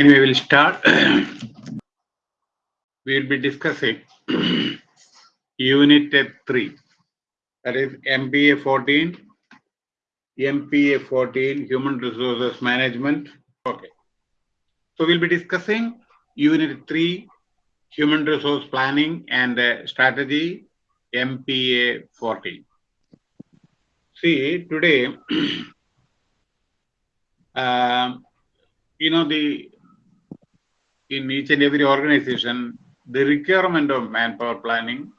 We'll start. we'll be discussing Unit 3, that is MPA 14, MPA 14, Human Resources Management. Okay. So we'll be discussing Unit 3, Human Resource Planning and uh, Strategy, MPA 14. See, today, um, you know, the in each and every organization, the requirement of manpower planning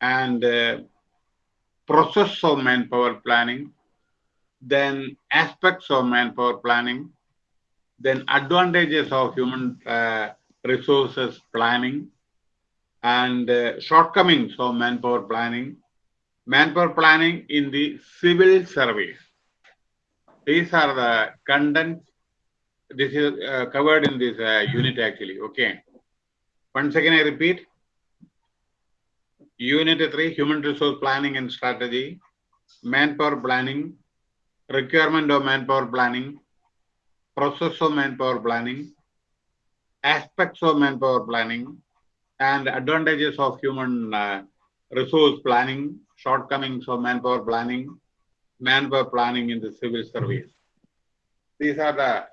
and uh, process of manpower planning, then aspects of manpower planning, then advantages of human uh, resources planning, and uh, shortcomings of manpower planning, manpower planning in the civil service. These are the contents this is uh, covered in this uh, unit actually. Okay. Once again i repeat. Unit 3 human resource planning and strategy manpower planning requirement of manpower planning process of manpower planning aspects of manpower planning and advantages of human uh, resource planning shortcomings of manpower planning manpower planning in the civil service. These are the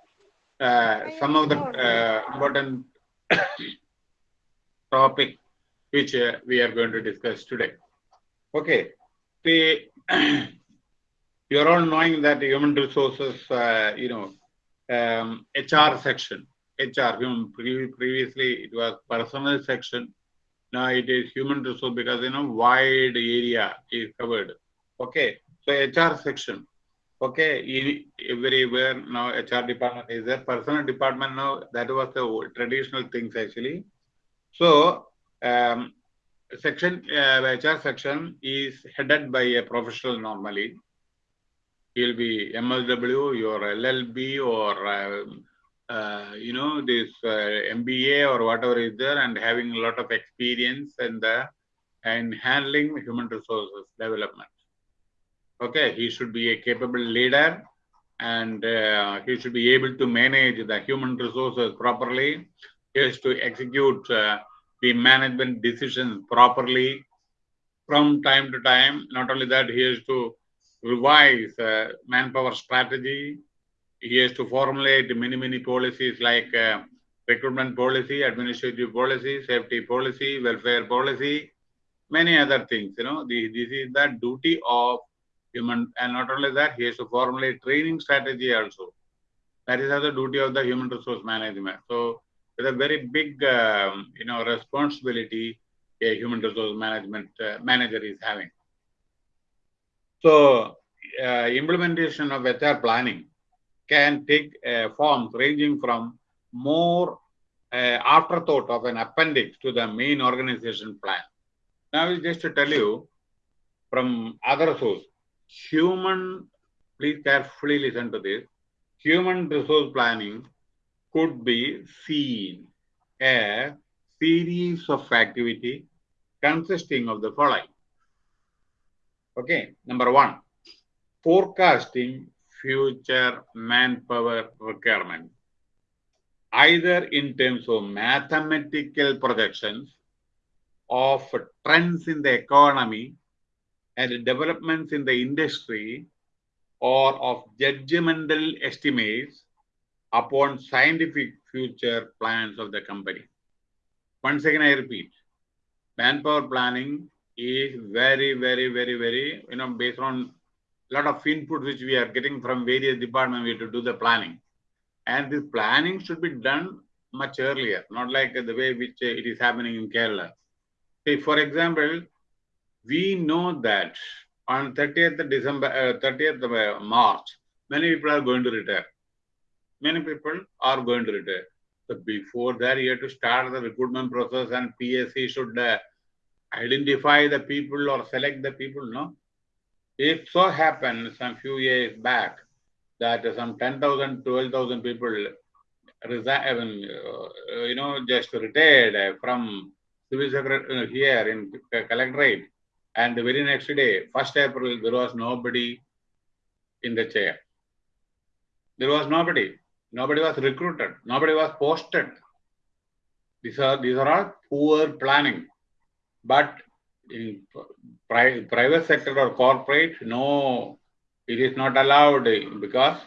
some of the uh, important topic which uh, we are going to discuss today. Okay, the you're all knowing that human resources, uh, you know, um, HR section, HR, previously it was personal section. Now it is human resource because you know wide area is covered. Okay, so HR section okay everywhere now hr department is there. Personal department now that was the traditional things actually. So um, section uh, hr section is headed by a professional normally. He'll be msw your llb or uh, uh, you know this mba or whatever is there and having a lot of experience in the and handling human resources development okay he should be a capable leader and uh, he should be able to manage the human resources properly. He has to execute uh, the management decisions properly from time to time. Not only that he has to revise uh, manpower strategy. He has to formulate many many policies like recruitment policy administrative policy safety policy welfare policy many other things you know. The, this is the duty of human and not only that he has to formulate training strategy also. That is the duty of the human resource management. So it's a very big um, you know responsibility a human resource management uh, manager is having. So uh, implementation of hr planning can take uh, forms ranging from more afterthought of an appendix to the main organization plan. Now i just to tell you from other source human, please carefully listen to this, human resource planning could be seen a series of activity consisting of the following. Okay, number one, forecasting future manpower requirement, either in terms of mathematical projections of trends in the economy and developments in the industry or of judgmental estimates upon scientific future plans of the company. Once again, I repeat, manpower planning is very, very, very, very, you know, based on a lot of input which we are getting from various departments, we have to do the planning. And this planning should be done much earlier, not like the way which uh, it is happening in Kerala. Say, for example, we know that on 30th December, uh, 30th March, many people are going to retire. Many people are going to retire. So before that, you have to start the recruitment process and PSC should uh, identify the people or select the people, no? If so happened some few years back that some 10,000, 12,000 people resign, uh, you know, just retired from civil secretary here in collectorate, and the very next day, 1st April, there was nobody in the chair. There was nobody. Nobody was recruited. Nobody was posted. These are these are all poor planning. But in pri- private sector or corporate, no, it is not allowed because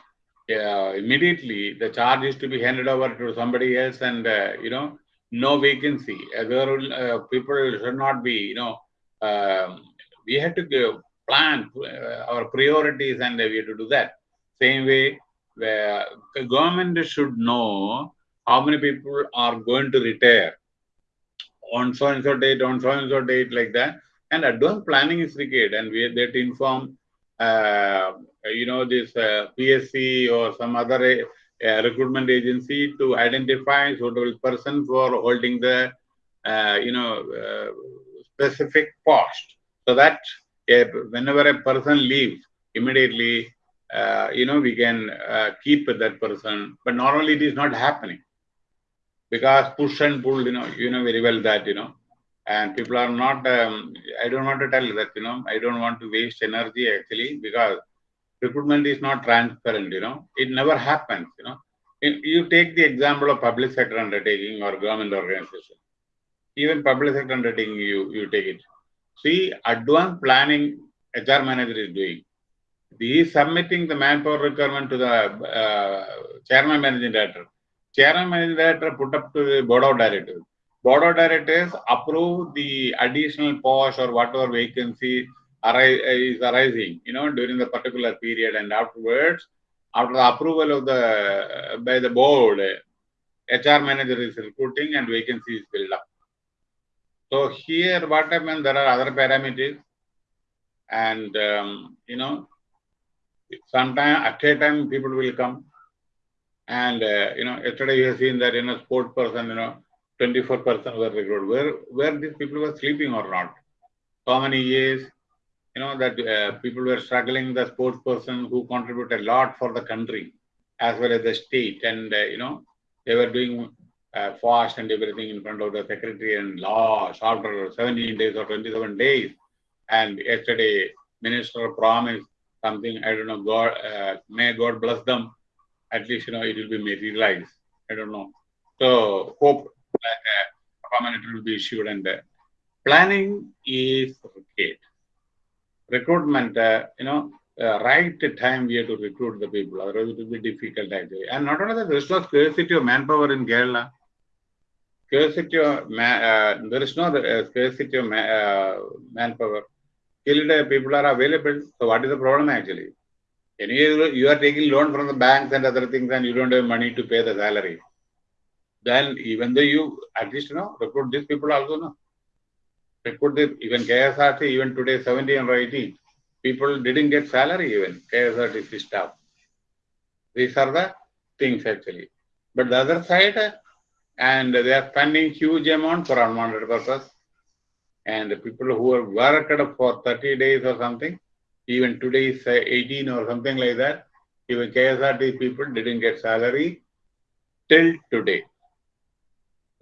uh, immediately the charge is to be handed over to somebody else, and uh, you know, no vacancy. Uh, people should not be, you know, um, we have to give, plan uh, our priorities, and we have to do that. Same way, where the government should know how many people are going to retire on so and so date, on so and so date, like that. And advanced planning is required, and we have to inform, uh, you know, this uh, PSC or some other uh, recruitment agency to identify suitable person for holding the, uh, you know, uh, specific post, so that uh, whenever a person leaves, immediately, uh, you know, we can uh, keep that person. But normally it is not happening because push and pull, you know, you know very well that, you know, and people are not, um, I don't want to tell that, you know, I don't want to waste energy actually because recruitment is not transparent, you know, it never happens, you know. You take the example of public sector undertaking or government organization. Even public sector undertaking, you, you take it. See, advanced planning HR manager is doing. He is submitting the manpower requirement to the uh, chairman managing director. Chairman managing director put up to the board of directors. Board of directors approve the additional post or whatever vacancy is arising, you know, during the particular period, and afterwards, after the approval of the by the board, HR manager is recruiting and vacancy is filled up. So here, what happens? There are other parameters, and um, you know, sometime at a time people will come, and uh, you know, yesterday you have seen that you know, sport person, you know, 24 person were recruited. Where where these people were sleeping or not? So many years, you know, that uh, people were struggling. The sports person who contribute a lot for the country as well as the state, and uh, you know, they were doing uh, fast and everything in front of the secretary and laws after 17 days or 27 days. And yesterday, minister promised something. I don't know. God, uh, may God bless them. At least you know it will be materialized. I don't know. So hope that uh, permanent will be issued and uh, planning is required. Recruitment, uh, you know, uh, right time we have to recruit the people, otherwise it will be difficult actually. And not only that, there is no scarcity of manpower in Kerala. Scarcity of ma- uh, there is no uh, scarcity of ma- uh, manpower. Skilled uh, people are available. So what is the problem actually? Anyway, you are taking loan from the banks and other things, and you don't have money to pay the salary. Then even though you at least you know recruit these people also no recruit this even KSRT even today 70 and 80 people didn't get salary even KSRTC staff. These are the things actually. But the other side, and they are spending huge amount for unwanted purpose. And the people who have worked for 30 days or something, even today is uh, 18 or something like that, even KSRT people didn't get salary till today.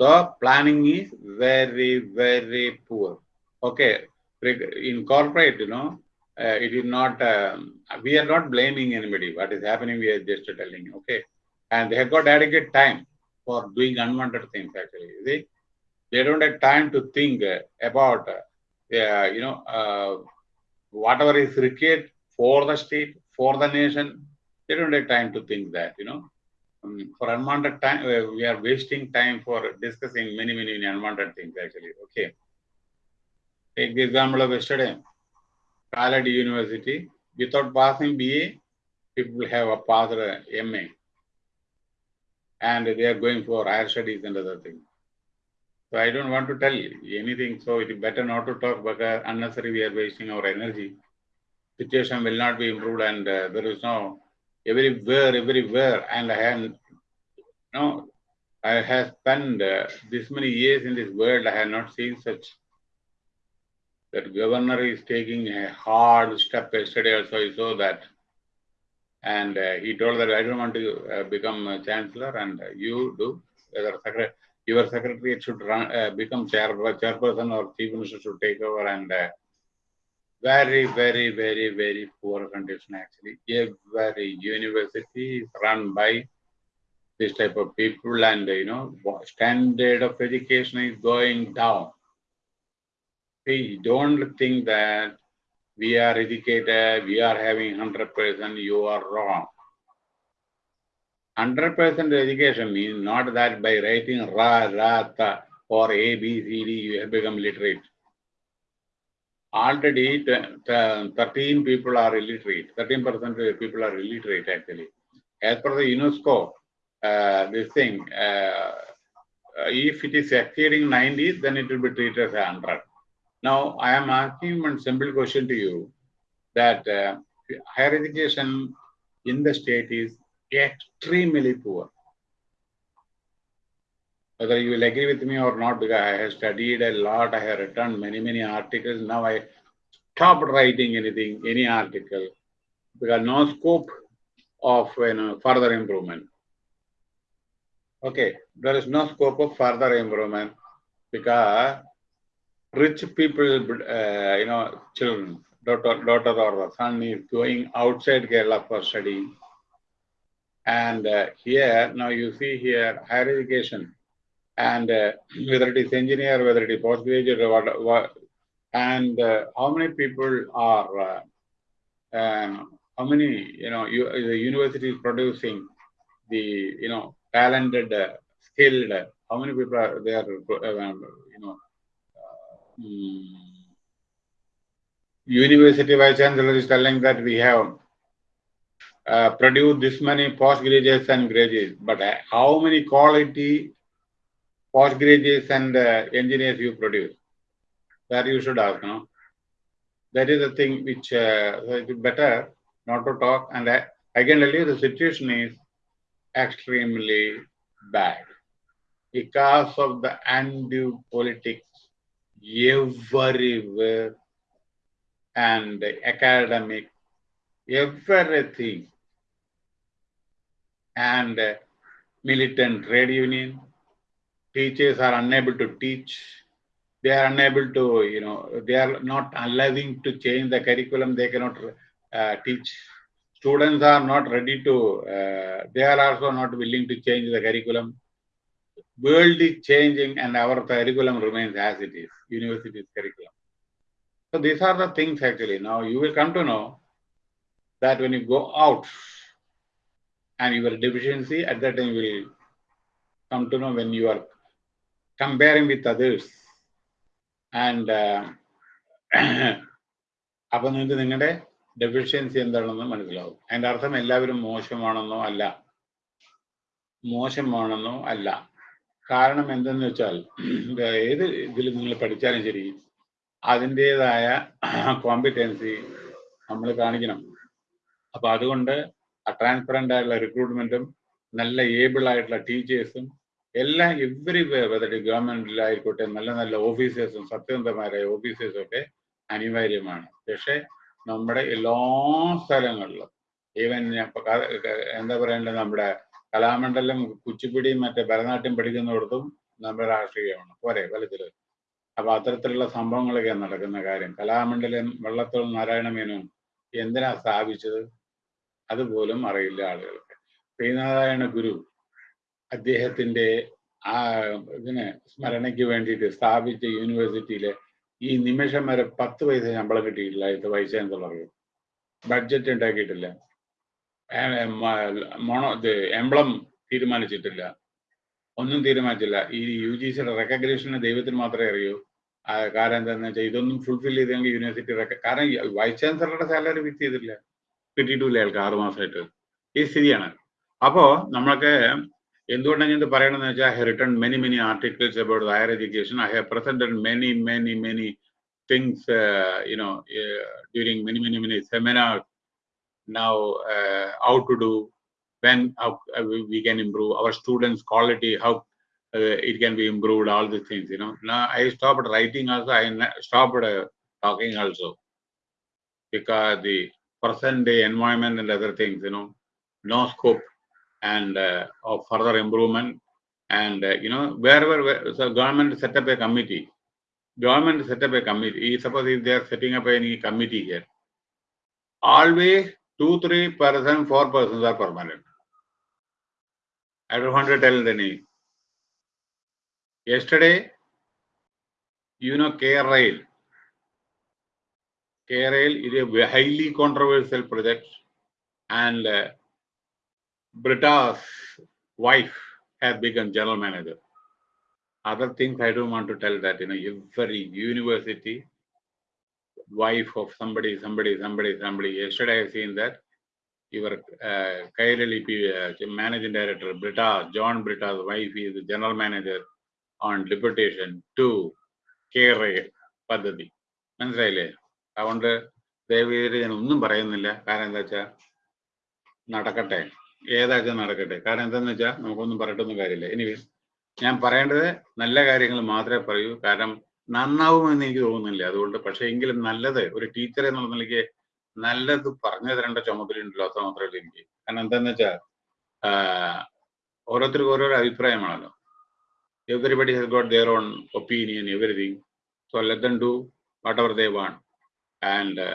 So planning is very, very poor. Okay, in corporate, you know, uh, it is not, um, we are not blaming anybody. What is happening, we are just telling, okay. And they have got adequate time for doing unwanted things, actually. See? They don't have time to think about, uh, you know, uh, whatever is required for the state, for the nation. They don't have time to think that, you know. Um, for unwanted time, uh, we are wasting time for discussing many, many, many unwanted things, actually. Okay. Take the example of yesterday. Khaled University, without passing BA, people have a passed MA. And they are going for higher studies and other things. So I don't want to tell anything. So it is better not to talk because unnecessary we are wasting our energy. Situation will not be improved and uh, there is no everywhere, everywhere. And I have no, I have spent uh, this many years in this world. I have not seen such that governor is taking a hard step. Yesterday also I saw that. And uh, he told that I don't want to uh, become chancellor and you do. Whether secretary, your secretary should run, uh, become chair, chairperson or chief minister should take over and very, very, very, very poor condition actually. Every university is run by this type of people and you know standard of education is going down. Please don't think that we are educated, we are having 100%, you are wrong. 100% education means not that by writing Ra, Ra, Ta or A, B, C, D, you have become literate. Already 13 people are illiterate, 13% people are illiterate actually. As per the UNESCO, uh, this thing, uh, if it is exceeding 90, then it will be treated as 100. Now, I am asking one simple question to you that uh, higher education in the state is extremely poor. Whether you will agree with me or not, because I have studied a lot, I have written many, many articles. Now I stopped writing anything, any article, because no scope of you know, further improvement. Okay, there is no scope of further improvement because rich people, uh, you know, children, daughter, daughter or son is going outside Kerala for study. And uh, here, now you see here, higher education, and uh, whether it is engineer, whether it is postgraduate, what, what and uh, how many people are, uh, um, how many, you know, you, the university is producing the, you know, talented, uh, skilled, how many people are there, you know, university vice chancellor is telling that we have uh, produced this many postgraduates and graduates, but uh, how many quality postgraduates and uh, engineers you produce? That you should ask, no? That is the thing which uh, it is better not to talk. And I, I can tell you the situation is extremely bad because of the undue politics everywhere and academic, everything. And militant trade union, teachers are unable to teach. They are unable to, you know, they are not allowing to change the curriculum. They cannot uh, teach. Students are not ready to, uh, they are also not willing to change the curriculum. World is changing and our curriculum remains as it is, university's curriculum. So these are the things actually. Now you will come to know that when you go out and your deficiency, at that time you will come to know when you are comparing with others. And അപ്പൊ നിങ്ങൾക്ക് നിങ്ങളുടെ deficiency എന്താണെന്ന് മനസ്സിലാവും അതിന്റെ അർത്ഥം എല്ലാവരും മോശമാണെന്നോ അല്ല മോശമാണെന്നോ അല്ല കാരണം എന്തെന്ന് വെച്ചാൽ ഏത് ഇതിൽ നിങ്ങൾ പഠിച്ചാലും ശരി അതിന്റെതായ കോമ്പിറ്റൻസി നമ്മൾ കാണിക്കണം. അപ്പൊ അതുകൊണ്ട് ട്രാൻസ്പെറന്റ് ആയിട്ടുള്ള റിക്രൂട്ട്മെന്റും നല്ല ഏബിൾ ആയിട്ടുള്ള ടീച്ചേഴ്സും എല്ലാം എവറി വെതർ ഗവൺമെന്റിലായിക്കോട്ടെ നല്ല നല്ല ഓഫീസേഴ്സും സത്യസന്ധമാരായ ഓഫീസേഴ്സും ഒക്കെ അനിവാര്യമാണ്. പക്ഷെ നമ്മുടെ എല്ലാ സ്ഥലങ്ങളിലും ഈവൻ എന്താ പറയേണ്ടത് നമ്മുടെ കലാമണ്ഡലം കുച്ചിപ്പിടിയും മറ്റേ ഭരതനാട്യം പഠിക്കുന്നിടത്തും നമ്മുടെ രാഷ്ട്രീയമാണ്. പോരെ ഫലത്തിൽ അപ്പൊ അത്തരത്തിലുള്ള സംഭവങ്ങളൊക്കെ നടക്കുന്ന കാര്യം. കലാമണ്ഡലം വള്ളത്തോൾ നാരായണ മേനോൻ എന്തിനാ സ്ഥാപിച്ചത്? അതുപോലും അറിയില്ല ആളുകൾക്ക്. ശ്രീനാരായണ ഗുരു അദ്ദേഹത്തിന്റെ ആ ഇതിന് സ്മരണയ്ക്ക് വേണ്ടിയിട്ട് സ്ഥാപിച്ച യൂണിവേഴ്സിറ്റിയിലെ ഈ നിമിഷം വരെ പത്ത് പൈസ ശമ്പളം കിട്ടിയിട്ടില്ല ഇത് വൈസ് ചാൻസലർക്ക്. ബഡ്ജറ്റ് ഉണ്ടാക്കിയിട്ടില്ല. മോണോ ഇത് എംബ്ലം തീരുമാനിച്ചിട്ടില്ല. ഒന്നും തീരുമാനിച്ചില്ല. ഈ യു ജി സിയുടെ റെക്കഗ്നേഷന് ദൈവത്തിന് മാത്രമേ അറിയൂ. കാരണം എന്താണെന്ന് വെച്ചാൽ ഇതൊന്നും ഫുൾഫിൽ ചെയ്തെങ്കിൽ യൂണിവേഴ്സിറ്റി കാരണം വൈസ് ചാൻസലറുടെ സാലറി ഫിക്സ് ചെയ്തില്ല. കിട്ടിയിട്ടില്ല അയാൾക്ക് ആറു മാസമായിട്ട് ഈ സ്ഥിതിയാണ്. അപ്പോൾ നമ്മൾക്ക് എന്തുകൊണ്ടാണ് ഞാൻ ഇത് പറയണമെന്ന് വെച്ചാൽ I written many many articles about higher education I have presented many many many things you know during many many many seminar now uh, how to do when how, uh, we can improve our students quality how uh, it can be improved all these things you know. Now i stopped writing also i stopped talking also. Because the present day environment and other things you know no scope and of further improvement. And you know wherever where, so government set up a committee. Government set up a committee suppose if they are setting up any committee here always two, three percent, four persons are permanent. I don't want to tell the name. Yesterday, you know, K-Rail. K-Rail is a highly controversial project and uh, Britta's wife has become general manager. Other things I don't want to tell that, you know, every university, wife of somebody, somebody, somebody, somebody. Yesterday I seen that your uh, Kairali uh, managing director, Britta, John Britta's wife is the general manager on deputation to care പദ്ധതി മനസ്സിലായില്ലേ അതുകൊണ്ട് ദയവേത് ഞാൻ ഒന്നും പറയുന്നില്ല കാരണം എന്താ വെച്ചാൽ നടക്കട്ടെ ഏതാച്ചാൽ നടക്കട്ടെ കാരണം എന്താന്ന് വെച്ചാൽ നമുക്കൊന്നും പറയട്ടൊന്നും കാര്യമില്ല ഇനി ഞാൻ പറയേണ്ടത് നല്ല കാര്യങ്ങൾ മാത്രമേ പറയൂ നന്നാവുമെന്ന് എനിക്ക് തോന്നുന്നില്ല. അതുകൊണ്ട് പക്ഷേ എങ്കിലും നല്ലത് ഒരു ടീച്ചർ എന്നുള്ള നിലയ്ക്ക് നല്ലത് പറഞ്ഞു തരേണ്ട ചുമതലയുണ്ടല്ലോ അത്ര മാത്രമേ എനിക്ക്. കാരണം എന്താന്ന് വെച്ചാൽ ഓരോരുത്തർക്കും ഓരോരോ അഭിപ്രായമാണല്ലോ. Everybody has got their own opinion everything so let them do whatever they want and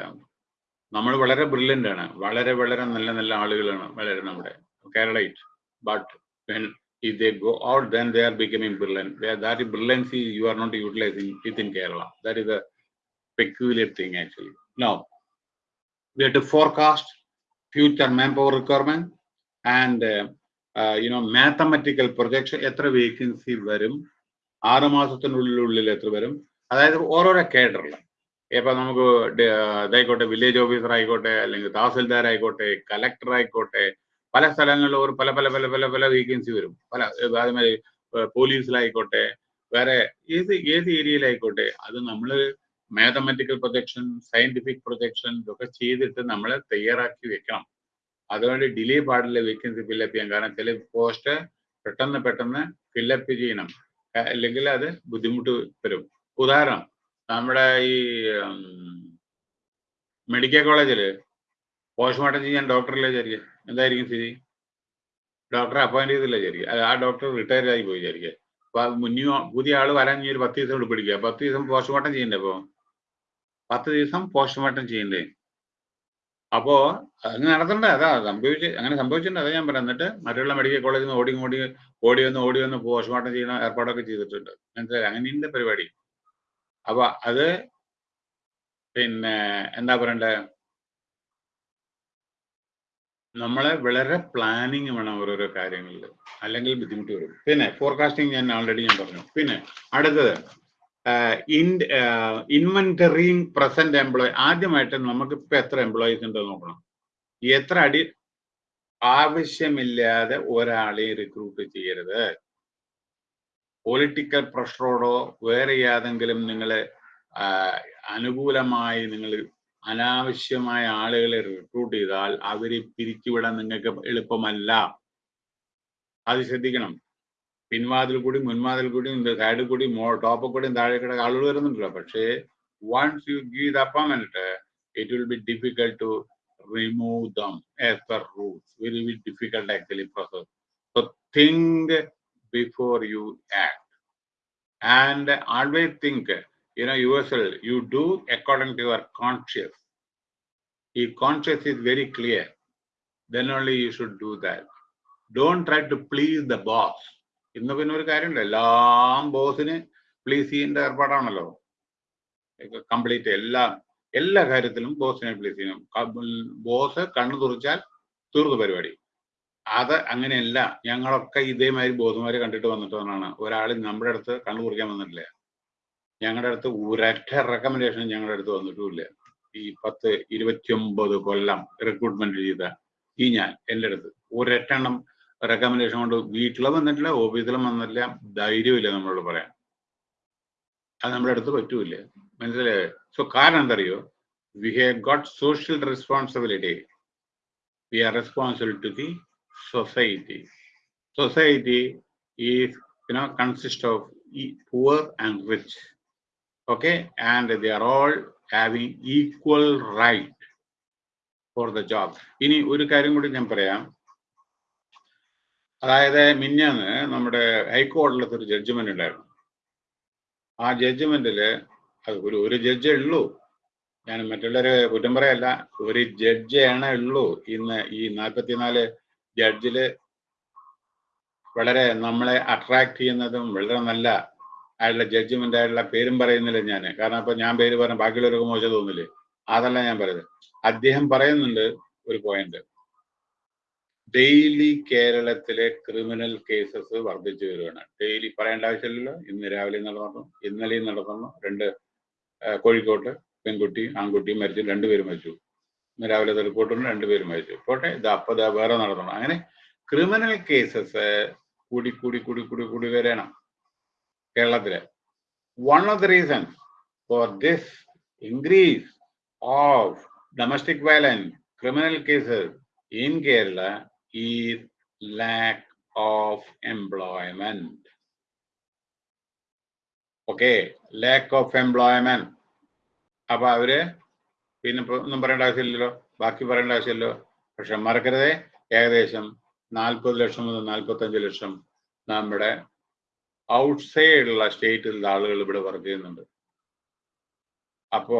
നമ്മൾ വളരെ ബ്രില്യന്റ് ആണ്. വളരെ വളരെ നല്ല നല്ല ആളുകളാണ് വളരെ നമ്മുടെ. Keralite but if they go out, then they are becoming brilliant. Where that brilliancy you are not utilizing within Kerala. That is a peculiar thing actually. Now, we have to forecast future manpower requirement and uh, uh, you know mathematical projection എത്ര vacancy വരും ആറ് മാസത്തിനുള്ളിൽ എത്ര വരും അതായത് ഓരോരോ കേഡറിൽ ഇപ്പൊ നമുക്ക് ഇതായിക്കോട്ടെ വില്ലേജ് ഓഫീസർ ആയിക്കോട്ടെ അല്ലെങ്കിൽ തഹസിൽദാർ ആയിക്കോട്ടെ കലക്ടർ ആയിക്കോട്ടെ പല സ്ഥലങ്ങളിലും ഒരു പല പല പല പല പല വേക്കൻസി വരും. പല അതേമാതിരി പോലീസിലായിക്കോട്ടെ വേറെ ഏത് ഏത് ഏരിയയിലായിക്കോട്ടെ അത് നമ്മൾ മാത്തമാറ്റിക്കൽ പ്രൊജക്ഷൻ സയന്റിഫിക് പ്രൊജക്ഷൻ ഇതൊക്കെ ചെയ്തിട്ട് നമ്മൾ തയ്യാറാക്കി വെക്കണം. അതുകൊണ്ട് ഡിലേ പാടില്ല വേക്കൻസി ഫില്ലപ്പ് ചെയ്യാൻ. കാരണം ചില പോസ്റ്റ് പെട്ടെന്ന് പെട്ടെന്ന് ഫില്ലപ്പ് ചെയ്യണം. അല്ലെങ്കിൽ അത് ബുദ്ധിമുട്ട് വരും. ഉദാഹരണം നമ്മുടെ ഈ മെഡിക്കൽ കോളേജിൽ പോസ്റ്റ്മോർട്ടം ചെയ്യാൻ ഡോക്ടറില്ല വിചാരിക്കുക. എന്തായിരിക്കും സ്ഥിതി? ഡോക്ടറെ അപ്പോയിന്റ് ചെയ്തില്ല വിചാരിക്കുക ആ ഡോക്ടർ റിട്ടയർ ആയി പോയി വിചാരിക്കുക അപ്പൊ മുന്നോ പുതിയ ആൾ വരാൻ ഈ ഒരു പത്ത് ദിവസം കൂടി പിടിക്കുക പത്ത് ദിവസം പോസ്റ്റ്മോർട്ടം ചെയ്യണ്ടേ അപ്പോ? പത്ത് ദിവസം പോസ്റ്റ്മോർട്ടം ചെയ്യണ്ടേ? അപ്പോ അങ്ങനെ നടത്തണ്ട. അതാ സംഭവിച്ച് അങ്ങനെ സംഭവിച്ചിട്ടുണ്ട്. അതാ ഞാൻ പറയാം എന്നിട്ട് മറ്റുള്ള മെഡിക്കൽ കോളേജിൽ നിന്ന് ഓടി ഓടി ഓടി വന്ന് ഓടി വന്ന് പോസ്റ്റ്മോർട്ടം ചെയ്യുന്ന ഏർപ്പാടൊക്കെ ചെയ്തിട്ടുണ്ട്. മനസ്സിലായി? അങ്ങനെയുണ്ട് പരിപാടി. അപ്പൊ അത് പിന്നെ എന്താ പറയണ്ടേ? നമ്മളെ വളരെ പ്ലാനിങ് വേണം ഓരോരോ കാര്യങ്ങളിൽ. അല്ലെങ്കിൽ ബുദ്ധിമുട്ട് വരും. പിന്നെ ഫോർകാസ്റ്റിംഗ് ഞാൻ ഓൾറെഡി ഞാൻ പറഞ്ഞു. പിന്നെ അടുത്തത് ഇൻവെന്ററിങ് പ്രസന്റ് എംപ്ലോയി ആദ്യമായിട്ട് നമുക്ക് ഇപ്പൊ എത്ര എംപ്ലോയീസ് ഉണ്ടോ നോക്കണം. എത്ര അടി ആവശ്യമില്ലാതെ ഒരാളെ റിക്രൂട്ട് ചെയ്യരുത്. പൊളിറ്റിക്കൽ പ്രഷറോടോ വേറെ ഏതെങ്കിലും നിങ്ങൾ അനുകൂലമായി നിങ്ങൾ അനാവശ്യമായ ആളുകളെ റിക്രൂട്ട് ചെയ്താൽ അവരെ പിരിച്ചുവിടാൻ നിങ്ങൾക്ക് എളുപ്പമല്ല. അത് ശ്രദ്ധിക്കണം. പിൻവാതിൽ കൂടി മുൻവാതിൽ കൂടി സൈഡിൽ കൂടി മോ ടോപ്പിൽ കൂടി താഴെ കൂടെ ആളുകൾ വരുന്നുണ്ടല്ലോ. പക്ഷേ once you give the appointment, it will be difficult to remove them as per rules very very difficult actually process so think before you act and always think you know yourself you do according to your conscious if conscious is very clear. Then only you should do that. Don't try to please the boss. ഇന്ന് പിന്നെ ഒരു കാര്യമുണ്ട്. എല്ലാം ബോസിന് please ചെയ്യേണ്ട ഏർപ്പാടാണല്ലോ. Complete എല്ലാ എല്ലാ കാര്യത്തിലും ബോസിനെ പ്ലീസ് ചെയ്യണം. ബോസ് കണ്ണു തുറച്ചാൽ തീർന്നു പരിപാടി. അത് അങ്ങനെയല്ല. ഞങ്ങളൊക്കെ ഇതേമാതിരി ബോസുമാരെ കണ്ടിട്ട് വന്നിട്ടാണ് ഒരാൾ നമ്മുടെ അടുത്ത് കണ്ണു തുറക്കാൻ വന്നിട്ടില്ല. ഞങ്ങളുടെ അടുത്ത് ഒരൊറ്റ റെക്കമെൻഡേഷൻ ഞങ്ങളുടെ അടുത്ത് വന്നിട്ടുമില്ല. ഈ പത്ത് ഇരുപത്തിയൊമ്പത് കൊല്ലം റിക്രൂട്ട്മെന്റ് ചെയ്ത ഈ ഞാൻ എന്റെ അടുത്ത് ഒരൊറ്റെണ്ണം റെക്കമെൻഡേഷൻ കൊണ്ട് വീട്ടിലും വന്നിട്ടില്ല ഓഫീസിലും വന്നിട്ടില്ല ധൈര്യമില്ല നമ്മളോട് പറയാൻ. അത് നമ്മുടെ അടുത്ത് പറ്റൂല മനസ്സിലായോ? സോ കാരണം എന്തറിയോ? We have got social responsibility we are responsible to the society society is you know consist of poor and rich. Okay? And they are all having equal right for the job. ഇനി ഒരു കാര്യം കൂടി ഞാൻ പറയാം. അതായത് മിഞ്ഞാന്ന് നമ്മുടെ ഹൈക്കോടതിയിലത്തെ ഒരു ജഡ്ജ്മെന്റ് ഉണ്ടായിരുന്നു. ആ ജഡ്ജ്മെന്റിൽ അത് ഒരു ഒരു ജഡ്ജേ ഉള്ളൂ. ഞാൻ മറ്റുള്ളവരെ കുറ്റം പറയല്ല. ഒരു ജഡ്ജാണ് ഉള്ളൂ. ഇന്ന് ഈ നാൽപ്പത്തിനാല് ജഡ്ജിൽ വളരെ നമ്മളെ അട്രാക്ട് ചെയ്യുന്നതും വളരെ നല്ല ആയിട്ടുള്ള ജഡ്ജ്മെന്റ് ആയിട്ടുള്ള പേരും പറയുന്നില്ല ഞാൻ കാരണം അപ്പൊ ഞാൻ പേര് പറഞ്ഞ ബാക്കിയുള്ളവർക്ക് മോശം തോന്നില്ലേ? അതല്ല ഞാൻ പറയുന്നത്. അദ്ദേഹം പറയുന്നുണ്ട് ഒരു പോയിന്റ് ഡെയിലി കേരളത്തിലെ ക്രിമിനൽ കേസസ് വർദ്ധിച്ചു വരികയാണ് ഡെയിലി പറയേണ്ട ആവശ്യമില്ലല്ലോ. ഇന്ന് രാവിലെ നടന്നു ഇന്നലെയും നടന്നു രണ്ട് കോഴിക്കോട്ട് പെൺകുട്ടി ആൺകുട്ടി മരിച്ചു രണ്ടുപേരും മരിച്ചു. ഇന്ന് രാവിലെ റിപ്പോർട്ടുണ്ട് രണ്ടുപേരും മരിച്ചു. പോട്ടെ ഇത് അപ്പൊ വേറെ നടന്നു അങ്ങനെ ക്രിമിനൽ കേസസ് കൂടി കൂടി കൂടി കൂടി കൂടി വരണം. കേരളത്തിൽ. One of the reason for this increase of domestic violence criminal cases in Kerala is lack of employment okay lack of employment അപ്പൊ അവർ പിന്നെ ഒന്നും പറയേണ്ട ആവശ്യമില്ലല്ലോ ബാക്കി പറയേണ്ട ആവശ്യമില്ലല്ലോ. പക്ഷെ മറക്കരുതേ ഏകദേശം നാൽപ്പത് ലക്ഷം മുതൽ നാൽപ്പത്തഞ്ച് ലക്ഷം നമ്മുടെ ഔട്ട്സൈഡുള്ള സ്റ്റേറ്റിലുള്ള ആളുകൾ ഇവിടെ വർക്ക് ചെയ്യുന്നുണ്ട്. അപ്പോ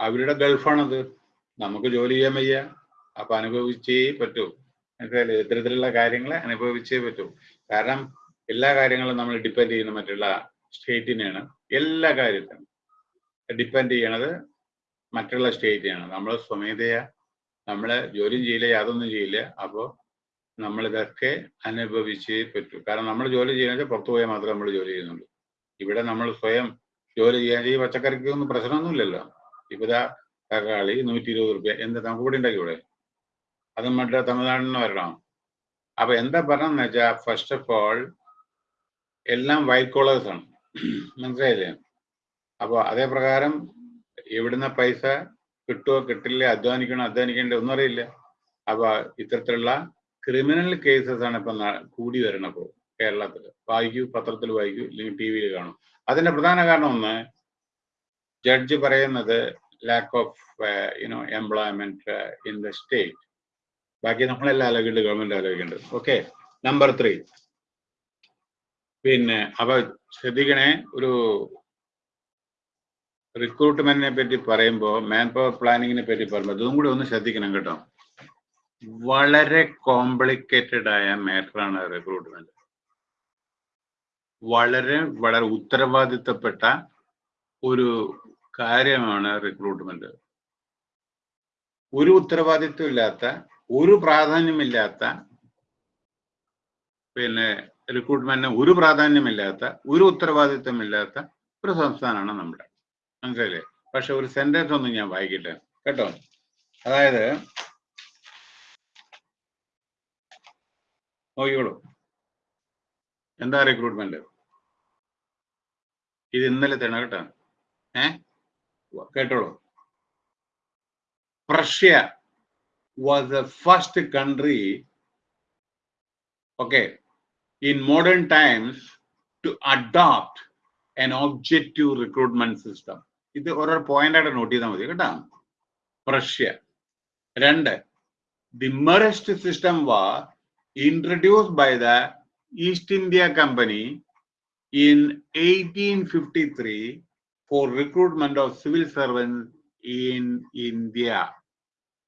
അവരുടെ ഗൾഫാണത്. നമുക്ക് ജോലി ചെയ്യാൻ വയ്യ. അപ്പൊ അനുഭവിച്ചേ പറ്റൂ. മനസ്സിലായില്ലേ? ഇത്തരത്തിലുള്ള കാര്യങ്ങളെ അനുഭവിച്ചേ പറ്റൂ. കാരണം എല്ലാ കാര്യങ്ങളും നമ്മൾ ഡിപ്പെൻഡ് ചെയ്യുന്ന മറ്റുള്ള സ്റ്റേറ്റിനെയാണ്. എല്ലാ കാര്യത്തിനും ഡിപ്പെൻഡ് ചെയ്യണത് മറ്റുള്ള സ്റ്റേറ്റിനെയാണ്. നമ്മൾ സ്വമേധയാ. നമ്മൾ ജോലിയും ചെയ്യില്ല യാതൊന്നും ചെയ്യില്ല. അപ്പോൾ നമ്മൾ ഇതൊക്കെ അനുഭവിച്ചേ പറ്റൂ. കാരണം നമ്മൾ ജോലി ചെയ്യുന്നത് പുറത്തു പോയാൽ മാത്രമേ നമ്മൾ ജോലി ചെയ്യുന്നുള്ളൂ. ഇവിടെ നമ്മൾ സ്വയം ജോലി ചെയ്യാൻ ഈ പച്ചക്കറിക്കൊന്നും പ്രശ്നമൊന്നുമില്ലല്ലോ. ഇവിടെ തക്കാളി നൂറ്റി ഇരുപത് റുപ്യ. എന്താ നമുക്ക് ഇവിടെ ഉണ്ടാക്കി ഇവിടെ അത് മറ്റേ തമിഴ്നാട്ടിൽ നിന്ന് വരണം. അപ്പൊ എന്താ പറഞ്ഞെന്ന് വെച്ചാൽ ഫസ്റ്റ് ഓഫ് ഓൾ എല്ലാം വൈറ്റ് കോളേഴ്സ് ആണ്. മനസ്സിലായില്ലേ? അപ്പോൾ അതേ പ്രകാരം എവിടുന്ന പൈസ കിട്ടുമോ കിട്ടില്ല അധ്വാനിക്കണോ അധ്വാനിക്കേണ്ട ഒന്നും അറിയില്ല. അപ്പൊ ഇത്തരത്തിലുള്ള ക്രിമിനൽ കേസസ് ആണ് ഇപ്പൊ കൂടി വരണപ്പോ കേരളത്തിൽ വായിക്കൂ പത്രത്തിൽ വായിക്കൂ അല്ലെങ്കിൽ ടി വിയിൽ കാണും. അതിന്റെ പ്രധാന കാരണം ഒന്ന് ജഡ്ജ് പറയുന്നത് lack of you know employment in the state ബാക്കി നമ്മളെല്ലാം ആലോചിക്കുന്നുണ്ട് ഗവൺമെന്റ് ആലോചിക്കുന്നുണ്ട് ഓക്കെ നമ്പർ ത്രീ പിന്നെ അപ്പൊ ശ്രദ്ധിക്കണേ ഒരു റിക്രൂട്ട്മെന്റിനെ പറ്റി പറയുമ്പോൾ മാൻ പവർ പ്ലാനിങ്ങിനെ പറ്റി പറയുമ്പോൾ അതും കൂടി ഒന്ന് ശ്രദ്ധിക്കണം കേട്ടോ. വളരെ കോംപ്ലിക്കേറ്റഡ് ആയ മാറ്ററാണ് റിക്രൂട്ട്മെന്റ് വളരെ വളരെ ഉത്തരവാദിത്തപ്പെട്ട ഒരു കാര്യമാണ് റിക്രൂട്ട്മെന്റ് ഒരു ഉത്തരവാദിത്വം ഇല്ലാത്ത ഒരു പ്രാധാന്യമില്ലാത്ത പിന്നെ റിക്രൂട്ട്മെന്റിന് ഒരു പ്രാധാന്യമില്ലാത്ത ഒരു ഉത്തരവാദിത്വമില്ലാത്ത ഒരു സംസ്ഥാനമാണ് നമ്മുടെ. മനസ്സിലായില്ലേ? പക്ഷെ ഒരു സെന്റൻസ് ഒന്നും ഞാൻ വായിക്കട്ടെ കേട്ടോ? അതായത് നോക്കിക്കോളൂ. എന്താ റിക്രൂട്ട്മെന്റ് ഇത് ഇന്നലത്തെയാണ് കേട്ടോ. ഏ? കേട്ടോളൂ. Prussia was the first country okay in modern times to adopt an objective recruitment system. ഇത് ഓരോ പോയിന്റ് ആയിട്ട് നോട്ട് ചെയ്താൽ മതി കേട്ടോ. പ്രഷ്യ. രണ്ട് the merit system was the East India Company in eighteen fifty three for recruitment of civil servants in India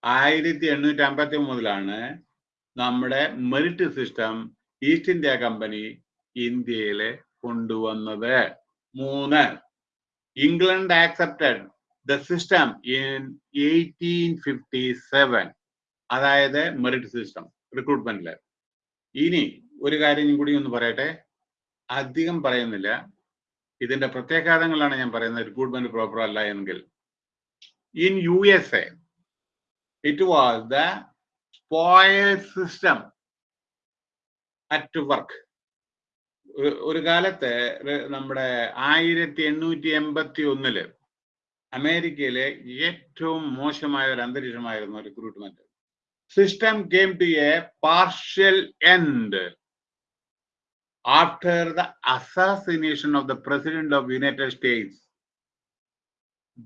ആയിരത്തി എണ്ണൂറ്റി അമ്പത്തി മൂന്നിലാണ് നമ്മുടെ merit system East India Company ഇന്ത്യയിലെ കൊണ്ടുവന്നത്. മൂന്ന് England accepted the system in eighteen fifty seven അതായത് merit system റിക്രൂട്ട്മെന്റിൽ ഇനി ഒരു കാര്യം കൂടി ഒന്ന് പറയട്ടെ? അധികം പറയുന്നില്ല. ഇതിന്റെ പ്രത്യാഘാതങ്ങളാണ് ഞാൻ പറയുന്നത്. റിക്രൂട്ട്മെന്റ് പ്രോപ്പർ അല്ല എങ്കിൽ. In U S A it was the spoil system at work ഒരു കാലത്ത് നമ്മുടെ ആയിരത്തി എണ്ണൂറ്റി എൺപത്തി ഒന്നിൽ അമേരിക്കയിലെ ഏറ്റവും മോശമായ ഒരു അന്തരീക്ഷമായിരുന്നു recruitment system came to a partial end after the assassination of the president of United States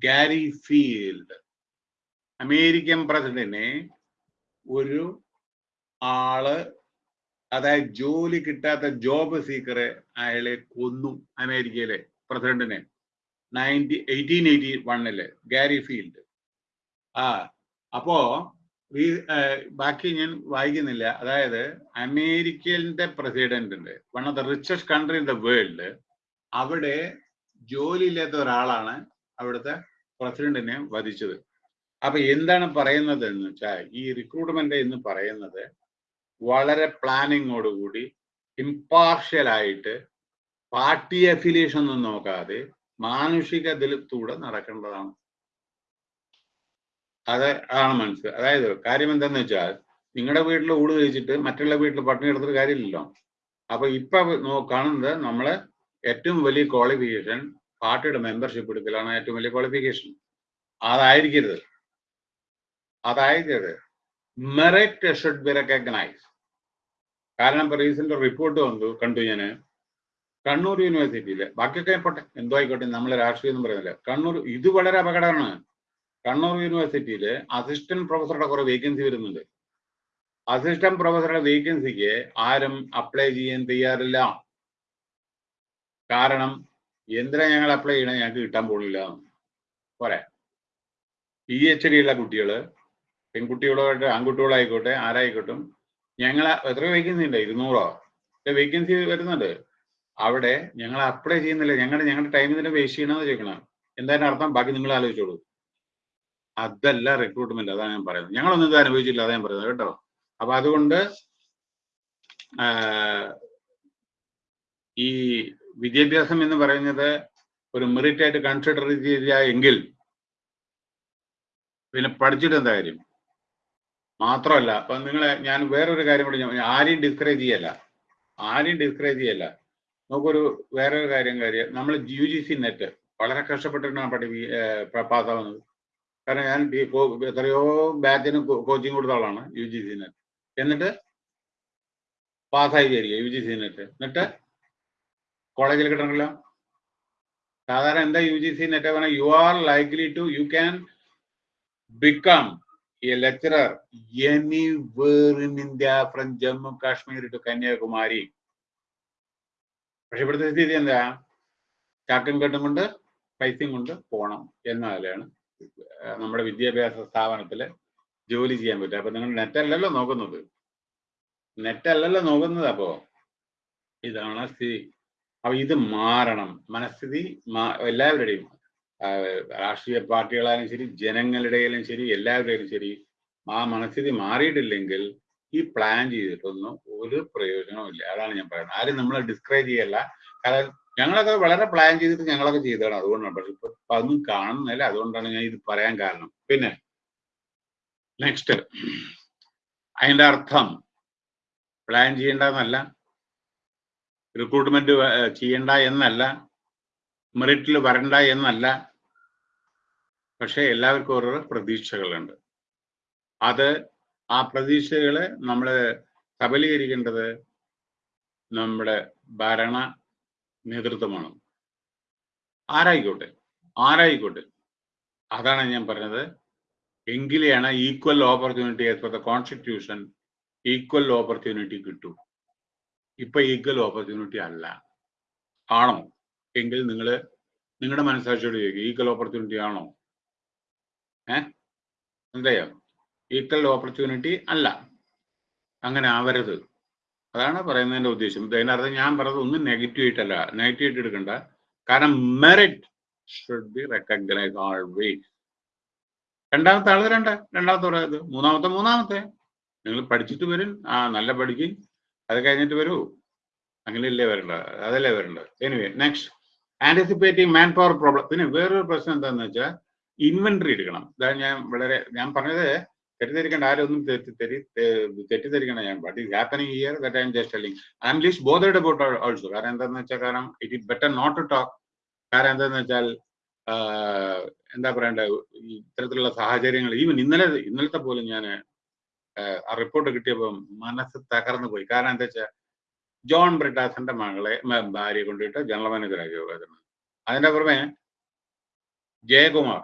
Garfield American പ്രസിഡന്റിനെ ഒരു ആൾ അതായത് ജോലി കിട്ടാത്ത ജോബ് സീക്കറെ അയാളെ കൊന്നു അമേരിക്കയിലെ പ്രസിഡന്റിനെ നയന്റി എയ്റ്റീൻ എയ്റ്റി വണ്ണിൽ ഗാരി ഫീൽഡ് ആ അപ്പോ ബാക്കി ഞാൻ വായിക്കുന്നില്ല. അതായത് അമേരിക്കന്റെ പ്രസിഡന്റ് ഉണ്ട് one of the richest country in the world. അവിടെ ജോലിയില്ലാത്ത ഒരാളാണ് അവിടുത്തെ പ്രസിഡന്റിനെ വധിച്ചത്. അപ്പൊ എന്താണ് പറയുന്നത് എന്ന് വെച്ചാൽ ഈ റിക്രൂട്ട്മെന്റ് എന്ന് പറയുന്നത് വളരെ പ്ലാനിങ്ങോടുകൂടി ഇമ്പാർഷ്യൽ ആയിട്ട് പാർട്ടി അഫിലിയേഷൻ ഒന്നും നോക്കാതെ മാനുഷിക ദലത്തൂടെ നടക്കേണ്ടതാണ്. അത് ആണ് മനസ്സിൽ അതായത് കാര്യം എന്താന്ന് വെച്ചാൽ നിങ്ങളുടെ വീട്ടിൽ ഊട് കഴിച്ചിട്ട് മറ്റുള്ള വീട്ടിൽ പട്ടിണി എടുത്തിട്ട് കാര്യമില്ലല്ലോ. അപ്പൊ ഇപ്പൊ കാണുന്നത് നമ്മളെ ഏറ്റവും വലിയ ക്വാളിഫിക്കേഷൻ പാർട്ടിയുടെ മെമ്പർഷിപ്പ് എടുക്കലാണ് ഏറ്റവും വലിയ ക്വാളിഫിക്കേഷൻ അതായിരിക്കരുത്. അതായിരിക്കരുത്. മെറിറ്റ് ഷുഡ് ബി റെക്കഗ്നൈസ് കാരണം ഇപ്പൊ റീസെന്റ് റിപ്പോർട്ട് വന്നു കണ്ടു ഞാൻ. കണ്ണൂർ യൂണിവേഴ്സിറ്റിയിൽ ബാക്കിയൊക്കെ പോട്ടെ എന്തോ ആയിക്കോട്ടെ നമ്മൾ രാഷ്ട്രീയം എന്ന് പറയുന്നില്ല. കണ്ണൂർ ഇത് വളരെ അപകടമാണ്. കണ്ണൂർ യൂണിവേഴ്സിറ്റിയിൽ അസിസ്റ്റന്റ് പ്രൊഫസറുടെ കുറെ വേക്കൻസി വരുന്നുണ്ട്. അസിസ്റ്റന്റ് പ്രൊഫസറുടെ വേക്കൻസിക്ക് ആരും അപ്ലൈ ചെയ്യാൻ തയ്യാറില്ല. കാരണം എന്തിനാ ഞങ്ങൾ അപ്ലൈ ചെയ്യണേ? ഞങ്ങൾക്ക് കിട്ടാൻ പോകുന്നില്ല. പോരെ. പി എച്ച് ഡി ഉള്ള കുട്ടികൾ പെൺകുട്ടികളായിട്ട് ആൺകുട്ടികളായിക്കോട്ടെ ആരായിക്കോട്ടും ഞങ്ങൾ എത്ര വേക്കൻസി ഉണ്ട്. ഇരുന്നൂറോ. വേക്കൻസി വരുന്നുണ്ട്. അവിടെ ഞങ്ങൾ അപ്ലൈ ചെയ്യുന്നില്ല. ഞങ്ങളുടെ ഞങ്ങളുടെ ടൈം ഇതിനെ വേസ്റ്റ് ചെയ്യണമെന്ന് ചോദിക്കണം എന്തായാലും അർത്ഥം? ബാക്കി നിങ്ങൾ ആലോചിച്ചോളൂ. അതല്ല റിക്രൂട്ട്മെന്റ് അതാണ് ഞാൻ പറയുന്നത്. ഞങ്ങളൊന്നും ഇത് അനുഭവിച്ചില്ല അതാ ഞാൻ പറയുന്നത് കേട്ടോ. അപ്പൊ അതുകൊണ്ട് ഈ വിദ്യാഭ്യാസം എന്ന് പറയുന്നത് ഒരു മെറിറ്റ് ആയിട്ട് കൺസിഡർ ചെയ്തില്ല എങ്കിൽ പിന്നെ പഠിച്ചിട്ട് എന്താ കാര്യം? മാത്രമല്ല അപ്പൊ നിങ്ങളെ ഞാൻ വേറൊരു കാര്യം കൂടി ആരെയും ഡിസ്കറേജ് ചെയ്യല്ല. ആരെയും ഡിസ്കറേജ് ചെയ്യല്ല. നമുക്കൊരു വേറൊരു കാര്യം കാര്യം നമ്മൾ യു ജി സി നെറ്റ് വളരെ കഷ്ടപ്പെട്ടിട്ടാണ് പഠി പാസ്സാവുന്നത്. കാരണം ഞാൻ എത്രയോ ബാച്ചിന് കോച്ചിങ് കൊടുത്ത ആളാണ് യു ജി സി നെറ്റ് എന്നിട്ട് പാസ്സായി വിചാരിക്കുക യു ജി സി നെറ്റ് എന്നിട്ട് കോളേജിൽ കിട്ടണമല്ലോ. സാധാരണ എന്താ യു ജി സി നെറ്റ് പറഞ്ഞാൽ you are likely to you can become a lecturer anywhere in India from Jammu Kashmir to Kanyakumari പക്ഷെ ഇവിടുത്തെ സ്ഥിതി എന്താ? ചാക്കും കെട്ടും കൊണ്ട് പൈസയും കൊണ്ട് പോകണം എന്നതിലാണ് നമ്മുടെ വിദ്യാഭ്യാസ സ്ഥാപനത്തിൽ ജോലി ചെയ്യാൻ പറ്റും. അപ്പൊ നിങ്ങൾ നെറ്റ് അല്ലല്ലോ നോക്കുന്നത്. നെറ്റ് അല്ലല്ലോ നോക്കുന്നത് അപ്പോ? ഇതാണ് സ്ഥിതി അപ്പൊ ഇത് മാറണം. മനസ്ഥിതി എല്ലാവരുടെയും രാഷ്ട്രീയ പാർട്ടികളായാലും ശരി ജനങ്ങളുടെയും ശരി എല്ലാവരുടെയും ശരി ആ മനസ്ഥിതി മാറിയിട്ടില്ലെങ്കിൽ ഈ പ്ലാൻ ചെയ്തിട്ടൊന്നും ഒരു പ്രയോജനവും ഇല്ല അതാണ് ഞാൻ പറയുന്നത്. ആരും നമ്മളെ ഡിസ്ക്രൈബ് ചെയ്യല്ല. കാരണം ഞങ്ങളൊക്കെ വളരെ പ്ലാൻ ചെയ്തിട്ട് ഞങ്ങളൊക്കെ ചെയ്തതാണ്. അതുകൊണ്ടാണ്. പക്ഷെ ഇപ്പൊ അതൊന്നും കാണുന്നില്ല. അതുകൊണ്ടാണ് ഞാൻ ഇത് പറയാൻ കാരണം. പിന്നെ നെക്സ്റ്റ് അതിന്റെ അർത്ഥം. പ്ലാൻ ചെയ്യേണ്ടെന്നല്ല റിക്രൂട്ട്മെന്റ് ചെയ്യണ്ട എന്നല്ല. മെറിറ്റിൽ വരണ്ട എന്നല്ല. പക്ഷെ എല്ലാവർക്കും ഓരോ പ്രതീക്ഷകളുണ്ട്. അത് ആ പ്രതീക്ഷകളെ നമ്മൾ സബലീകരിക്കേണ്ടത് നമ്മുടെ ഭരണ നേതൃത്വമാണ് ആരായിക്കോട്ടെ? ആരായിക്കോട്ടെ? അതാണ് ഞാൻ പറഞ്ഞത്. എങ്കിലെയാണ് equal opportunity as the constitution equal opportunity കിട്ടൂ. ഇപ്പൊ ഈക്വൽ ഓപ്പർച്യൂണിറ്റി അല്ല. ആണോ? എങ്കിൽ നിങ്ങൾ നിങ്ങളുടെ മനസ്സാക്ഷിയോട് ചോദിക്കും ഈക്വൽ ഓപ്പർച്യൂണിറ്റി ആണോ? ഏ? എന്തായോ ഈക്വൽ ഓപ്പർച്യൂണിറ്റി അല്ല. അങ്ങനെ ആവരുത്. അതാണ് പറയുന്നതിന്റെ ഉദ്ദേശം. ഇത് അതിനർത്ഥം ഞാൻ പറഞ്ഞത് ഒന്നും നെഗറ്റീവ് ആയിട്ടല്ല. നെഗറ്റീവ് ആയിട്ട് എടുക്കണ്ട. കാരണം merit should be recognise always രണ്ടാമത്തെ ആൾ രണ്ട് രണ്ടാമത്തെ പറയുന്നത് മൂന്നാമത്തെ മൂന്നാമത്തെ. നിങ്ങൾ പഠിച്ചിട്ട് വരും. ആ നല്ല പഠിക്കും. അത് കഴിഞ്ഞിട്ട് വരൂ. അങ്ങനെയല്ലേ വരേണ്ടത് അതല്ലേ വരേണ്ടത് anyway next anticipating manpower problem പിന്നെ വേറൊരു പ്രശ്നം എന്താണെന്ന് വെച്ചാൽ ഇൻവെന്ററി എടുക്കണം. ഇതാണ് ഞാൻ വളരെ ഞാൻ പറഞ്ഞത് തെറ്റിദ്ധരിക്കേണ്ട ആരും ഒന്നും തെറ്റി തെറ്റി തെറ്റിദ്ധരിക്കണം ഞാൻ. But is happening here that I'm just telling I'm least bothered about also കാരണം എന്താണെന്ന് വെച്ചാൽ കാരണം it is better not to talk കാരണം എന്താണെന്ന് വെച്ചാൽ എന്താ പറയണ്ടേ ഇത്തരത്തിലുള്ള സാഹചര്യങ്ങൾ ഈവൻ ഇന്നലെ ഇന്നലത്തെ പോലും ഞാൻ ആ റിപ്പോർട്ട് കിട്ടിയപ്പോൾ മനസ്സ് തകർന്നു പോയി. കാരണം എന്താ വെച്ചാൽ ജോൺ ബ്രിട്ടാസിന്റെ മകളെ ഭാര്യയെ കൊണ്ടിട്ട് ജനറൽ മാനേജറാക്കി വരുന്നത് അതിന്റെ പുറമെ ജയകുമാർ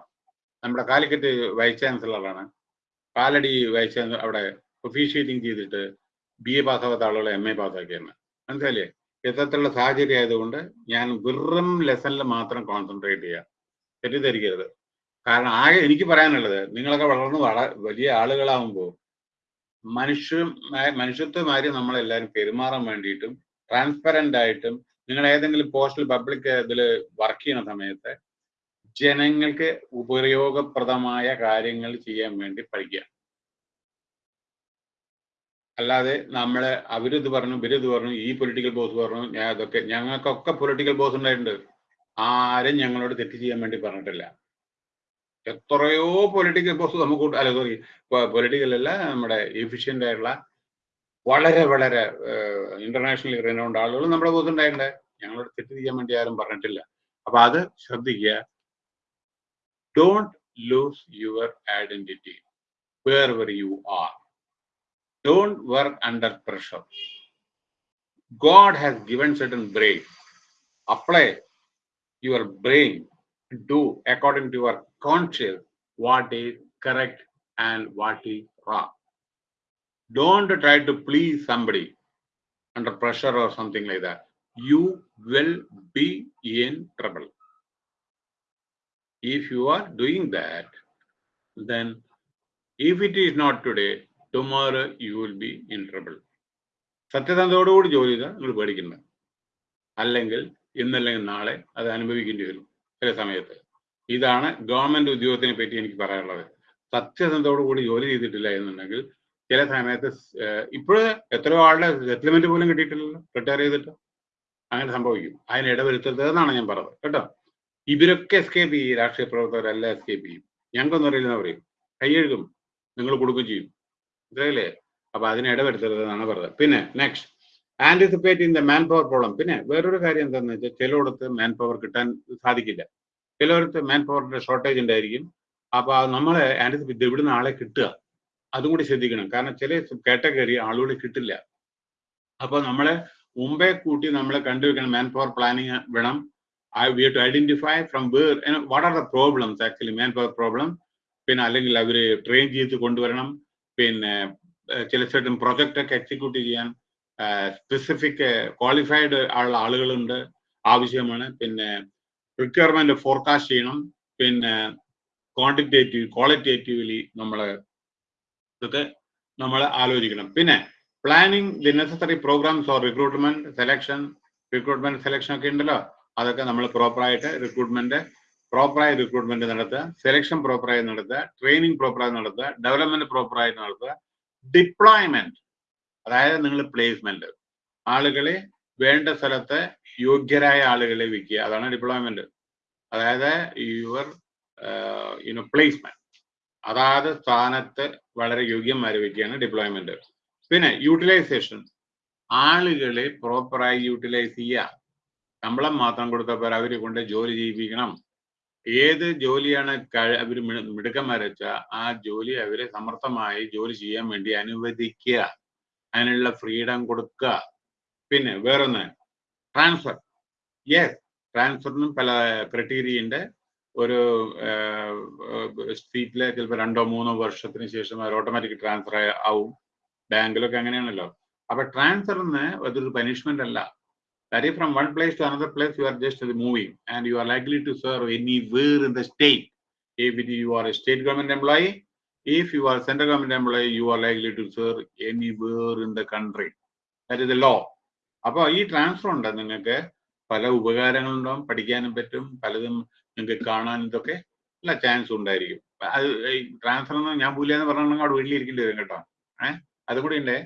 നമ്മുടെ കാലിക്കറ്റ് വൈസ് ചാൻസലറാണ് കാലടി വൈസ് അവിടെ ഒഫീഷ്യേറ്റിംഗ് ചെയ്തിട്ട് ബി എ പാസ്സാവാത്ത ആളുകളെ എം എ പാസ്സാക്കിയാണ് മനസ്സിലായില്ലേ? ഇത്തരത്തിലുള്ള സാഹചര്യം ആയതുകൊണ്ട് ഞാൻ വെറും ലെസണിൽ മാത്രം കോൺസെൻട്രേറ്റ് ചെയ്യാം. തെറ്റിദ്ധരിക്കരുത്. കാരണം ആകെ എനിക്ക് പറയാനുള്ളത് നിങ്ങളൊക്കെ വളർന്ന് വള വലിയ ആളുകളാവുമ്പോൾ മനുഷ്യ മനുഷ്യത്വമാര് നമ്മളെല്ലാവരും പെരുമാറാൻ വേണ്ടിയിട്ടും ട്രാൻസ്പെറന്റ് ആയിട്ടും നിങ്ങൾ ഏതെങ്കിലും പോസ്റ്റൽ പബ്ലിക് ഇതിൽ വർക്ക് ചെയ്യുന്ന സമയത്ത് ജനങ്ങൾക്ക് ഉപയോഗപ്രദമായ കാര്യങ്ങൾ ചെയ്യാൻ വേണ്ടി പഠിക്കുക. അല്ലാതെ നമ്മൾ അവരിത് പറഞ്ഞു ഇവരിത് പറഞ്ഞു ഈ പൊളിറ്റിക്കൽ ബോസ് പറഞ്ഞു ഞാൻ അതൊക്കെ ഞങ്ങൾക്കൊക്കെ പൊളിറ്റിക്കൽ ബോസ് ഉണ്ടായിട്ടുണ്ട്. ആരും ഞങ്ങളോട് തെറ്റ് ചെയ്യാൻ വേണ്ടി പറഞ്ഞിട്ടില്ല. എത്രയോ പൊളിറ്റിക്കൽ ബോസ് നമുക്ക് അല്ല സോറി പൊളിറ്റിക്കൽ അല്ല നമ്മുടെ എഫിഷ്യന്റ് ആയിട്ടുള്ള വളരെ വളരെ ഇന്റർനാഷണൽ റിനൗണ്ട് ആളുകൾ നമ്മുടെ ബോസ് ഉണ്ടായിട്ടുണ്ട്. ഞങ്ങളോട് തെറ്റ് ചെയ്യാൻ വേണ്ടി ആരും പറഞ്ഞിട്ടില്ല. അപ്പൊ അത് ശ്രദ്ധിക്കുക. Don't lose your identity wherever you are. Don't work under pressure. God has given certain brain. Apply your brain to do according to your conscience what is correct and what is wrong. Don't try to please somebody under pressure or something like that. You will be in trouble. If you are doing that, then if it is not today, tomorrow you will be in trouble സത്യസന്ധതയോടുകൂടി ജോലി ചെയ്താൽ നിങ്ങൾ പേടിക്കണ്ട. അല്ലെങ്കിൽ ഇന്നല്ലെങ്കിൽ നാളെ അത് അനുഭവിക്കേണ്ടി വരും ചില സമയത്ത്. ഇതാണ് ഗവൺമെന്റ് ഉദ്യോഗത്തിനെ പറ്റി എനിക്ക് പറയാനുള്ളത്. സത്യസന്ധതയോടുകൂടി ജോലി ചെയ്തിട്ടില്ല എന്നുണ്ടെങ്കിൽ ചില സമയത്ത് ഇപ്പോഴും എത്രയോ ആളുടെ സെറ്റിൽമെന്റ് പോലും കിട്ടിയിട്ടില്ലല്ലോ. റിട്ടയർ ചെയ്തിട്ട്. അങ്ങനെ സംഭവിക്കും. അതിന് ഇടവരുത്തരുത് എന്നാണ് ഞാൻ പറഞ്ഞത്. കേട്ടോ? ഇവരൊക്കെ എസ്കേപ്പ് ചെയ്യും രാഷ്ട്രീയ പ്രവർത്തകരെല്ലാം എസ്കേപ്പ് ചെയ്യും. ഞങ്ങൾക്കൊന്നും അറിയില്ലെന്ന് പറയും കൈയെഴുതും നിങ്ങൾ കൊടുക്കുകയും ചെയ്യും. മനസ്സിലായില്ലേ? അപ്പൊ അതിനെ ഇടപെടുത്തരുതെന്നാണ് പറഞ്ഞത്. പിന്നെ next anticipate in the manpower problem പിന്നെ വേറൊരു കാര്യം എന്താണെന്ന് വെച്ചാൽ ചിലയിടത്ത് മാൻ പവർ കിട്ടാൻ സാധിക്കില്ല. ചിലയിടത്ത് മാൻ പവറിന്റെ ഷോർട്ടേജ് ഉണ്ടായിരിക്കും. അപ്പൊ നമ്മളെ ആന്റിസിപ്പേറ്റ് ഇവിടുന്ന് ആളെ കിട്ടുക. അതും കൂടി ശ്രദ്ധിക്കണം. കാരണം ചില കാറ്റഗറി ആളുകൾ കിട്ടില്ല. അപ്പൊ നമ്മളെ മുമ്പേ കൂട്ടി നമ്മളെ കണ്ടുവെക്കണം. മാൻ പവർ പ്ലാനിങ് വേണം. I we to identify from where what are the problems actually manpower problem പിന്നെ അല്ലെങ്കിൽ അവർ ട്രെയിൻ ചെയ്ത് കൊണ്ടുവരണം പിന്നെ ചില certain പ്രൊജക്റ്റ് ഒക്കെ എക്സിക്യൂട്ട് ചെയ്യാൻ സ്പെസിഫിക് ക്വാളിഫൈഡ് ഉള്ള ആളുകളുണ്ട് ആവശ്യമാണ്. പിന്നെ റിക്വയർമെന്റ് ഫോർകാസ്റ്റ് ചെയ്യണം പിന്നെ ക്വാണ്ടിറ്റേറ്റീവ് ക്വാളിറ്റേറ്റീവ്ലി നമ്മൾ ഇതൊക്കെ നമ്മൾ ആലോചിക്കണം. പിന്നെ planning the necessary programmes or recruitment selection recruitment selection ഒക്കെ ഉണ്ടല്ലോ. അതൊക്കെ നമ്മൾ പ്രോപ്പറായിട്ട് റിക്രൂട്ട്മെന്റ് പ്രോപ്പറായി റിക്രൂട്ട്മെന്റ് നടത്തുക സെലക്ഷൻ പ്രോപ്പറായി നടത്തുക ട്രെയിനിങ് പ്രോപ്പറായി നടത്തുക ഡെവലപ്മെന്റ് പ്രോപ്പറായി നടത്തുക ഡിപ്ലോയ്മെന്റ് അതായത് നിങ്ങൾ പ്ലേസ്മെന്റ് ആളുകളെ വേണ്ട സ്ഥലത്തെ യോഗ്യരായ ആളുകളെ വിൽക്കുക. അതാണ് ഡിപ്ലോയ്മെന്റ് അതായത് യുവർ യുനോ പ്ലേസ്മെന്റ് അതാത് സ്ഥാനത്ത് വളരെ യോഗ്യന്മാരെ വയ്ക്കുകയാണ് ഡിപ്ലോയ്മെന്റ് പിന്നെ യൂട്ടിലൈസേഷൻ ആളുകളെ പ്രോപ്പറായി യൂട്ടിലൈസ് ചെയ്യുക. ശമ്പളം മാത്രം കൊടുത്തപ്പോൾ അവരെ കൊണ്ട് ജോലി ചെയ്യിപ്പിക്കണം. ഏത് ജോലിയാണ് അവർ മിടുക്കന്മാരെ വെച്ചാൽ ആ ജോലി അവരെ സമർത്ഥമായി ജോലി ചെയ്യാൻ വേണ്ടി അനുവദിക്കുക. അതിനുള്ള ഫ്രീഡം കൊടുക്കുക. പിന്നെ വേറൊന്ന് ട്രാൻസ്ഫർ. യെസ് ട്രാൻസ്ഫറിനും പല ക്രൈറ്റീരിയ ഉണ്ട്. ഒരു സീറ്റിലെ ചിലപ്പോൾ രണ്ടോ മൂന്നോ വർഷത്തിന് ശേഷം അവർ ഓട്ടോമാറ്റിക് ട്രാൻസ്ഫർ ആവും. ബാങ്കിലൊക്കെ അങ്ങനെയാണല്ലോ. അപ്പൊ ട്രാൻസ്ഫറിന് അതൊരു പനിഷ്മെന്റ് അല്ല. That is from one place to another place you are just moving and you are likely to serve anywhere in the state if you are a state government employee if you are central government employee you are likely to serve anywhere in the country that is the law അപ്പോൾ ഈ transfer ഉണ്ട് നിങ്ങൾക്ക് പല ഉപകാരങ്ങളുണ്ടാവും പഠിക്കാനും പറ്റും പലതും നിങ്ങൾക്ക് കാണാൻ ഇതൊക്കെ നല്ല ചാൻസ് ഉണ്ടായിരിക്കും അത് ട്രാൻസ്ഫർ എന്ന് ഞാൻ പോലെയെന്ന് പറഞ്ഞാൽ അവിടെ വീട്ടിലിരിക്കേണ്ടി വരും കേട്ടോ ഏഹ് അതുകൂടി ഉണ്ടേ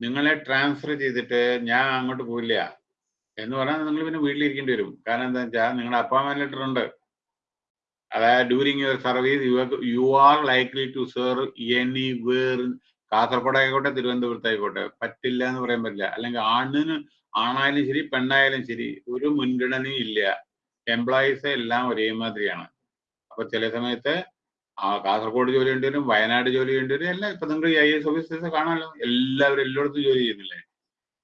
നിങ്ങളെ ട്രാൻസ്ഫർ ചെയ്തിട്ട് ഞാൻ അങ്ങോട്ട് പോയില്ല എന്ന് പറഞ്ഞാൽ നിങ്ങൾ പിന്നെ വീട്ടിലിരിക്കേണ്ടി വരും. കാരണം എന്താ വെച്ചാൽ നിങ്ങളുടെ അപ്പോയിൻമെന്റ് ലെറ്റർ ഉണ്ട്. അതായത് during your service you you are likely to serve anywhere Kasaragod ആയിക്കോട്ടെ തിരുവനന്തപുരത്ത് ആയിക്കോട്ടെ. പറ്റില്ല എന്ന് പറയാൻ പറ്റില്ല. അല്ലെങ്കിൽ ആണിന് ആണായാലും ശരി പെണ്ണായാലും ശരി ഒരു മുൻഗണനയും ഇല്ല. എംപ്ലോയീസ് എല്ലാം ഒരേമാതിരിയാണ്. അപ്പൊ ചില സമയത്ത് ആ കാസർഗോഡ് ജോലി വേണ്ടി വരും വയനാട് ജോലി വേണ്ടി വരും എല്ലാം ഇപ്പൊ നിങ്ങൾ ഐ എസ് ഓഫീസേഴ്സ് കാണാമല്ലോ എല്ലാവരും എല്ലായിടത്തും ജോലി ചെയ്യുന്നില്ലേ?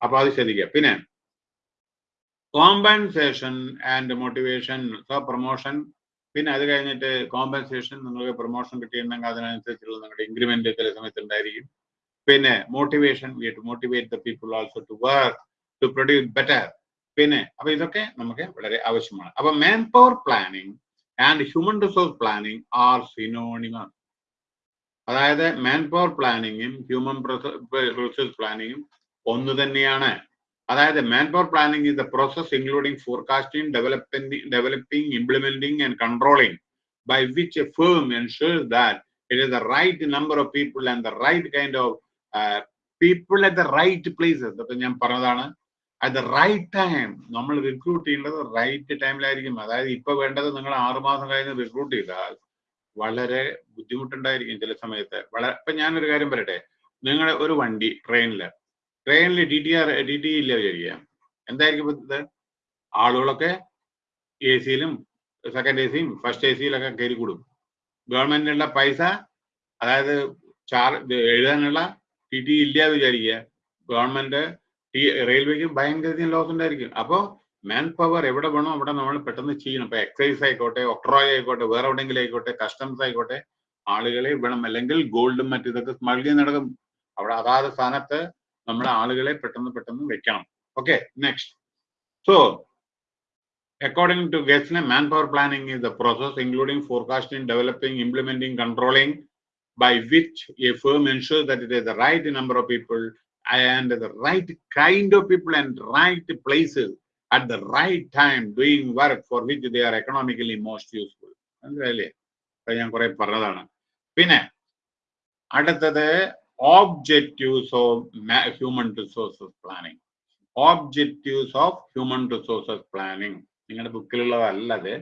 അപ്പൊ അത് ശ്രദ്ധിക്കുക. പിന്നെ compensation and motivation so promotion പിന്നെ അത് കഴിഞ്ഞിട്ട് കോമ്പൻസേഷൻ നിങ്ങൾക്ക് പ്രൊമോഷൻ കിട്ടിയിട്ടുണ്ടെങ്കിൽ അതിനനുസരിച്ചുള്ള നിങ്ങളുടെ ഇൻക്രിമെന്റ് ചില സമയത്ത് ഉണ്ടായിരിക്കും പിന്നെ motivation we to motivate the people also to work to produce better പിന്നെ അപ്പൊ ഇതൊക്കെ നമുക്ക് വളരെ ആവശ്യമാണ്. അപ്പൊ manpower planning and human resource planning are synonym അതായത് മാൻ പവർ പ്ലാനിങ്ങും ഹ്യൂമൻ റിസോഴ്സ് പ്ലാനിങ്ങും ഒന്ന് തന്നെയാണ്. അതായത് manpower planning is the process including forecasting developing developing implementing and controlling by which a firm ensures that it is the right number of people and the right kind of people at the right places അപ്പൊ ഞാൻ പറഞ്ഞതാണ് at the right time നമ്മൾ recruit ചെയ്യേണ്ടത് right ടൈമിലായിരിക്കും അതായത് ഇപ്പൊ വേണ്ടത് നിങ്ങൾ ആറുമാസം കഴിഞ്ഞ് റിക്രൂട്ട് ചെയ്താൽ വളരെ ബുദ്ധിമുട്ടുണ്ടായിരിക്കും ചില സമയത്ത്. വളരെ ഇപ്പൊ ഞാനൊരു കാര്യം പറയട്ടെ നിങ്ങളുടെ ഒരു വണ്ടി ട്രെയിനിൽ ട്രെയിനിൽ D T R D T ഇല്ല വിചാരിക്കുക. എന്തായിരിക്കും ഇത്? ആളുകളൊക്കെ എ സിയിലും സെക്കൻഡ് എ സിയും ഫസ്റ്റ് എ സിയിലൊക്കെ കയറി കൂടും. ഗവൺമെന്റിനുള്ള പൈസ അതായത് ചാർജ് എഴുതാനുള്ള ടി ടി ഇല്ല വിചാരിക്കുക. ഗവൺമെന്റ് റെയിൽവേക്ക് ഭയങ്കര ലോസ് ഉണ്ടായിരിക്കും. അപ്പോൾ മാൻ പവർ എവിടെ വേണോ അവിടെ നമ്മൾ പെട്ടെന്ന് ചെയ്യണം. ഇപ്പൊ എക്സൈസ് ആയിക്കോട്ടെ ഒക്ട്രോയ് ആയിക്കോട്ടെ വേറെ എവിടെയെങ്കിലും ആയിക്കോട്ടെ കസ്റ്റംസ് ആയിക്കോട്ടെ ആളുകളെ വേണം അല്ലെങ്കിൽ ഗോൾഡും മറ്റു ഇതൊക്കെ സ്മഗ്ലിങ് നടക്കും. അവിടെ അതാത് സ്ഥാനത്ത് നമ്മുടെ ആളുകളെ പെട്ടെന്ന് പെട്ടെന്ന് വെക്കണം okay next so according to Gessner, manpower planning is the process including forecasting, developing, implementing, controlling, by which a firm ensures that it is the right number of people and the right kind of people and right places at the right time doing work for which they are economically most useful. മനസ്സിലായില്ലേ അപ്പൊ ഞാൻ കുറെ പറഞ്ഞതാണ് പിന്നെ അടുത്തത് objectives of human resources planning. Objectives of human resources planning. നിങ്ങളുടെ ബുക്കിലുള്ളതല്ല അത്.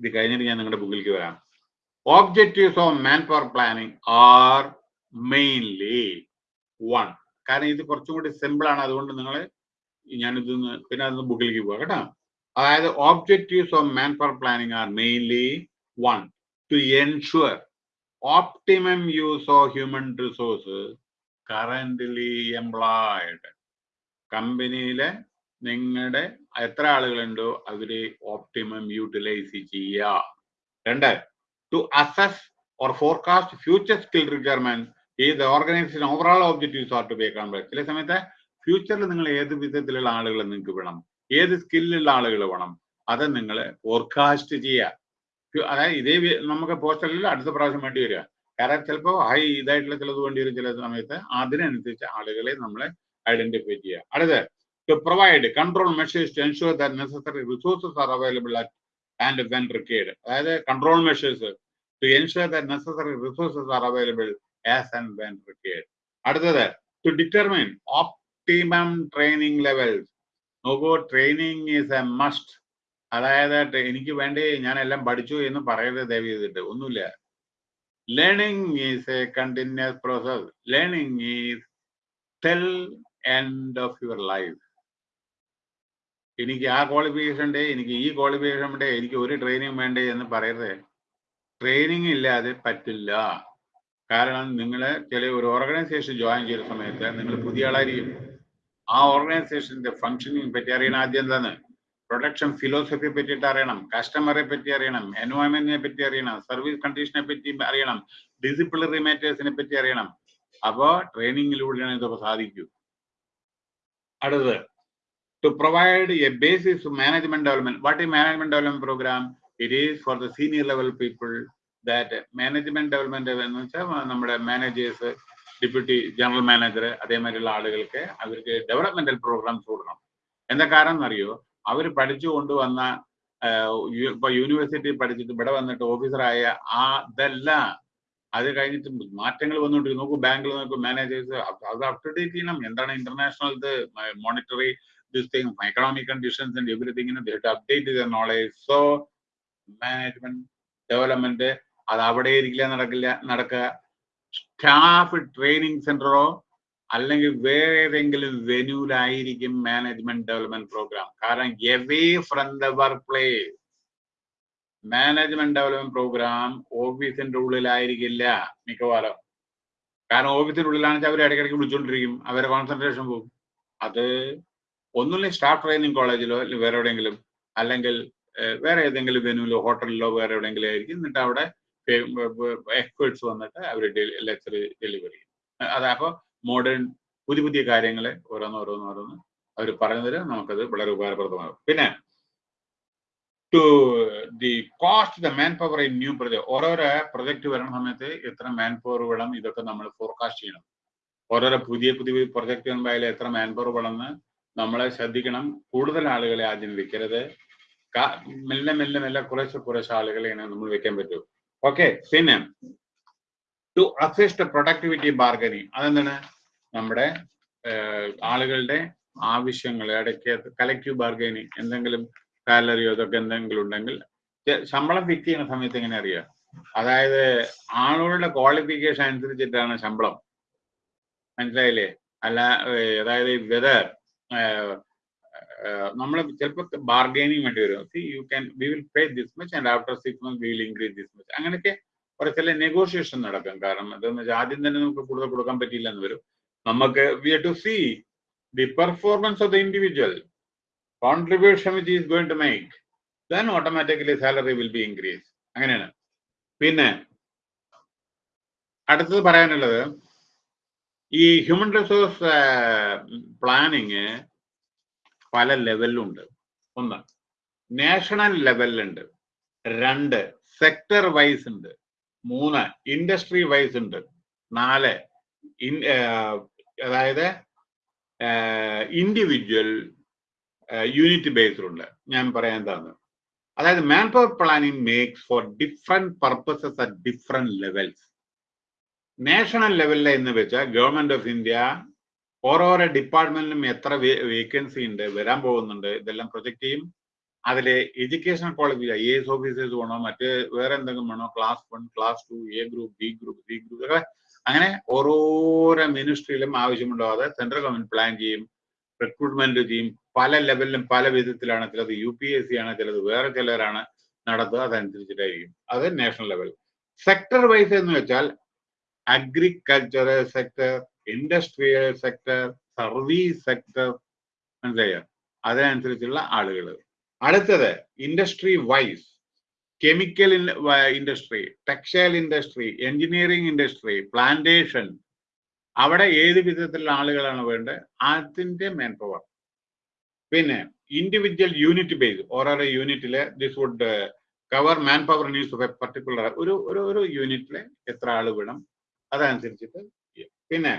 ഇത് കഴിഞ്ഞിട്ട് ഞാൻ നിങ്ങളുടെ ബുക്കിലേക്ക് വരാം. Of manpower planning are mainly one കാരണം ഇത് കുറച്ചും കൂടി സിമ്പിൾ ആണ്. അതുകൊണ്ട് നിങ്ങൾ ഞാനിത് പിന്നെ അതൊന്ന് ബുക്കിലേക്ക് പോവാം കേട്ടോ. അതായത് objectives of manpower planning are mainly one to optimum use of human resources currently employed കമ്പനിയിലെ നിങ്ങളുടെ എത്ര ആളുകളുണ്ടോ? അവരെ ഓപ്റ്റിമം യൂട്ടിലൈസ് ചെയ്യുക രണ്ട് to assess or forecast future skill requirement ഈ organisation overall objectives are to be account ചില സമയത്ത് ഫ്യൂച്ചറിൽ നിങ്ങൾ ഏത് വിധത്തിലുള്ള ആളുകളെ നിങ്ങൾക്ക് വേണം? ഏത് സ്കില്ലുള്ള ആളുകൾ വേണം? അത് നിങ്ങൾ ഫോർകാസ്റ്റ് ചെയ്യുക അതായത് ഇതേ നമുക്ക് പോസ്റ്ററിൽ അടുത്ത പ്രാവശ്യം വേണ്ടി വരിക കാരണം ചിലപ്പോൾ ഹൈ ഇതായിട്ടുള്ള ചിലത് വേണ്ടി വരും ചില സമയത്ത് അതിനനുസരിച്ച് ആളുകളെ നമ്മളെ ഐഡന്റിഫൈ ചെയ്യുക അടുത്ത് to provide control measures to ensure that necessary resources are available at and when required. അതായത് control measures to ensure that necessary resources are available as and when required. അടുത്തത് to determine optimum training levels. നോക്കൂ training is a must അതായത് എനിക്ക് വേണ്ടി ഞാൻ എല്ലാം പഠിച്ചു എന്ന് പറയരുത് ദയവ് ചെയ്തിട്ട്. ഒന്നുമില്ല. Learning is a continuous process learning is till end of your life എനിക്ക് ആ ക്വാളിഫിക്കേഷൻ ഉണ്ട് എനിക്ക് ഈ ക്വാളിഫിക്കേഷൻ ഉണ്ട് എനിക്ക് ഒരു ട്രെയിനിങ് വേണ്ടേ എന്ന് പറയരുത്. ട്രെയിനിങ് ഇല്ലാതെ പറ്റില്ല. കാരണം നിങ്ങൾ ചില ഒരു ഓർഗനൈസേഷൻ ജോയിൻ ചെയ്ത സമയത്ത് നിങ്ങൾ പുതിയ ആളായിരിക്കും. ആ ഓർഗനൈസേഷന്റെ ഫങ്ഷനിങ് പറ്റി അറിയണം ആദ്യം എന്താണ്? പ്രൊഡക്ഷൻ ഫിലോസഫിയെ പറ്റിയിട്ട് അറിയണം കസ്റ്റമറെ പറ്റി അറിയണം എൻവയോൺമെന്റിനെ പറ്റി അറിയണം സർവീസ് കണ്ടീഷനെ പറ്റി അറിയണം ഡിസിപ്ലിനറി മാറ്റേഴ്സിനെ പറ്റി അറിയണം. അപ്പോ ട്രെയിനിങ്ങിലൂടെയാണ് ഇതൊക്കെ സാധിക്കൂ അടുത്തത് to provide a basis management development what ഈ management development programme it is for the senior level people that management development എന്ന് വെച്ചാൽ നമ്മുടെ മാനേജേഴ്സ് ഡെപ്യൂട്ടി ജനറൽ മാനേജർ അതേമാതിരിയുള്ള ആളുകൾക്ക് അവർക്ക് ഡെവലപ്മെന്റൽ പ്രോഗ്രാംസ് കൊടുക്കണം. എന്താ കാരണം എന്നറിയോ അവർ പഠിച്ചു കൊണ്ടുവന്ന ഇപ്പൊ യൂണിവേഴ്സിറ്റി പഠിച്ചിട്ട് ഇവിടെ വന്നിട്ട് ഓഫീസറായ ആ ഇതെല്ലാം. അത് കഴിഞ്ഞിട്ട് മാറ്റങ്ങൾ വന്നുകൊണ്ടിരിക്കും നോക്കൂ ബാങ്കിൽ നോക്കൂ മാനേജേഴ്സ് അത് അപ് ടു ഡേറ്റ് ചെയ്യണം. എന്താണ് ഇന്റർനാഷണൽ ഇത് monetary this thing, economic conditions and everything, update their knowledge. So, management, development, അത് അവിടെ ഇരിക്കില്ല നടക്കില്ല നടക്കുക. സ്റ്റാഫ് ട്രെയിനിങ് സെന്ററോ അല്ലെങ്കിൽ വേറെ ഏതെങ്കിലും വെന്യൂലായിരിക്കും മാനേജ്മെന്റ് ഡെവലപ്മെന്റ് പ്രോഗ്രാം കാരണം away from the work place management development programme ഓഫീസിന്റെ ഉള്ളിലായിരിക്കില്ല മിക്കവാറും. കാരണം ഓഫീസിന്റെ ഉള്ളിലാണെന്ന് വെച്ചാൽ അവർ ഇടയ്ക്കിടയ്ക്ക് വിളിച്ചുകൊണ്ടിരിക്കും അവരെ കോൺസെൻട്രേഷൻ പോകും അത് ഒന്നുമില്ല സ്റ്റാഫ് ട്രെയിനിങ് കോളേജിലോ അല്ലെങ്കിൽ വേറെ എവിടെയെങ്കിലും അല്ലെങ്കിൽ വേറെ ഏതെങ്കിലും വെനുവിലോ ഹോട്ടലിലോ വേറെ എവിടെയെങ്കിലും ആയിരിക്കും. എന്നിട്ട് അവിടെ എക്സ്പേർട്സ് വന്നിട്ട് അവർ ലെക്ചർ ഡെലിവറി ചെയ്യും. അത് അപ്പോൾ മോഡേൺ പുതിയ പുതിയ കാര്യങ്ങളെ ഓരോന്ന് ഓരോന്ന് ഓരോന്ന് അവർ പറഞ്ഞു നമുക്കത് വളരെ ഉപകാരപ്രദമാകും. പിന്നെ to the cost the manpower in new project ഓരോരോ പ്രൊജക്ട് വരുന്ന സമയത്ത് എത്ര മാൻ പവർ വേണം ഇതൊക്കെ നമ്മൾ ഫോർകാസ്റ്റ് ചെയ്യണം. ഓരോരോ പുതിയ പുതിയ പ്രൊജക്ട് വരുമ്പോൾ എത്ര മാൻ പവർ വേണമെന്ന് നമ്മളെ ശ്രദ്ധിക്കണം. കൂടുതൽ ആളുകളെ ആദ്യം വെക്കരുത്. മെല്ലെ മെല്ലെ മെല്ലെ കുറേശ്ശെ കുറേശ്ശെ ആളുകളെ ഇങ്ങനെ നമ്മൾ വെക്കാൻ പറ്റൂ. ഓക്കെ പിന്നെ ടു അസിസ്റ്റ് പ്രൊഡക്ടിവിറ്റി ബാർഗനിങ് അതെന്താണ്? നമ്മുടെ ആളുകളുടെ ആവശ്യങ്ങൾ ഇടയ്ക്ക് കലക്റ്റീവ് ബാർഗനിങ് എന്തെങ്കിലും സാലറിയോ അതൊക്കെ എന്തെങ്കിലും ഉണ്ടെങ്കിൽ ശമ്പളം ഫിക്സ് ചെയ്യുന്ന സമയത്ത് എങ്ങനെ അറിയാം? അതായത് ആളുകളുടെ ക്വാളിഫിക്കേഷൻ അനുസരിച്ചിട്ടാണ് ശമ്പളം. മനസ്സിലായില്ലേ? അല്ല അതായത് വെദർ നമ്മൾ ചിലപ്പോൾ ബാർഗൈനിങ് വേണ്ടി വരും. You can we will pay this much and after six month will increase this much അങ്ങനെയൊക്കെ ഒരു ചില നെഗോഷിയേഷൻ നടക്കും. കാരണം എന്താണെന്ന് വെച്ചാൽ ആദ്യം തന്നെ നമുക്ക് കൂടുതൽ കൊടുക്കാൻ പറ്റിയില്ല എന്ന് വരും. നമുക്ക് we to see the performance of the individual contribution which is going to make then automatically salary will be increase അങ്ങനെയാണ്. പിന്നെ അടുത്തത് പറയാനുള്ളത് ഈ ഹ്യൂമൻ റിസോഴ്സ് പ്ലാനിങ് പല ലെവലിലുണ്ട് ഒന്ന് നാഷണൽ ലെവലിലുണ്ട് രണ്ട് സെക്ടർ വൈസ് ഉണ്ട്. മൂന്ന് ഇൻഡസ്ട്രി വൈസ് ഉണ്ട്. നാല് അതായത് ഇൻഡിവിജ്വൽ യൂണിറ്റ് ബേസ്ഡ് ഉണ്ട്. ഞാൻ പറയാൻ എന്താണ് അതായത് manpower planning makes for different purposes at different levels national ലെവലിൽ എന്ന് വെച്ചാൽ ഗവൺമെന്റ് ഓഫ് ഇന്ത്യ ഓരോരോ ഡിപ്പാർട്ട്മെന്റിലും എത്ര വേക്കൻസി ഉണ്ട് വരാൻ പോകുന്നുണ്ട് ഇതെല്ലാം പ്രൊജക്ട് ചെയ്യും. അതിലെ education qualification I S officers വേണോ മറ്റ് വേറെ എന്തെങ്കിലും വേണോ? Class one class two A group B group C group അങ്ങനെ ഓരോരോ മിനിസ്ട്രിയിലും ആവശ്യമുണ്ടാവാതെ സെൻട്രൽ ഗവൺമെന്റ് പ്ലാൻ ചെയ്യും റിക്രൂട്ട്മെന്റ് ചെയ്യും. പല ലെവലിലും പല വിധത്തിലാണ് ചിലത് യു പി എസ് സി ആണ് ചിലത് വേറെ ചിലരാണ് നടത്തുക. അതനുസരിച്ചിട്ടായിരിക്കും. അത് നാഷണൽ ലെവൽ സെക്ടർ വൈസ് എന്ന് വെച്ചാൽ agriculture sector industrial sector service sector മനസ്സിലായോ? അതിനനുസരിച്ചുള്ള ആളുകൾ അടുത്തത് industry wise chemical industry textile industry engineering industry plantation അവിടെ ഏത് വിധത്തിലുള്ള ആളുകളാണ് വേണ്ടത്? അതിന്റെ മെയിൻ പവർ പിന്നെ ഇൻഡിവിജ്വൽ യൂണിറ്റ് ബേസ് ഓരോരോ യൂണിറ്റിലെ this would cover manpower needs of a particular ഒരു ഒരു ഒരു എത്ര ആൾ വേണം? അതനുസരിച്ചിട്ട് പിന്നെ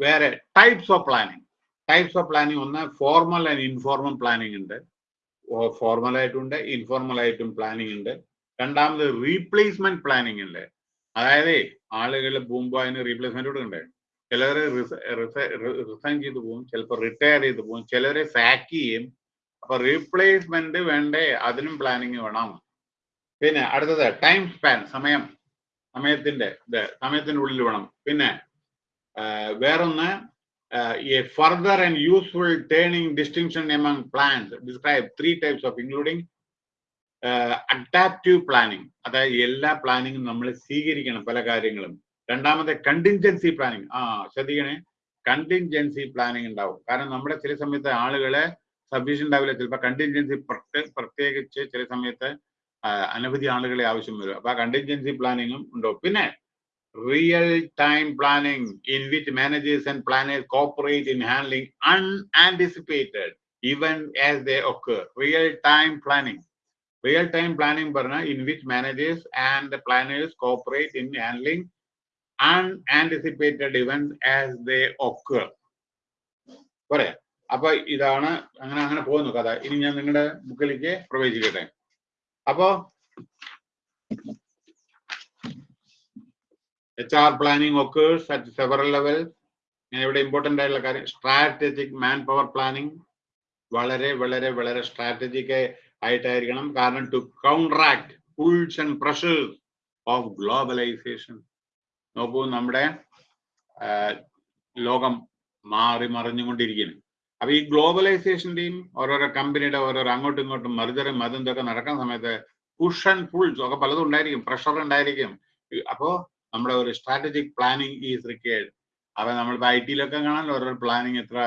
വേറെ types of planning types of planning ഒന്ന് ഫോർമൽ ആൻഡ് ഇൻഫോർമൽ പ്ലാനിങ് ഉണ്ട്. ഫോർമൽ ആയിട്ടുണ്ട് ഇൻഫോർമൽ ആയിട്ടും പ്ലാനിങ് ഉണ്ട്. രണ്ടാമത് റീപ്ലേസ്മെന്റ് പ്ലാനിങ് ഉണ്ട്. അതായത് ആളുകൾ പോകുമ്പോൾ അതിന് റീപ്ലേസ്മെന്റ് കൊടുക്കണ്ടേ? ചിലർ റിസൈൻ ചെയ്ത് പോകും ചിലപ്പോൾ റിട്ടയർ ചെയ്ത് പോകും ചിലവരെ സാക്ക് ചെയ്യും. അപ്പൊ റീപ്ലേസ്മെന്റ് വേണ്ടേ അതിനും പ്ലാനിങ് വേണം. പിന്നെ അടുത്തത് ടൈം സ്പാൻ സമയം സമയത്തിന്റെ സമയത്തിന്റെ ഉള്ളിൽ വേണം. പിന്നെ ആ, a further and useful training distinction among plans. Describe three types of including uh, adaptive planning. അതായത് എല്ലാ പ്ലാനിങ്ങും നമ്മൾ സ്വീകരിക്കണം പല കാര്യങ്ങളും. രണ്ടാമത്തെ കണ്ടിൻജൻസി പ്ലാനിങ് ആ ശ്രദ്ധിക്കണേ. കണ്ടിൻജൻസി പ്ലാനിങ് ഉണ്ടാവും. കാരണം നമ്മുടെ ചില സമയത്ത് ആളുകളെ സഫീഷ്യൻ ഉണ്ടാവില്ല. ചിലപ്പോൾ കണ്ടിൻജൻസി പ്രത്യേകിച്ച് ചില സമയത്ത് അനവധി ആളുകളെ ആവശ്യം വരും. അപ്പൊ ആ കണ്ടിൻജൻസി പ്ലാനിങ്ങും ഉണ്ടാവും. പിന്നെ planning in which managers and planners cooperate in handling unanticipated even as they occur real time planning real time planning പറഞ്ഞാൽ in which managers and planners cooperate in handling unanticipated event as they occur പോരെ. അപ്പൊ ഇതാണ് അങ്ങനെ അങ്ങനെ പോകുന്നു കഥ. ഇനി ഞാൻ നിങ്ങളുടെ ബുക്കിലേക്ക് പ്രവേശിക്കട്ടെ. അപ്പോ H R planning occurs at several level ഞാൻ ഇവിടെ ഇമ്പോർട്ടന്റ് ആയിട്ടുള്ള കാര്യം സ്ട്രാറ്റജിക് മാൻ പവർ പ്ലാനിങ് വളരെ വളരെ വളരെ സ്ട്രാറ്റജിക് ആയിട്ടായിരിക്കണം. കാരണം to counteract pulls and pressures of globalisation നോക്കൂ നമ്മുടെ ലോകം മാറി മറിഞ്ഞുകൊണ്ടിരിക്കുന്നു. അപ്പൊ ഈ ഗ്ലോബലൈസേഷന്റെയും ഓരോരോ കമ്പനിയുടെ ഓരോരോ അങ്ങോട്ടും ഇങ്ങോട്ടും മറുതരം അതും ഇതൊക്കെ നടക്കുന്ന സമയത്ത് പുഷ് ആൻഡ് പുൾസ് ഒക്കെ പലതും ഉണ്ടായിരിക്കും പ്രഷർ ഉണ്ടായിരിക്കും. അപ്പോ നമ്മുടെ ഒരു സ്ട്രാറ്റജിക് പ്ലാനിങ് ഈസ് റിക്വയർഡ് അപ്പൊ നമ്മൾ ഐ ടിയിലൊക്കെ കാണാൻ ഓരോ പ്ലാനിങ് എത്ര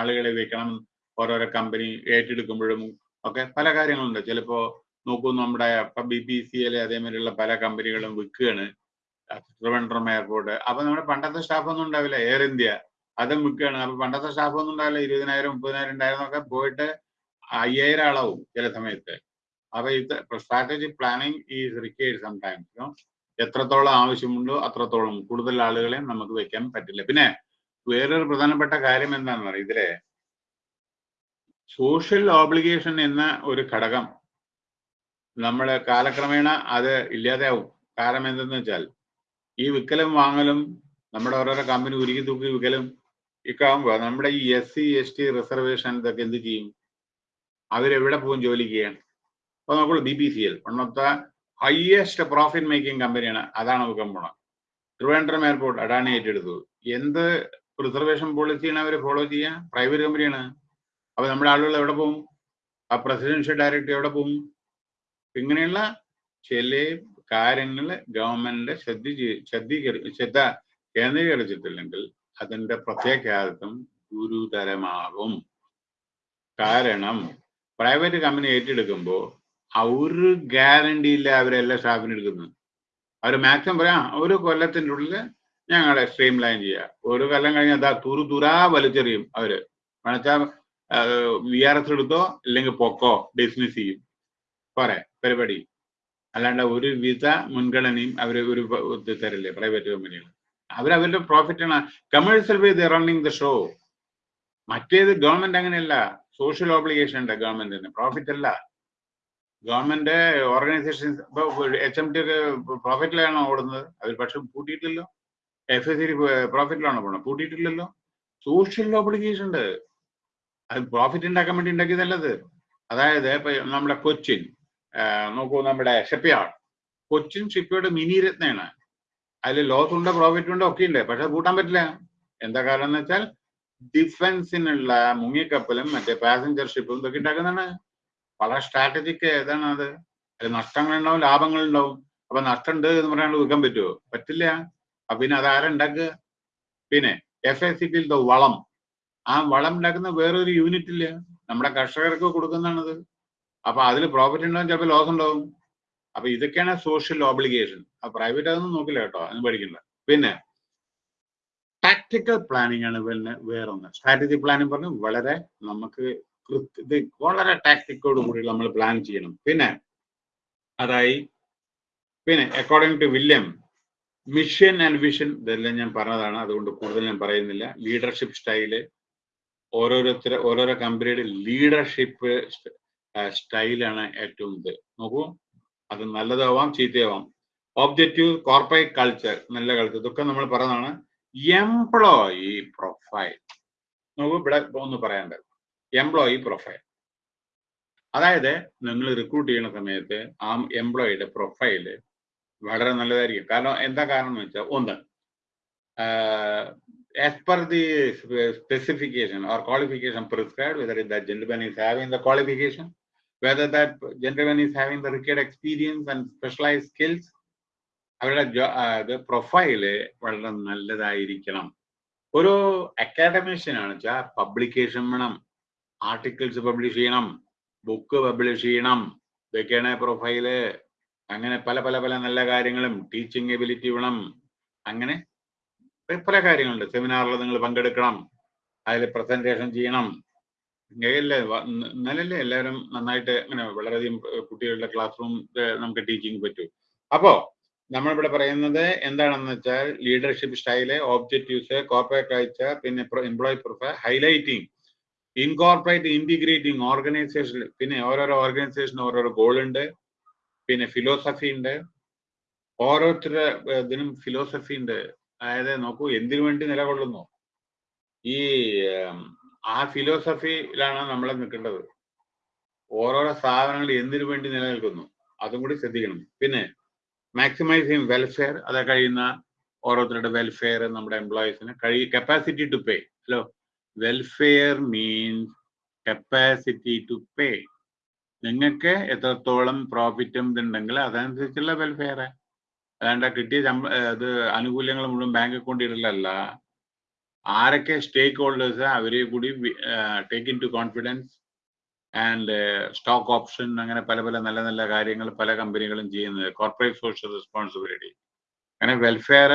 ആളുകളെ വെക്കണം ഓരോരോ കമ്പനി ഏറ്റെടുക്കുമ്പോഴും ഒക്കെ പല കാര്യങ്ങളുണ്ട്. ചിലപ്പോ നോക്കൂ നമ്മുടെ ബി പി സി എൽ അതേമാതിരിയുള്ള പല കമ്പനികളും വിൽക്കുകയാണ് ട്രിവൻഡ്രം എയർപോർട്ട് അപ്പൊ നമ്മുടെ പണ്ടത്തെ സ്റ്റാഫ് ഒന്നും ഉണ്ടാവില്ല. എയർ ഇന്ത്യ അതും വിൽക്കുകയാണ് അപ്പൊ പണ്ടത്തെ സ്റ്റാഫ് ഒന്നും ഉണ്ടാവില്ല. ഇരുപതിനായിരം മുപ്പതിനായിരം ഉണ്ടായിരുന്നൊക്കെ പോയിട്ട് അയ്യായിരം ആളാവും ചില സമയത്ത്. അപ്പൊ ഇത് strategic planning is required sometimes എത്രത്തോളം ആവശ്യമുണ്ടോ അത്രത്തോളം കൂടുതൽ ആളുകളെ നമുക്ക് വെക്കാൻ പറ്റില്ല. പിന്നെ വേറൊരു പ്രധാനപ്പെട്ട കാര്യം എന്താണെന്ന് പറയുക ഇതിലെ സോഷ്യൽ ഓബ്ലിഗേഷൻ എന്ന ഒരു ഘടകം നമ്മൾ കാലക്രമേണ അത് ഇല്ലാതെയാവും. കാരണം എന്തെന്ന് വെച്ചാൽ ഈ വിക്കലും വാങ്ങലും നമ്മുടെ ഓരോരോ കമ്പനി ഉരുക്കി തൂക്കി വിക്കലും ഇക്കാവുമ്പോൾ നമ്മുടെ ഈ S C S T reservation ഇതൊക്കെ എന്ത് ചെയ്യും? അവരെവിടെ പോകും ജോലി ചെയ്യാൻ? അപ്പൊ നോക്കുള്ളൂ B P C L the highest profit making കമ്പനിയാണ് അതാണ് നോക്കാൻ പോണത്. ട്രിവാൻഡ്രം എയർപോർട്ട് അഡാനി ഏറ്റെടുത്തു. എന്ത് റിസർവേഷൻ പോളിസിയാണ് അവർ ഫോളോ ചെയ്യുക പ്രൈവറ്റ് കമ്പനിയാണ് അപ്പൊ നമ്മുടെ ആളുകൾ എവിടെ പോകും ആ പ്രസിഡൻഷ്യൽ ഡയറക്ടർ എവിടെ പോകും ഇങ്ങനെയുള്ള ചില കാര്യങ്ങൾ ഗവൺമെന്റിന്റെ ശ്രദ്ധിച്ച് ശ്രദ്ധീകരി ശ്രദ്ധ കേന്ദ്രീകരിച്ചിട്ടില്ലെങ്കിൽ അതിന്റെ പ്രത്യാഘാതം ഗുരുതരമാകും. കാരണം പ്രൈവറ്റ് കമ്പനി ഏറ്റെടുക്കുമ്പോൾ ഒരു ഗ്യാരണ്ടി ഇല്ല അവരെല്ലാം സ്റ്റാഫിന് എടുക്കുന്നത്. അവർ മാക്സിമം പറയാം ഒരു കൊല്ലത്തിന്റെ ഉള്ളിൽ ഞങ്ങളെ സ്ട്രീം ലൈൻ ചെയ്യുക ഒരു കൊല്ലം കഴിഞ്ഞാൽ അതാ തുറു തുറാ വലിച്ചെറിയും അവർ. വെച്ചാൽ വി ആർ എസ് എടുത്തോ ഇല്ലെങ്കിൽ പൊക്കോ ഡിസ്മിസ് ചെയ്യും. പോരെ പരിപാടി. അല്ലാണ്ട് ഒരു വിധ മുൻഗണനയും അവർ ഒരു തരില്ലേ പ്രൈവറ്റ് കമ്പനികൾ അവരവരുടെ ആണ്. Commercial way running the show മറ്റേത് ഗവൺമെന്റ് അങ്ങനെയല്ല. സോഷ്യൽ ഓബ്ലിഗേഷൻ ഉണ്ട് ഗവൺമെന്റിന് പ്രോഫിറ്റ് അല്ല. Government organisation H M T പ്രോഫിറ്റിലാണോ ഓടുന്നത്? അവർ പക്ഷെ പൂട്ടിയിട്ടില്ലല്ലോ. എഫ് എസ് സി പ്രോഫിറ്റിലാണോ പോണത്? പൂട്ടിയിട്ടില്ലല്ലോ. സോഷ്യൽ ഓബ്ലിഗേഷൻ ഉണ്ട്. അത് പ്രോഫിറ്റ് ഉണ്ടാക്കാൻ വേണ്ടി ഉണ്ടാക്കിയതല്ലത് അതായത് ഇപ്പൊ നമ്മുടെ കൊച്ചിൻ നോക്കൂ നമ്മുടെ ഷെപ്പിയാർഡ് കൊച്ചിൻ ഷിപ്പിയുടെ മിനി രത്നയാണ്. അതിൽ ലോസ് ഉണ്ട് പ്രോഫിറ്റ് ഉണ്ട് ഒക്കെ ഉണ്ട് പക്ഷെ കൂട്ടാൻ പറ്റില്ല. എന്താ കാരണം എന്ന് വെച്ചാൽ ഡിഫൻസിനുള്ള മുങ്ങിക്കപ്പലും മറ്റേ പാസഞ്ചർ ഷിപ്പും ഇതൊക്കെ ഉണ്ടാക്കുന്നതാണ്. വളരെ സ്ട്രാറ്റജിക്ക് ഏതാണ് അത്? അതിൽ നഷ്ടങ്ങളുണ്ടാവും ലാഭങ്ങളുണ്ടാവും. അപ്പൊ നഷ്ടമുണ്ട് എന്ന് പറയാനുള്ള വിൽക്കാൻ പറ്റുമോ? പറ്റില്ല. അപ്പൊ പിന്നെ അത് ആരുണ്ടാക്കുക പിന്നെ എഫ് എ സി പി വളം. ആ വളം ഉണ്ടാക്കുന്ന വേറൊരു യൂണിറ്റ് ഇല്ല. നമ്മുടെ കർഷകർക്ക് കൊടുക്കുന്നതാണത്. അപ്പൊ അതിൽ പ്രോഫിറ്റ് ഉണ്ടാവും ചിലപ്പോൾ ലോസ് ഉണ്ടാവും. അപ്പൊ ഇതൊക്കെയാണ് സോഷ്യൽ ഓബ്ലിഗേഷൻ ആ പ്രൈവറ്റ് അതൊന്നും നോക്കില്ല കേട്ടോ അതിന് പഠിക്കണ്ട. പിന്നെ ടാക്ടിക്കൽ പ്ലാനിങ് ആണ് പിന്നെ വേറൊന്ന്. സ്ട്രാറ്റജി പ്ലാനിങ് പറഞ്ഞു വളരെ നമുക്ക് ഇത് വളരെ ടാക്ടിക്കോട് കൂടി നമ്മൾ പ്ലാൻ ചെയ്യണം. പിന്നെ അതായി പിന്നെ according to William mission and vision ഇതെല്ലാം ഞാൻ പറഞ്ഞതാണ്. അതുകൊണ്ട് കൂടുതൽ ഞാൻ പറയുന്നില്ല. ലീഡർഷിപ്പ് സ്റ്റൈൽ ഓരോരുത്തർ ഓരോരോ കമ്പനിയുടെ ലീഡർഷിപ്പ് സ്റ്റൈലാണ് ഏറ്റവും ഇത്. നോക്കൂ അത് നല്ലതാവാം ചീത്തയാവാം. ഓബ്ജക്റ്റീവ് കോർപ്പറേറ്റ് കൾച്ചർ നല്ല കൾച്ചർ ഇതൊക്കെ നമ്മൾ പറയുന്നതാണ് എംപ്ലോയി പ്രൊഫൈൽ നോക്കൂ ഇവിടെ ഒന്ന് പറയേണ്ടത്. എംപ്ലോയി പ്രൊഫൈൽ അതായത് നിങ്ങൾ റിക്രൂട്ട് ചെയ്യുന്ന സമയത്ത് ആ എംപ്ലോയിയുടെ പ്രൊഫൈൽ വളരെ നല്ലതായിരിക്കും. കാരണം എന്താ കാരണം എന്ന് വെച്ചാൽ ഒന്ന് as per the specification or qualification prescribe whether in is having the qualification whether that gentleman is having the required experience and specialise skills അവരുടെ പ്രൊഫൈൽ വളരെ നല്ലതായിരിക്കണം. ഒരു അക്കാഡമിഷ്യൻ വെച്ചാൽ പബ്ലിക്കേഷൻ വേണം. ആർട്ടിക്കിൾസ് പബ്ലിഷ് ചെയ്യണം ബുക്ക് പബ്ലിഷ് ചെയ്യണം ഇതൊക്കെയാണ് profile അങ്ങനെ പല പല പല നല്ല കാര്യങ്ങളും ടീച്ചിങ് എബിലിറ്റി വേണം. അങ്ങനെ പല കാര്യങ്ങളുണ്ട്. സെമിനാറിൽ നിങ്ങൾ പങ്കെടുക്കണം അതിൽ പ്രസന്റേഷൻ ചെയ്യണം. ഇങ്ങനെയല്ലേ ഇന്നലല്ലേ എല്ലാവരും നന്നായിട്ട് അങ്ങനെ വളരെയധികം കുട്ടികളുടെ ക്ലാസ് റൂം നമുക്ക് ടീച്ചിങ് പറ്റൂ. അപ്പോ നമ്മളിവിടെ പറയുന്നത് എന്താണെന്ന് വെച്ചാൽ leadership style objectives corporate culture പിന്നെ employee profile highlighting incorporate integrating organisation പിന്നെ ഓരോരോ ഓർഗനൈസേഷൻ ഓരോരോ ഗോൾ ഉണ്ട് പിന്നെ ഫിലോസഫി ഉണ്ട് ഓരോരുത്തരുടെ ഇതിനും ഫിലോസഫി ഉണ്ട് അതായത് നോക്കൂ എന്തിനു വേണ്ടി നിലകൊള്ളുന്നു? ഈ ആ ഫിലോസഫിയിലാണ് നമ്മൾ നിൽക്കേണ്ടത്. ഓരോരോ സ്ഥാപനങ്ങൾ എന്തിനു വേണ്ടി നിലനിൽക്കുന്നു? അതും കൂടി ശ്രദ്ധിക്കണം. പിന്നെ മാക്സിമൈസിങ് വെൽഫെയർ അത് കഴിയുന്ന ഓരോരുത്തരുടെ വെൽഫെയർ നമ്മുടെ എംപ്ലോയീസിന് കഴി capacity to pay hello welfare means capacity to pay നിങ്ങൾക്ക് എത്രത്തോളം പ്രോഫിറ്റും ഇതുണ്ടെങ്കിൽ അതനുസരിച്ചുള്ള വെൽഫെയർ അതാണ്ട് കിട്ടിയ ഇത് ആനുകൂല്യങ്ങൾ മുഴുവൻ ബാങ്ക് അക്കൗണ്ട് ഇടലല്ല ആരൊക്കെ സ്റ്റേക്ക് ഹോൾഡേഴ്സ് അവരെ കൂടി take into confidence and stock option അങ്ങനെ പല പല നല്ല നല്ല കാര്യങ്ങൾ പല കമ്പനികളും ചെയ്യുന്നത്. കോർപ്പറേറ്റ് സോഷ്യൽ റെസ്പോൺസിബിലിറ്റി അങ്ങനെ വെൽഫെയർ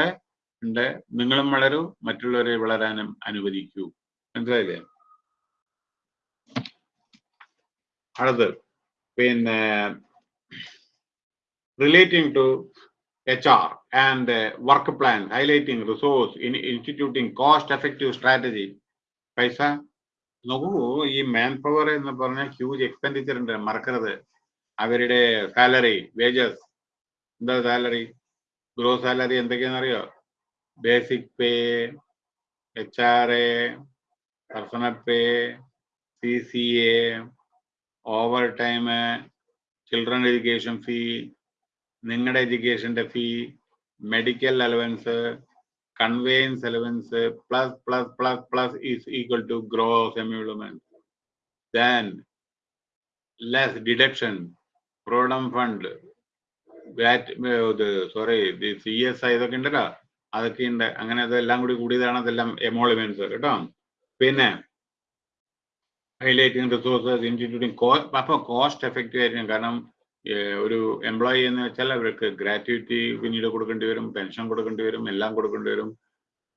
ഉണ്ട്. നിങ്ങളും വളരൂ മറ്റുള്ളവരെ വളരാനും അനുവദിക്കൂ. മനസ്സിലായില്ലേ? അടുത്ത് പിന്നെ relating to H R and work plan highlighting resource instituting cost effective strategy പൈസ? നോക്കൂ ഈ മാൻ പവർ എന്ന് പറഞ്ഞാൽ ഹ്യൂജ് എക്സ്പെൻഡിച്ചർ ഉണ്ട്. മറക്കരുത്. അവരുടെ സാലറി വേജസ് എന്താ salary grow salary എന്തൊക്കെയാണെന്നറിയോ? Basic pay H R A personal pay, CCA, overtime, children education fee നിങ്ങളുടെ എഡ്യൂക്കേഷന്റെ fee medical allowance conveyance allowance plus plus plus plus is equal to gross emolument then less deduction provident fund sorry C S I ഇതൊക്കെ ഉണ്ടല്ലോ. അതൊക്കെ ഉണ്ട്. അങ്ങനെ അതെല്ലാം കൂടി കൂടിയതാണ് അതെല്ലാം എമോളിമെന്റ്സ് കേട്ടോ. പിന്നെ ഹൈലൈറ്റിംഗ് റിസോഴ്സസ് ഇൻസ്റ്റിറ്റ്യൂട്ടിംഗ് കോ അപ്പോൾ കോസ്റ്റ് എഫക്റ്റീവ് ആയിരിക്കും കാരണം ഒരു എംപ്ലോയി എന്ന് വെച്ചാൽ അവർക്ക് ഗ്രാറ്റുവിറ്റി പിന്നീട് കൊടുക്കേണ്ടി വരും പെൻഷൻ കൊടുക്കേണ്ടി വരും എല്ലാം കൊടുക്കേണ്ടി വരും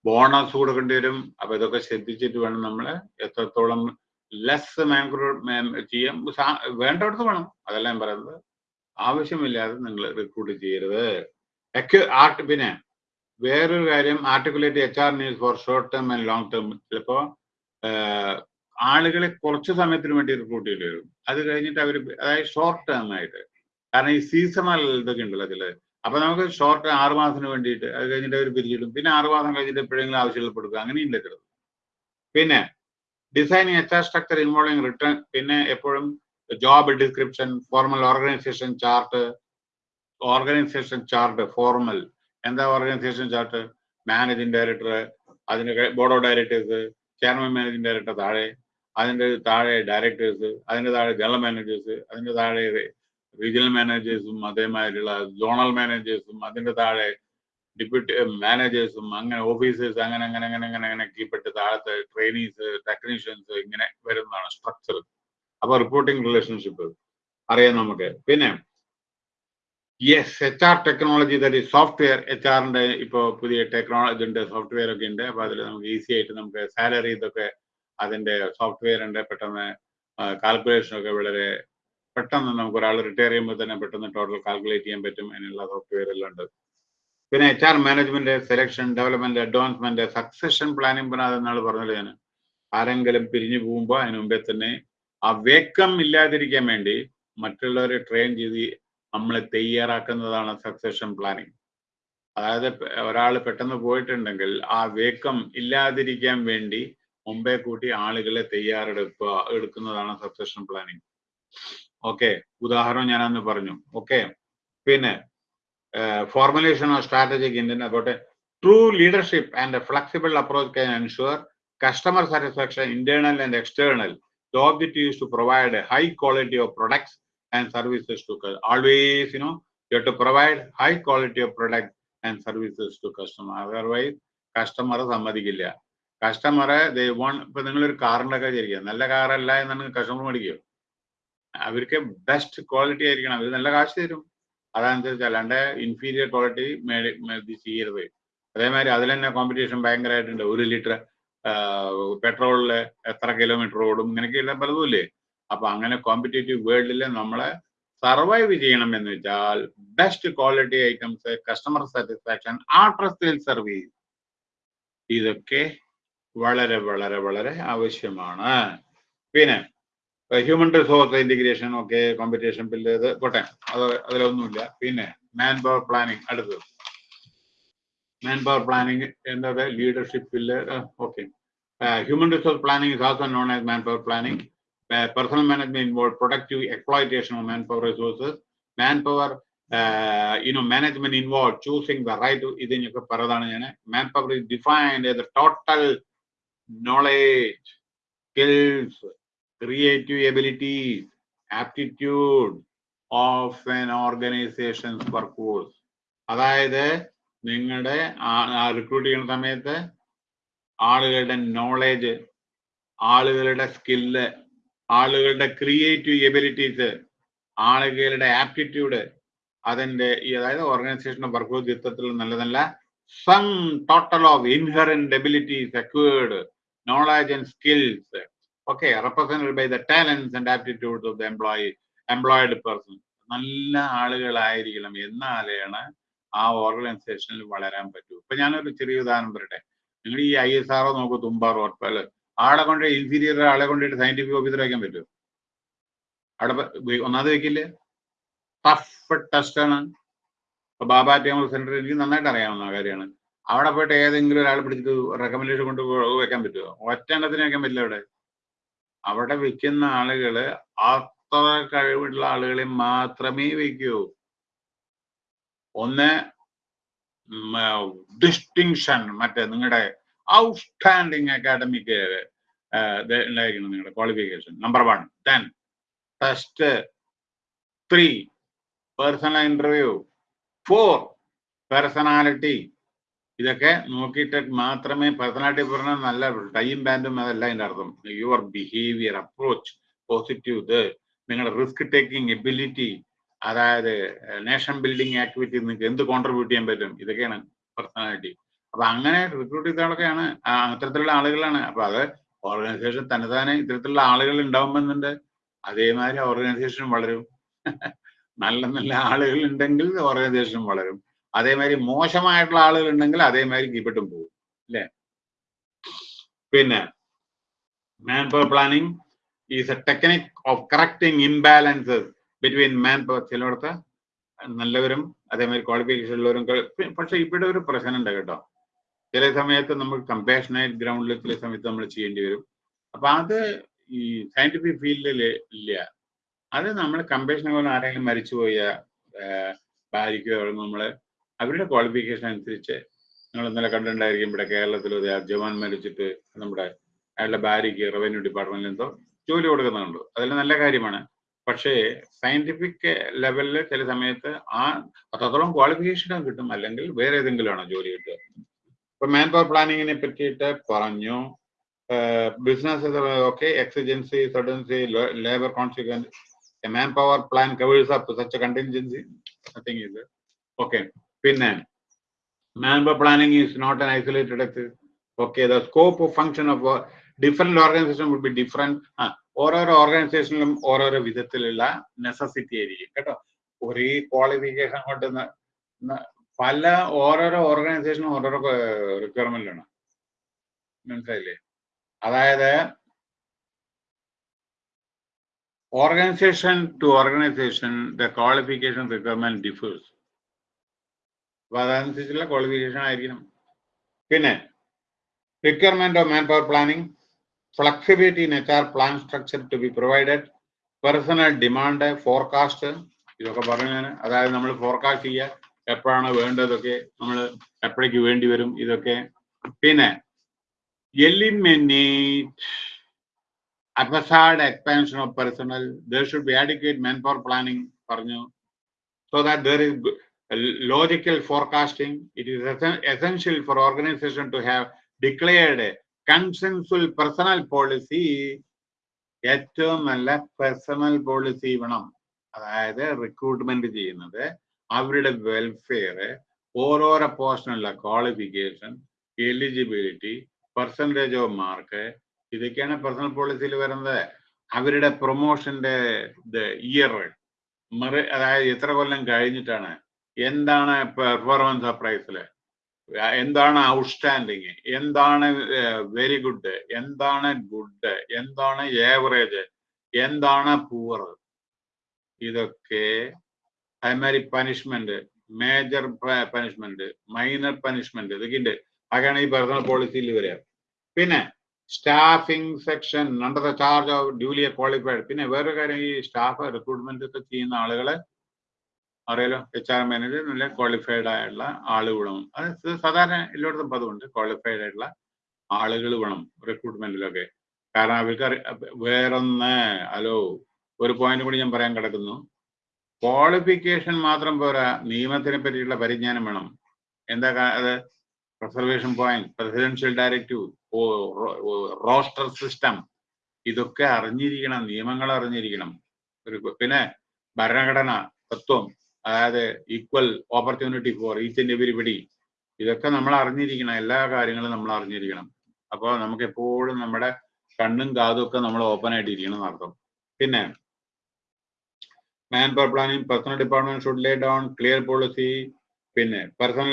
ബോണസ് കൊടുക്കേണ്ടി വരും. അപ്പൊ ഇതൊക്കെ ശ്രദ്ധിച്ചിട്ട് വേണം നമ്മൾ എത്രത്തോളം ലെസ് മാൻക്രോ ചെയ്യാം. വേണ്ടടുത്ത് വേണം. അതല്ല ഞാൻ പറയുന്നത്. ആവശ്യമില്ലാതെ നിങ്ങൾ റിക്രൂട്ട് ചെയ്യരുത്. ആർട്ട് പിന്നെ വേറൊരു കാര്യം articulate H R needs for short term and long term ചിലപ്പോൾ ആളുകളെ കുറച്ച് സമയത്തിന് വേണ്ടി റിക്രൂട്ട് ചെയ്യേണ്ടി വരും. അത് കഴിഞ്ഞിട്ട് അവർ അതായത് ഷോർട്ട് ടേം ആയിട്ട്. കാരണം ഈ സീസണൽ ഇതൊക്കെ ഉണ്ടല്ലോ അതിൽ അപ്പൊ നമുക്ക് ഷോർട്ട് ആറ് മാസത്തിന് വേണ്ടിയിട്ട് അത് കഴിഞ്ഞിട്ട് അവർ പിരിച്ചിടും. പിന്നെ ആറ് മാസം കഴിഞ്ഞിട്ട് എപ്പോഴെങ്കിലും ആവശ്യപ്പെടുക്കുക അങ്ങനെയുണ്ട് ചിലത് പിന്നെ designing H R structure involving return പിന്നെ എപ്പോഴും job description formal organisation chart organisation chart formal എന്താ ഓർഗനൈസേഷൻ ചാർട്ട് മാനേജിങ് ഡയറക്ടർ അതിന്റെ board of directors chairman managing director താഴെ അതിന്റെ താഴെ ഡയറക്ടേഴ്സ് അതിന്റെ താഴെ ജനറൽ മാനേജേഴ്സ് അതിന്റെ താഴെ റീജിയണൽ മാനേജേഴ്സും അതേമാതിരിയുള്ള സോണൽ മാനേജേഴ്സും അതിന്റെ താഴെ ഡിപ്യൂട്ടി മാനേജേഴ്സും അങ്ങനെ ഓഫീസേഴ്സ് അങ്ങനെ അങ്ങനെ അങ്ങനെ അങ്ങനെ അങ്ങനെ കീപ്പെട്ട് താഴത്തെ ട്രെയിനീസ് ടെക്നീഷ്യൻസ് ഇങ്ങനെ വരുന്നതാണ് സ്ട്രക്ചർ അപ്പോൾ റിപ്പോർട്ടിംഗ് റിലേഷൻഷിപ്പ് അറിയാം നമുക്ക്. പിന്നെ yes H R technology that software H ആറിന്റെ ഇപ്പോൾ പുതിയ ടെക്നോളജി ഉണ്ട് സോഫ്റ്റ്വെയർ ഒക്കെ ഉണ്ട്. അപ്പൊ അതിൽ നമുക്ക് ഈസി ആയിട്ട് നമുക്ക് സാലറി ഇതൊക്കെ അതിന്റെ സോഫ്റ്റ്വെയർ ഉണ്ട് പെട്ടെന്ന് കാൽക്കുലേഷൻ ഒക്കെ വളരെ പെട്ടെന്ന് നമുക്ക് ഒരാൾ റിട്ടയർ ചെയ്യുമ്പോൾ തന്നെ പെട്ടെന്ന് ടോട്ടൽ കാൽക്കുലേറ്റ് ചെയ്യാൻ പറ്റും. അതിനുള്ള സോഫ്റ്റ്വെയർ എല്ലാം ഉണ്ട്. പിന്നെ H R management selection development advancement succession planning പിന്നെ അതെന്നാൾ പറഞ്ഞല്ലോ ഞാൻ ആരെങ്കിലും പിരിഞ്ഞു പോകുമ്പോൾ അതിന് മുമ്പേ തന്നെ ആ വേക്കം ഇല്ലാതിരിക്കാൻ വേണ്ടി മറ്റുള്ളവരെ ട്രെയിൻ ചെയ്ത് നമ്മളെ തയ്യാറാക്കുന്നതാണ് സക്സഷൻ പ്ലാനിങ് അതായത് ഒരാൾ പെട്ടെന്ന് പോയിട്ടുണ്ടെങ്കിൽ ആ വേക്കം ഇല്ലാതിരിക്കാൻ വേണ്ടി മുമ്പേ കൂട്ടി ആളുകളെ തയ്യാറെടുക്കുക എടുക്കുന്നതാണ് സക്സഷൻ പ്ലാനിങ് ഓക്കെ ഉദാഹരണം ഞാൻ അന്ന് പറഞ്ഞു. ഓക്കെ പിന്നെ formulation of strategic Indian about true leadership and flexible approach can ensure customer satisfaction internal and external The objective is to provide a high quality of and services to always, you know, you have to provide high quality of product and services to customer. Otherwise, customer സമ്മതിക്കില്ല. കസ്റ്റമറെ ദേ von ഇപ്പൊ നിങ്ങളൊരു കാറിന്റെ ഒക്കെ വിചാരിക്കുക നല്ല കാറല്ല എന്നാണ് customer മേടിക്കുക അവർക്ക് ബെസ്റ്റ് ക്വാളിറ്റി ആയിരിക്കണം. അവർ നല്ല കാശ് തരും. അതനുസരിച്ച് അല്ലാണ്ട് ഇൻഫീരിയർ ക്വാളിറ്റി മേടി ചെയ്യരുത്. അതേമാതിരി അതിൽ തന്നെ കോമ്പറ്റീഷൻ ഭയങ്കരമായിട്ടുണ്ട്. ഒരു ലിറ്റർ പെട്രോളിൽ എത്ര കിലോമീറ്റർ ഓടും ഇങ്ങനെയൊക്കെയുള്ള പലതുമില്ലേ അപ്പൊ അങ്ങനെ കോമ്പറ്റേറ്റീവ് വേൾഡിൽ നമ്മളെ സർവൈവ് ചെയ്യണം എന്ന് വെച്ചാൽ best quality items customer satisfaction after sale service ഇതൊക്കെ വളരെ വളരെ വളരെ ആവശ്യമാണ്. പിന്നെ ഹ്യൂമൻ റിസോഴ്സ് ഇന്റഗ്രേഷൻ ഒക്കെ കോമ്പറ്റീഷൻ ബില്ല് ഇത് പോട്ടെ അത് അതിലൊന്നുമില്ല. പിന്നെ മാൻ പവർ പ്ലാനിങ് അടുത്തത് മാൻ പവർ പ്ലാനിങ് എന്നത് leadership bill okay human resource planning is also known as man power planning personal management involved productive exploitation of manpower resources. Manpower, uh, you know, management involved choosing the right ഇതിനൊക്കെ പറതാണ് ഞാൻ manpower is defined as the total knowledge, skills, creative abilities, aptitude of an organization's workforce. അതായത് നിങ്ങളുടെ recruit ചെയ്യുന്ന സമയത്ത് ആളുകളുടെ knowledge ആളുകളുടെ skill ആളുകളുടെ creative abilities ആളുകളുടെ ആപ്റ്റിറ്റ്യൂഡ് അതിന്റെ ഈ അതായത് ഓർഗനൈസേഷൻ വർക്ക് യുദ്ധത്തിൽ നല്ല നല്ല sum total of inherent abilities acquired knowledge and skills okay represented by the talents and aptitudes of the employee employed person. നല്ല ആളുകളായിരിക്കണം. എന്നാലാണ് ആ ഓർഗനൈസേഷനിൽ വളരാൻ പറ്റൂ. ഇപ്പൊ ഞാനൊരു ചെറിയ ഉദാഹരണം പറയട്ടെ. നിങ്ങൾ ഈ ഐ എസ് ആറോ നോക്കൂ തുമ്പാറോ ഒട്ടൽ ആളെ കൊണ്ട് ഇൻഫീരിയർ ആളെ കൊണ്ടിട്ട് സയന്റിഫിക് ഓഫീസർ വയ്ക്കാൻ പറ്റുമോ? അവിടെ ഒന്നാമത് വെക്കില്ലേ? ടഫ് ടെസ്റ്റ് ആണ്. ഇപ്പൊ ബാബ ടേമർ സെന്റർ എനിക്ക് നന്നായിട്ട് അറിയാവുന്ന കാര്യമാണ്. അവിടെ പോയിട്ട് ഏതെങ്കിലും ഒരാൾ പിടിച്ചിട്ട് റെക്കമെൻഡേഷൻ കൊണ്ട് വെക്കാൻ പറ്റുമോ? ഒറ്റ എണ്ണത്തിന് വെക്കാൻ പറ്റില്ല അവിടെ. അവിടെ വെക്കുന്ന ആളുകൾ അത്ര കഴിവുള്ള ആളുകളെ മാത്രമേ വെക്കൂ. ഒന്ന് ഡിസ്റ്റിങ്ഷൻ മറ്റേ നിങ്ങളുടെ ഔട്ട്സ്റ്റാൻഡിങ് അക്കാഡമിക് ഉണ്ടായിരിക്കണം നിങ്ങളുടെ qualification number one then test three personal interview four personality ഇതൊക്കെ നോക്കിയിട്ട് മാത്രമേ പേഴ്സണാലിറ്റി പറഞ്ഞാൽ നല്ല ടൈം ബാൻഡും അതല്ല അതിന്റെ അർത്ഥം. യുവർ ബിഹേവിയർ അപ്രോച്ച് പോസിറ്റീവ് ഇത് നിങ്ങളുടെ റിസ്ക് ടേക്കിംഗ് എബിലിറ്റി അതായത് നേഷൻ ബിൽഡിംഗ് ആക്ടിവിറ്റി നിങ്ങൾക്ക് എന്ത് കോൺട്രിബ്യൂട്ട് ചെയ്യാൻ പറ്റും? ഇതൊക്കെയാണ് പേഴ്സണാലിറ്റി അപ്പൊ അങ്ങനെ റിക്രൂട്ട് ചെയ്ത ആളൊക്കെയാണ് അത്തരത്തിലുള്ള ആളുകളാണ്. അപ്പൊ അത് ഓർഗനൈസേഷൻ തന്നെ ഇത്തരത്തിലുള്ള ആളുകൾ ഉണ്ടാവുമെന്നുണ്ട്. അതേമാതിരി ഓർഗനൈസേഷൻ വളരും. നല്ല നല്ല ആളുകൾ ഉണ്ടെങ്കിൽ ഓർഗനൈസേഷൻ വളരും. അതേമാതിരി മോശമായിട്ടുള്ള ആളുകൾ ഉണ്ടെങ്കിൽ അതേമാതിരി കീപ്പിട്ടും പോകും. അല്ലേ? പിന്നെ man power planning is a technique of correcting imbalances between man power ചിലയിടത്ത് നല്ലവരും അതേമാതിരി ക്വാളിഫിക്കേഷൻ ഉള്ളവരും പക്ഷെ ഇവിടെ ഒരു പ്രശ്നം ഉണ്ട് കേട്ടോ. ചില സമയത്ത് നമ്മൾ കമ്പാഷനേറ്റ് ഗ്രൗണ്ടിൽ ചില സമയത്ത് നമ്മൾ ചെയ്യേണ്ടി വരും. അപ്പൊ അത് ഈ സയന്റിഫിക് ഫീൽഡിൽ ഇല്ല. അത് നമ്മൾ കമ്പാഷൻ പോലെ ആരെങ്കിലും മരിച്ചുപോയ ഭാര്യയ്ക്കോ നമ്മൾ അവരുടെ ക്വാളിഫിക്കേഷൻ അനുസരിച്ച് നിങ്ങൾ ഇന്നലെ കണ്ടിട്ടുണ്ടായിരിക്കും ഇവിടെ കേരളത്തിൽ ഒരു ജവാൻ മരിച്ചിട്ട് നമ്മുടെ അയാളുടെ ഭാര്യയ്ക്ക് റവന്യൂ ഡിപ്പാർട്ട്മെന്റിൽ എന്തോ ജോലി കൊടുക്കുന്നുണ്ട്. അതെല്ലാം നല്ല കാര്യമാണ്. പക്ഷേ സയന്റിഫിക് ലെവലിൽ ചില സമയത്ത് ആ അത്രത്തോളം ക്വാളിഫിക്കേഷൻ കിട്ടും. അല്ലെങ്കിൽ വേറെ ഏതെങ്കിലും ആണോ ജോലി കിട്ടുക. ഇപ്പൊ മാൻ പവർ പ്ലാനിങ്ങിനെ പറ്റിയിട്ട് പറഞ്ഞു. Business okay exigency suddenness labour consequence man power plan covers up such contingency nothing ഇത് ഓക്കെ പിന്നെ man power planning is not an isolated exercise okay the scope of function of different organisation would be different ആ ഓരോരോ ഓർഗനൈസേഷനിലും ഓരോരോ വിധത്തിലുള്ള necessity ആയിരിക്കും. കേട്ടോ? ഒരേ qualification കൊണ്ട് പല ഓരോരോ ഓർഗനൈസേഷനും ഓരോരോ റിക്വയർമെന്റ് ആണ് മനസ്സിലായില്ലേ? അതായത് organisation to organisation the qualification requirement differs അപ്പൊ അതനുസരിച്ചുള്ള ക്വാളിഫിക്കേഷൻ ആയിരിക്കണം. പിന്നെ requirement of man power planning flexibility in H R plan structure to be provided personnel demand forecast ഇതൊക്കെ പറഞ്ഞു അതായത് നമ്മൾ ഫോർകാസ്റ്റ് ചെയ്യുക എപ്പോഴാണ് വേണ്ടതൊക്കെ നമ്മൾ എപ്പോഴേക്ക് വേണ്ടി വരും ഇതൊക്കെ. പിന്നെ eliminate haphazard expansion of personnel there should be adequate men power planning പറഞ്ഞു so that there is logical forecasting it is essential for organisation to have declared consensual personnel policy ഏറ്റവും നല്ല പേഴ്സണൽ പോളിസി വേണം. അതായത് recruitment ചെയ്യുന്നത്. അവരുടെ welfare ഓരോരോ പോസ്റ്റിനുള്ള qualification eligibility percentage of mark ഇതൊക്കെയാണ് personnel പോളിസിയിൽ വരുന്നത്. അവരുടെ പ്രൊമോഷന്റെ ഇയർ മറി അതായത് എത്ര കൊല്ലം കഴിഞ്ഞിട്ടാണ് എന്താണ് പെർഫോമൻസ് പ്രൈസിൽ എന്താണ് ഔട്ട്സ്റ്റാൻഡിങ് എന്താണ് വെരി ഗുഡ് എന്താണ് ഗുഡ് എന്താണ് ഏവറേജ് എന്താണ് പൂവർ ഇതൊക്കെ അതേമാതിരി punishment major punishment minor punishment ഇതൊക്കെ ഉണ്ട് അതൊക്കെയാണ് ഈ പേഴ്സണൽ പോളിസിയിൽ വരിക പിന്നെ staffing section under the charge of duly qualified പിന്നെ വേറൊരു കാര്യം ഈ സ്റ്റാഫ് റിക്രൂട്ട്മെന്റ് ഒക്കെ ചെയ്യുന്ന ആളുകളെ അറിയാലോ എച്ച് ആർ മാനേജർ നല്ല ക്വാളിഫൈഡ് ആയുള്ള ആളുകളും അത് സാധാരണ എല്ലായിടത്തും പതിവുണ്ട്. ക്വാളിഫൈഡ് ആയിട്ടുള്ള ആളുകൾ വേണം റിക്രൂട്ട്മെന്റിലൊക്കെ കാരണം അവർക്ക് വേറൊന്ന് ഹലോ ഒരു പോയിന്റ് കൂടി ഞാൻ പറയാൻ കിടക്കുന്നു. ക്വാളിഫിക്കേഷൻ മാത്രം പോരാ. നിയമത്തിനെ പറ്റിയുള്ള പരിജ്ഞാനം വേണം. എന്താ അത് reservation point presidential directive roster system ഇതൊക്കെ അറിഞ്ഞിരിക്കണം നിയമങ്ങൾ അറിഞ്ഞിരിക്കണം. ഒരു പിന്നെ ഭരണഘടന തത്വം അതായത് equal opportunity for each and everybody ഇതൊക്കെ നമ്മൾ അറിഞ്ഞിരിക്കണം. എല്ലാ കാര്യങ്ങളും നമ്മൾ അറിഞ്ഞിരിക്കണം. അപ്പോൾ നമുക്ക് എപ്പോഴും നമ്മുടെ കണ്ണും കാതും ഒക്കെ നമ്മൾ ഓപ്പൺ ആയിട്ടിരിക്കണം എന്നർത്ഥം. പിന്നെ man power planning personnel department should lay down clear policy പിന്നെ പേഴ്സണൽ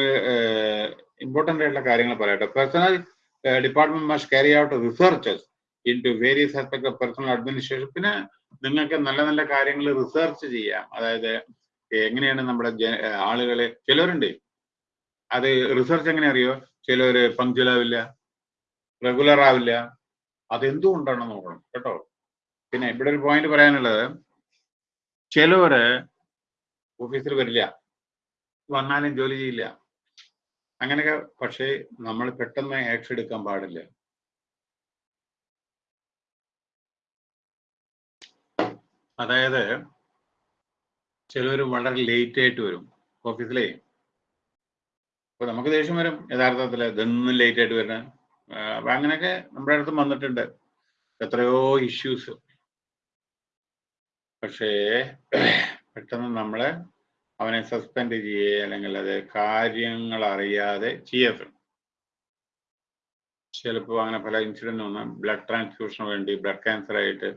ഇമ്പോർട്ടന്റ് ആയിട്ടുള്ള കാര്യങ്ങൾ പറയട്ടെ. Personnel department must carry out researches into various aspect of personnel administration പിന്നെ നിങ്ങൾക്ക് നല്ല നല്ല കാര്യങ്ങൾ റിസർച്ച് ചെയ്യാം. അതായത് എങ്ങനെയാണ് നമ്മുടെ ആളുകളെ ചിലരുണ്ട് അത് റിസർച്ച് എങ്ങനെ അറിയോ? ചിലര് പങ്ക്ച്വൽ ആവില്ല റെഗുലർ ആവില്ല. അതെന്തുകൊണ്ടാണ് നോക്കണം കേട്ടോ? പിന്നെ ഇവിടെ ഒരു പോയിന്റ് പറയാനുള്ളത് ചിലവര് ഓഫീസിൽ വരില്ല. വന്നാലും ജോലി ചെയ്യില്ല. അങ്ങനെയൊക്കെ പക്ഷേ നമ്മൾ പെട്ടെന്ന് ആക്ഷൻ എടുക്കാൻ പാടില്ല. അതായത് ചിലവർ വളരെ ലേറ്റ് ആയിട്ട് വരും ഓഫീസിലേ. അപ്പൊ നമുക്ക് ദേഷ്യം വരും. യഥാർത്ഥത്തിൽ ഇതൊന്നും ലേറ്റ് ആയിട്ട് വരുന്നത് അപ്പൊ അങ്ങനെയൊക്കെ നമ്മുടെ അടുത്തും വന്നിട്ടുണ്ട്. എത്രയോ ഇഷ്യൂസ് പക്ഷേ പെട്ടെന്ന് നമ്മൾ അവനെ സസ്പെൻഡ് ചെയ്യുക അല്ലെങ്കിൽ അത് കാര്യങ്ങൾ അറിയാതെ ചെയ്യരുത്. ചിലപ്പോൾ അങ്ങനെ പല ഇൻസിഡന്റ് വന്ന ബ്ലഡ് ട്രാൻസ്ഫ്യൂഷന് വേണ്ടി ബ്ലഡ് ക്യാൻസർ ആയിട്ട്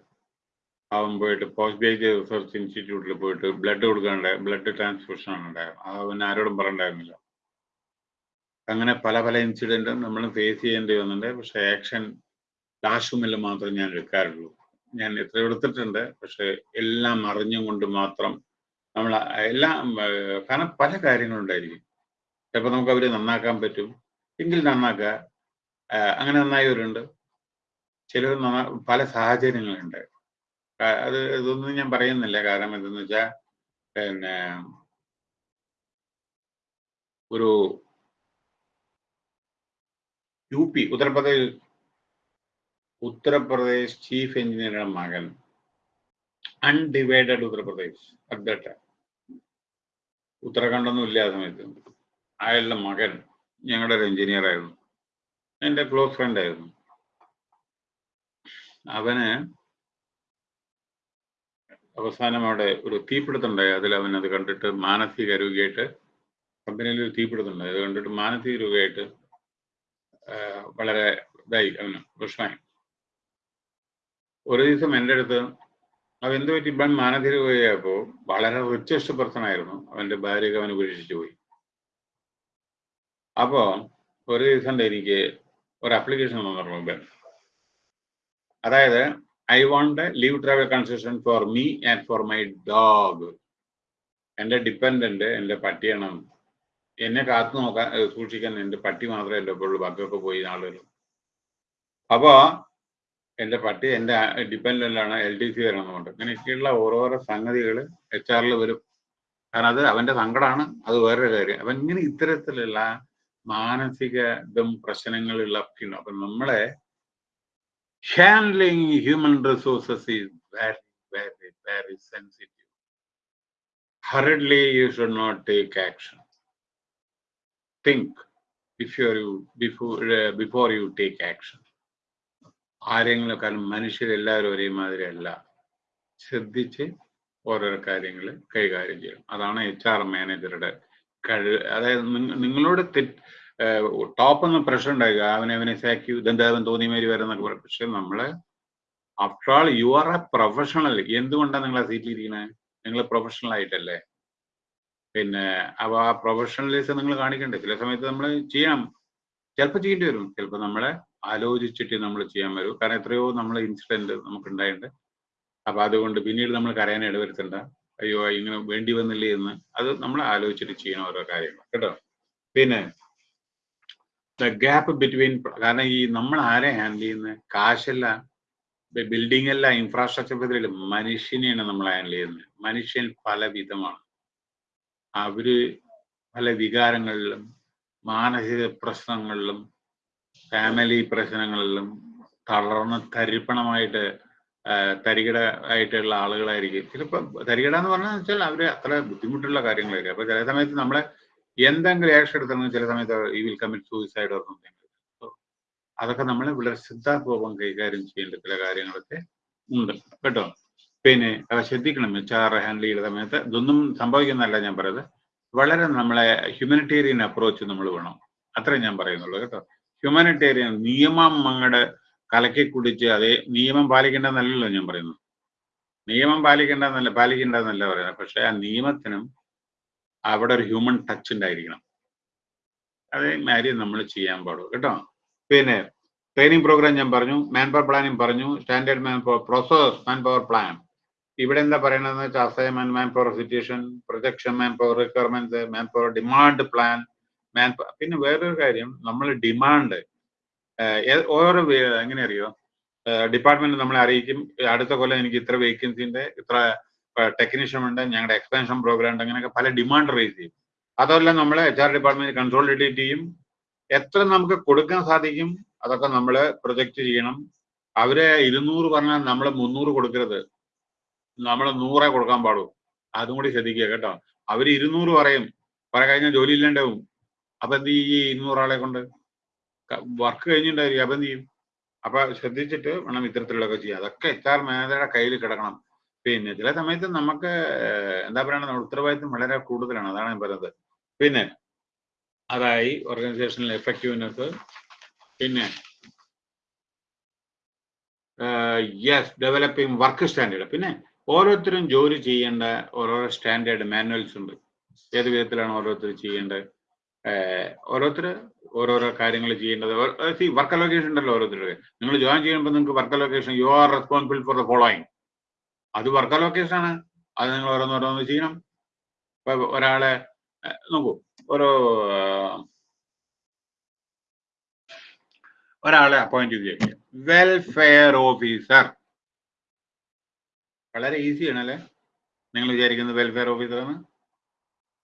അവൻ പോയിട്ട് പോസ്റ്റ് ബേജ് റിസർച്ച് ഇൻസ്റ്റിറ്റ്യൂട്ടിൽ പോയിട്ട് ബ്ലഡ് കൊടുക്കാണ്ട് ബ്ലഡ് ട്രാൻസ്ഫ്യൂഷൻ ആണ് ഉണ്ടായത്. അത് അവൻ ആരോടും പറയണ്ടായിരുന്നില്ല അങ്ങനെ പല പല ഇൻസിഡന്റും നമ്മൾ ഫേസ് ചെയ്യേണ്ടി വന്നിട്ടുണ്ട്. പക്ഷെ ആക്ഷൻ ലാഷുമില്ല മാത്രമേ ഞാൻ എടുക്കാറുള്ളൂ. ഞാൻ എത്ര എടുത്തിട്ടുണ്ട്. പക്ഷെ എല്ലാം അറിഞ്ഞും കൊണ്ട് മാത്രം നമ്മൾ എല്ലാം കാരണം പല കാര്യങ്ങളുണ്ടായിരിക്കും ചിലപ്പോൾ നമുക്ക് അവരെ നന്നാക്കാൻ പറ്റും. എങ്കിൽ നന്നാക്കുക. അങ്ങനെ നന്നായവരുണ്ട്. ചിലർ നന്നാ പല സാഹചര്യങ്ങളുണ്ട് അത് ഇതൊന്നും ഞാൻ പറയുന്നില്ല. കാരണം എന്തെന്ന് വെച്ചാൽ പിന്നെ ഒരു U P Uttar Pradesh Uttar Pradesh chief എഞ്ചിനീയറുടെ മകൻ. അൺഡിവൈഡഡ് ഉത്തർപ്രദേശ് ടൈം ഉത്തരാഖണ്ഡൊന്നും ഇല്ല ആ സമയത്ത്. അയാളുടെ മകൻ ഞങ്ങളുടെ ഒരു എഞ്ചിനീയർ ആയിരുന്നു. എന്റെ ക്ലോസ് ഫ്രണ്ട് ആയിരുന്നു. അവന് അവസാനം അവിടെ ഒരു തീപിടുത്തുണ്ടായി അതിൽ അവൻ അത് കണ്ടിട്ട് മാനസിക രോഗിയായിട്ട് കമ്പനിയിൽ ഒരു തീപിടുത്തുണ്ടായി അത് കണ്ടിട്ട് മാനസിക രോഗിയായിട്ട് വളരെ ഇതായി. അവന് പ്രശ്നമായി. ഒരു ദിവസം എന്റെ അടുത്ത് അവൻ എന്ത് പറ്റി? ഇപ്പം മാനധീര പോയപ്പോൾ വളരെ റിച്ചസ്റ്റ് പേഴ്സൺ ആയിരുന്നു അവന്റെ ഭാര്യയൊക്കെ അവൻ ഉപേക്ഷിച്ചു പോയി. അപ്പോൾ ഒരു ദിവസം എനിക്ക് ഒരു അപ്ലിക്കേഷൻ തന്നിട്ടുണ്ട് അതായത് I want leave travel concession for me and for my dog എന്റെ ഡിപ്പെൻഡന്റ് എന്റെ പട്ടിയാണ്. എന്നെ കാത്തു നോക്കാൻ സൂക്ഷിക്കാൻ എന്റെ പട്ടി മാത്രമേ എന്റെ ഇപ്പോൾ ബാക്കിയൊക്കെ പോയി ആളുകൾ അപ്പോൾ എന്റെ പട്ടി എന്റെ ഡിപ്പെൻഡന്റാണ് എൽ ഡി സി വരണമെന്നുണ്ട് ഇങ്ങനെയൊക്കെയുള്ള ഓരോരോ സംഗതികൾ എച്ച് ആറിൽ വരും. കാരണം അത് അവന്റെ സങ്കടമാണ് അത് വേറൊരു കാര്യം. അപ്പം ഇങ്ങനെ ഇത്തരത്തിലുള്ള മാനസിക ഇതും പ്രശ്നങ്ങളുള്ള ഉണ്ട്. അപ്പം നമ്മളെ handling human resources is very very very sensitive hurriedly you should not take action think before you before before you take take ആരെങ്കിലും മനുഷ്യരെല്ലാവരും ഒരേമാതിരി അല്ല. ശ്രദ്ധിച്ച് ഓരോരോ കാര്യങ്ങൾ കൈകാര്യം ചെയ്യണം. അതാണ് എച്ച് ആർ മാനേജറുടെ കഴിവ്. അതായത് നിങ്ങളോട് തെറ്റ് ടോപ്പ് ഒന്ന് പ്രഷർ ഉണ്ടായിരിക്കുക അവനെ അവനെ സാക്യു ഇതെന്താവൻ തോന്നിയ മാതിരി വരുന്നൊക്കെ പറയും. പക്ഷെ നമ്മൾ after all you are a professional എന്തുകൊണ്ടാണ് നിങ്ങൾ ആ സീറ്റിൽ ഇരിക്കുന്നത് നിങ്ങൾ പ്രൊഫഷണൽ ആയിട്ടല്ലേ? പിന്നെ അപ്പൊ ആ പ്രൊഫഷണലിസം നിങ്ങൾ കാണിക്കണ്ടേ? ചില സമയത്ത് നമ്മൾ ചെയ്യണം ചിലപ്പോൾ ചെയ്യേണ്ടി വരും. ചിലപ്പോൾ നമ്മളെ ആലോചിച്ചിട്ട് നമ്മൾ ചെയ്യാൻ വരൂ. കാരണം എത്രയോ നമ്മൾ ഇൻസിഡന്റ് നമുക്ക് ഉണ്ടായിട്ടുണ്ട് അപ്പൊ അതുകൊണ്ട് പിന്നീട് നമ്മൾ കരയാൻ ഇടവരുത്തണ്ട. അയ്യോ ഇങ്ങനെ വേണ്ടി വന്നില്ലേ എന്ന്. അത് നമ്മൾ ആലോചിച്ചിട്ട് ചെയ്യണം ഓരോ കാര്യങ്ങൾ. കേട്ടോ? പിന്നെ ദ ഗ്യാപ്പ് ബിറ്റ്വീൻ കാരണം ഈ നമ്മൾ ആരെ ഹാൻഡിൽ ചെയ്യുന്നത് കാശല്ല ബിൽഡിംഗ് അല്ല ഇൻഫ്രാസ്ട്രക്ചർ പദ്ധതിയിൽ മനുഷ്യനെയാണ് നമ്മൾ ഹാൻഡിൽ ചെയ്യുന്നത് മനുഷ്യൻ പല വിധമാണ് അവർ പല വികാരങ്ങളിലും മാനസിക പ്രശ്നങ്ങളിലും ഫാമിലി പ്രശ്നങ്ങളിലും തളർന്ന് തരിപ്പണമായിട്ട് തരികിട ആയിട്ടുള്ള ആളുകളായിരിക്കും. ചിലപ്പോൾ തരികിട എന്ന് പറഞ്ഞാൽ വെച്ചാൽ അവർ അത്ര ബുദ്ധിമുട്ടുള്ള കാര്യങ്ങളായിരിക്കും അപ്പൊ ചില സമയത്ത് നമ്മളെ എന്തെങ്കിലും ആക്ഷൻ എടുത്തെങ്കിൽ ചില സമയത്ത് ഈ will commit suicide or something അതൊക്കെ നമ്മൾ വളരെ ശ്രദ്ധാപൂർവം കൈകാര്യം ചെയ്യേണ്ട ചില കാര്യങ്ങളൊക്കെ ഉണ്ട്. കേട്ടോ? പിന്നെ ശ്രദ്ധിക്കണം. ആർ ഹാൻഡിൽ ചെയ്യുന്ന സമയത്ത് ഇതൊന്നും സംഭവിക്കുന്നതല്ല ഞാൻ പറയുന്നത്. വളരെ നമ്മളെ ഹ്യൂമനിറ്റേറിയൻ അപ്രോച്ച് നമ്മൾ വേണം. അത്രേ ഞാൻ പറയുന്നുള്ളൂ. കേട്ടോ? ഹ്യൂമാനിറ്റേറിയൻ നിയമം നിയമങ്ങളുടെ കലക്കി കുടിച്ച് അതേ നിയമം പാലിക്കേണ്ടതെന്നല്ലല്ലോ ഞാൻ പറയുന്നത്. നിയമം പാലിക്കേണ്ടതെന്നല്ല പാലിക്കേണ്ടതെന്നല്ല പറയുന്നത്. പക്ഷെ ആ നിയമത്തിനും അവിടെ ഒരു ഹ്യൂമൻ ടച്ച് ഉണ്ടായിരിക്കണം. അതേ കാര്യം നമ്മൾ ചെയ്യാൻ പാടുള്ളൂ. കേട്ടോ? പിന്നെ ട്രെയിനിങ് പ്രോഗ്രാം ഞാൻ പറഞ്ഞു മാൻ പവർ പ്ലാനിങ് പറഞ്ഞു standard man power process man power plan ഇവിടെ എന്താ പറയണതെന്ന് വെച്ചാൽ assignment man power situation projection man power requirement man power demand plan man പിന്നെ വേറൊരു കാര്യം നമ്മൾ ഡിമാൻഡ് ഓരോ എങ്ങനെ അറിയോ ഡിപ്പാർട്ട്മെന്റ് നമ്മളെ അറിയിക്കും അടുത്ത കൊല്ലം എനിക്ക് ഇത്ര വേക്കൻസി ഉണ്ട് ഇത്ര ടെക്നീഷ്യൻ ഉണ്ട് ഞങ്ങളുടെ എക്സ്പെൻഷൻ പ്രോഗ്രാം ഉണ്ട് അങ്ങനെയൊക്കെ പല ഡിമാൻഡ് റേസ് ചെയ്യും. അതെല്ലാം നമ്മൾ എച്ച് ആർ ഡിപ്പാർട്ട്മെന്റ് കൺസോളിഡേറ്റ് ചെയ്യും. എത്ര നമുക്ക് കൊടുക്കാൻ സാധിക്കും അതൊക്കെ നമ്മൾ പ്രൊജക്റ്റ് ചെയ്യണം. അവരെ ഇരുന്നൂറ് പറഞ്ഞാൽ നമ്മൾ മുന്നൂറ് കൊടുക്കരുത്. നമ്മൾ നൂറേ കൊടുക്കാൻ പാടുള്ളൂ. അതും കൂടി ശ്രദ്ധിക്കുക കേട്ടോ. അവർ ഇരുന്നൂറ് പറയും. കുറെ കഴിഞ്ഞാൽ ജോലി ഇല്ലാണ്ടാവും. അപ്പൊ എന്ത് ചെയ്യും ഈ ഇരുന്നൂറാളെ കൊണ്ട്? വർക്ക് കഴിഞ്ഞിട്ടുണ്ടായിരിക്കും അപ്പൊ എന്ത് ചെയ്യും അപ്പൊ ശ്രദ്ധിച്ചിട്ട് വേണം ഇത്തരത്തിലുള്ളതൊക്കെ ചെയ്യാം അതൊക്കെ എച്ച് ആർ മാനേജറുടെ കയ്യിൽ കിടക്കണം. പിന്നെ ചില സമയത്ത് നമുക്ക് എന്താ പറയുക നമ്മുടെ ഉത്തരവാദിത്വം വളരെ കൂടുതലാണ്. അതാണ് ഞാൻ പറയുന്നത് പിന്നെ അതായി ഓർഗനൈസേഷണൽ എഫക്റ്റീവ്നെസ് പിന്നെ യെസ് ഡെവലപ്പിംഗ് വർക്ക് സ്റ്റാൻഡേർഡ്. പിന്നെ ഓരോരുത്തരും ജോലി ചെയ്യേണ്ട ഓരോരോ സ്റ്റാൻഡേർഡ് മാനുവൽസ് ഉണ്ട്. ഏത് വിധത്തിലാണ് ഓരോരുത്തർ ചെയ്യേണ്ടത്? ഓരോരുത്തർ ഓരോരോ കാര്യങ്ങൾ ചെയ്യേണ്ടത്. സി വർക്ക് അലോക്കേഷൻ ഉണ്ടല്ലോ ഓരോരുത്തരുടെ നിങ്ങൾ ജോയിൻ ചെയ്യുമ്പോൾ നിങ്ങൾക്ക് work allocation you are responsible for the following അത് വർക്ക് അലോക്കേഷൻ ആണ്. അത് നിങ്ങൾ ഓരോന്നോരോന്ന് ചെയ്യണം. ഇപ്പൊ ഒരാളെ നോക്കൂ ഒരു ഒരാളെ അപ്പോയിന്റ് ചെയ്ത് വെൽഫെയർ ഓഫീസർ വളരെ ഈസിയാണ് അല്ലേ? നിങ്ങൾ വിചാരിക്കുന്നത് വെൽഫെയർ ഓഫീസർ ആണ്?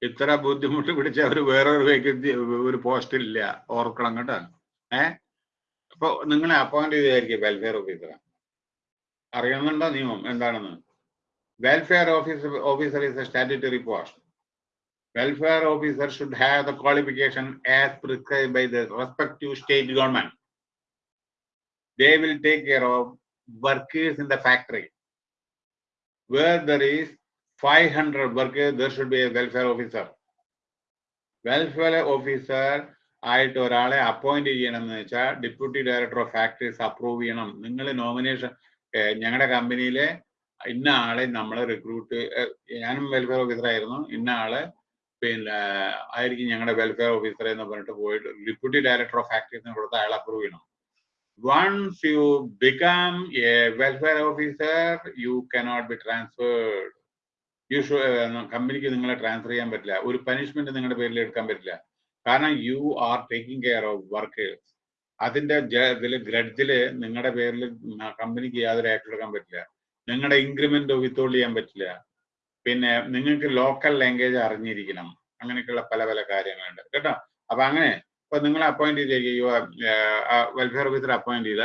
ഇത്ര ബുദ്ധിമുട്ട് പിടിച്ച ഒരു വേറൊരു വേക്കൻസി ഒരു പോസ്റ്റില്ല ഓർക്കണം കേട്ടോ. ഏ? അപ്പൊ നിങ്ങളെ അപ്പോയിന്റ് ചെയ്തായിരിക്കും വെൽഫെയർ ഓഫീസർ അറിയുന്നുണ്ടോ നിയമം എന്താണെന്ന്? Welfare officer officer is a statutory post welfare officer should have the qualification as prescribe by the respective state government they will take care of workers in the factory where there is 500 workers, there should be a welfare officer. Welfare officer ആയിട്ട് ഒരാളെ appoint ചെയ്യണം എന്ന് വെച്ചാൽ deputy director of factories approve ചെയ്യണം നിങ്ങൾ nomination ഞങ്ങളുടെ കമ്പനിയിലെ ഇന്ന ആളെ നമ്മൾ റിക്രൂട്ട് ഞാനും വെൽഫെയർ ഓഫീസർ ആയിരുന്നു ഇന്ന ആൾ പിന്നെ ആയിരിക്കും ഞങ്ങളുടെ വെൽഫെയർ ഓഫീസർ എന്ന് പറഞ്ഞിട്ട് പോയിട്ട് ഡെപ്യൂട്ടി ഡയറക്ടർ ഓഫ് ഫാക്ടറീസിന് കൊടുത്ത് അയാൾ അപ്രൂവ് ചെയ്യണം once you become a welfare officer, you cannot be transferred. You should, കമ്പനിക്ക് നിങ്ങളെ ട്രാൻസ്ഫർ ചെയ്യാൻ പറ്റില്ല. ഒരു പനിഷ്മെന്റ് നിങ്ങളുടെ പേരിൽ എടുക്കാൻ പറ്റില്ല. കാരണം you are taking care of workers അതിന്റെ ഇതിൽ ഗ്രഡ്ജിൽ നിങ്ങളുടെ പേരിൽ കമ്പനിക്ക് യാതൊരു ആക്ട് എടുക്കാൻ പറ്റില്ല. നിങ്ങളുടെ ഇൻക്രിമെന്റ് വിത്തോൾഡ് ചെയ്യാൻ പറ്റില്ല. പിന്നെ നിങ്ങൾക്ക് ലോക്കൽ ലാംഗ്വേജ് അറിഞ്ഞിരിക്കണം. അങ്ങനെയൊക്കെയുള്ള പല പല കാര്യങ്ങളുണ്ട്. കേട്ടോ? അപ്പൊ അങ്ങനെ ഇപ്പൊ നിങ്ങളെ അപ്പോയിന്റ് ചെയ്തിരിക്കുക. വെൽഫെയർ ഓഫീസർ അപ്പോയിന്റ് ചെയ്ത.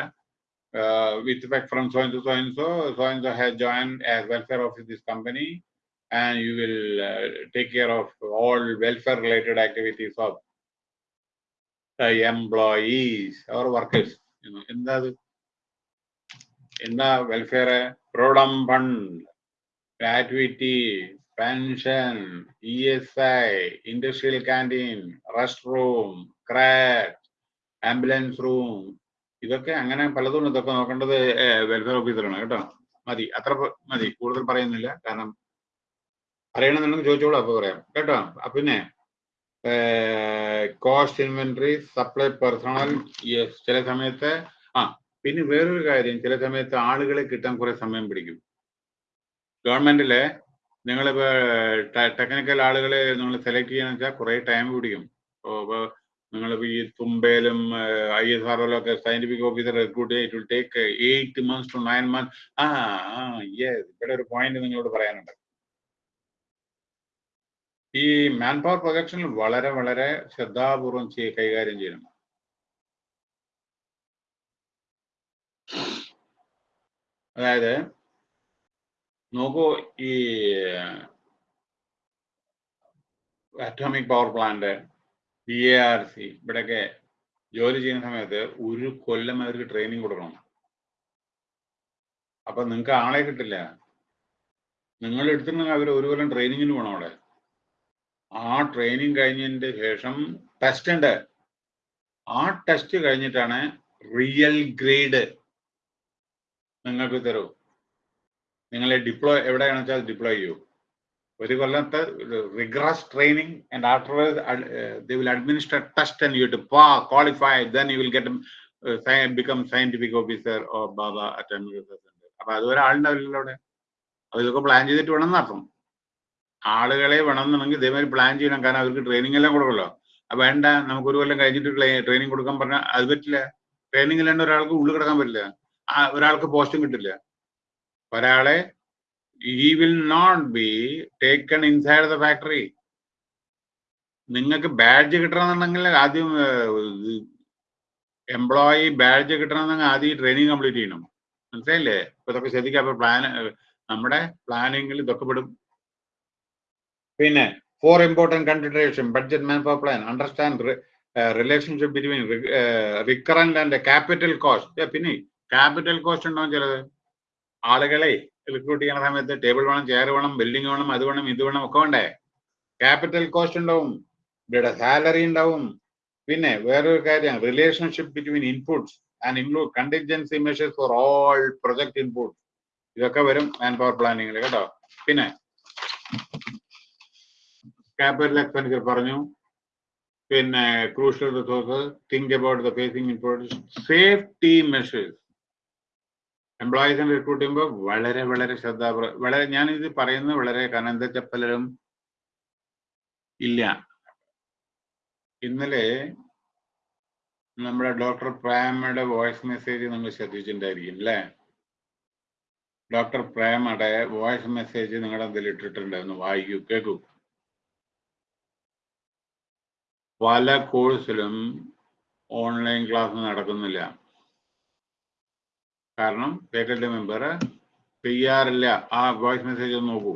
With from from so so and so has join as welfare office this so and you will uh, take care of all welfare related activities of employees or workers you know in the in the welfare provident fund, gratuity, pension, ESI, industrial canteen, restroom, crack, ambulance room ഇതൊക്കെ അങ്ങനെ പലതും ഇതൊക്കെ നോക്കേണ്ടത് welfare ഓഫീസറാണ് കേട്ടോ മതി അത്ര മതി കൂടുതൽ പറയുന്നില്ല കാരണം അറിയണമെന്നുണ്ടെങ്കിൽ ചോദിച്ചോളൂ അപ്പോൾ പറയാം. കേട്ടോ? പിന്നെ കോസ്റ്റ് ഇൻവെന്ററി സപ്ലൈ പേഴ്സണൽ ചില സമയത്ത് ആ പിന്നെ വേറൊരു കാര്യം ചില സമയത്ത് ആളുകളെ കിട്ടാൻ കുറെ സമയം പിടിക്കും. ഗവൺമെന്റിലെ നിങ്ങളിപ്പോ ടെക്നിക്കൽ ആളുകളെ നിങ്ങൾ സെലക്ട് ചെയ്യാന്ന് വെച്ചാൽ കുറെ ടൈം പിടിക്കും. ഇപ്പോ നിങ്ങൾ ഈ തുമ്പയിലും ഐ എസ് ആർ ഒക്കെ scientific officer recruit it will take eight months to nine months ആ യെസ് ഇവിടെ ഒരു പോയിന്റ് നിങ്ങളോട് പറയാനുണ്ട്. ഈ മാൻ പവർ പ്രൊജക്ഷനിൽ വളരെ വളരെ ശ്രദ്ധാപൂർവം ചെയ്യ കൈകാര്യം ചെയ്യണം. അതായത് നോക്കൂ ഈ atomic power plant D A R C ഇവിടെയൊക്കെ ജോലി ചെയ്യുന്ന സമയത്ത് ഒരു കൊല്ലം അവർക്ക് ട്രെയിനിങ് കൊടുക്കണം. അപ്പൊ നിങ്ങൾക്ക് ആളെ കിട്ടില്ല. നിങ്ങൾ എടുത്തിട്ടുണ്ടെങ്കിൽ അവർ ഒരു കൊല്ലം ട്രെയിനിങ്ങിന് പോകണം അവിടെ. ആ ട്രെയിനിങ് കഴിഞ്ഞതിന്റെ ശേഷം ടെസ്റ്റ് ഉണ്ട്. ആ ടെസ്റ്റ് കഴിഞ്ഞിട്ടാണ് റിയൽ ഗ്രേഡ് നിങ്ങൾക്ക് തരൂ. നിങ്ങളെ ഡിപ്ലോയ് എവിടെയാണെന്ന് വെച്ചാൽ ഡിപ്ലോയ് ചെയ്യൂ. ഒരു കൊല്ലത്തെ rigorous training and after they will administer test and you to pass qualify then you will get become scientific officer or ബാബ അറ്റ് അപ്പൊ അതുവരെ ആളുണ്ടാവില്ലല്ലോ അവിടെ അപ്പൊ ഇതൊക്കെ പ്ലാൻ ചെയ്തിട്ട് വേണം എന്നർത്ഥം ആളുകളെ വേണമെന്നുണ്ടെങ്കിൽ ഇതേമാതിരി പ്ലാൻ ചെയ്യണം. കാരണം അവർക്ക് ട്രെയിനിങ് എല്ലാം കൊടുക്കല്ലോ അപ്പൊ വേണ്ട നമുക്ക് ഒരു കൊല്ലം കഴിഞ്ഞിട്ട് ട്രെയിനിങ് കൊടുക്കാൻ പറഞ്ഞാൽ അത് പറ്റില്ല. ട്രെയിനിങ് ഇല്ലാണ്ട് ഒരാൾക്ക് ഉള്ളിൽ കിടക്കാൻ പറ്റില്ല. ഒരാൾക്ക് പോസ്റ്റും കിട്ടില്ല. ഒരാളെ ഈ will not be taken inside the factory നിങ്ങൾക്ക് ബാഡ്ജ് കിട്ടണമെന്നുണ്ടെങ്കിൽ ആദ്യം എംപ്ലോയി ബാഡ്ജ് കിട്ടണമെന്നുണ്ടെങ്കിൽ ആദ്യം ട്രെയിനിങ് കംപ്ലീറ്റ് ചെയ്യണം. മനസ്സിലായില്ലേ? ഇപ്പൊ ഇതൊക്കെ ശ്രദ്ധിക്കാം. അപ്പൊ പ്ലാൻ നമ്മുടെ പ്ലാനിങ്ങിൽ ഇതൊക്കെ പെടും. പിന്നെ four important consideration budget man power plan understand relationship between recurrent and capital cost പിന്നെ ക്യാപിറ്റൽ കോസ്റ്റ് ഉണ്ടാവും ചിലത് ആളുകളെ റിക്രൂട്ട് ചെയ്യുന്ന സമയത്ത് ടേബിൾ വേണം ചെയർ വേണം ബിൽഡിംഗ് വേണം അത് വേണം ഇത് വേണം ഒക്കെ വേണ്ടേ? ക്യാപിറ്റൽ കോസ്റ്റ് ഉണ്ടാവും ഇവരുടെ സാലറി ഉണ്ടാവും. പിന്നെ വേറൊരു കാര്യം relationship between inputs and include contingency measures for all project inputs ഇതൊക്കെ വരും മാൻ പവർ പ്ലാനിങ്ങിൽ കേട്ടോ? പിന്നെ ക്യാപിറ്റൽ എക്സ്പെൻഡിച്ചർ പറഞ്ഞു പിന്നെ crucial resource think about the facing importance safety measures എംപ്ലോയീസിനെ recruit ചെയ്യുമ്പോൾ വളരെ വളരെ ശ്രദ്ധ വളരെ ഞാൻ ഇത് പറയുന്നത് വളരെ കനന്ത ചപ്പലരും പലരും ഇല്ല. ഇന്നലെ നമ്മുടെ ഡോക്ടർ പ്രേമയുടെ വോയിസ് മെസ്സേജ് നമ്മൾ ശ്രദ്ധിച്ചിട്ടുണ്ടായിരിക്കും അല്ലേ? ഡോക്ടർ പ്രേമയുടെ വോയിസ് മെസ്സേജ് നിങ്ങളുടെ എന്തെങ്കിലും ഇട്ടിട്ടുണ്ടായിരുന്നു വായിക്കൂ കേൾക്കൂ. പല കോഴ്സിലും ഓൺലൈൻ ക്ലാസ് നടക്കുന്നില്ല. കാരണം ഫാക്കൽറ്റി മെമ്പർ ചെയ്യാറില്ല ആ വോയിസ് മെസ്സേജ് നോക്കൂ.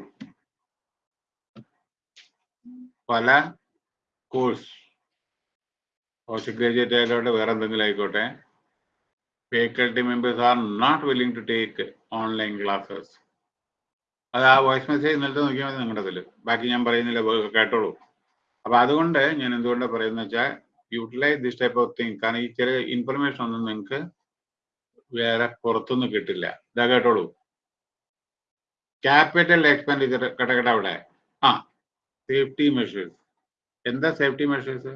പല കോഴ്സ്. പോസ്റ്റ് ഗ്രാജുവേറ്റ് ആയിക്കോട്ടെ വേറെ എന്തെങ്കിലും ആയിക്കോട്ടെ. Faculty members are not willing to take online classes അത് ആ വോയിസ് മെസ്സേജ് ഇന്നലത്തെ നോക്കിയാൽ മതി നിങ്ങളുടെ ബാക്കി ഞാൻ പറയുന്നില്ല കേട്ടോളൂ. അപ്പൊ അതുകൊണ്ട് ഞാൻ എന്തുകൊണ്ടാണ് പറയുന്നത് വെച്ചാൽ utilise this type of thing കാരണം ഈ ചില ഇൻഫർമേഷൻ ഒന്നും നിങ്ങൾക്ക് വേറെ പുറത്തുനിന്ന് കിട്ടില്ല. ഇതാ കേട്ടോളൂ. ക്യാപിറ്റൽ എക്സ്പെൻഡിച്ചർ കടകട അവിടെ. ആ സേഫ്റ്റി മെഷേഴ്സ് എന്താ സേഫ്റ്റി മെഷേഴ്സ്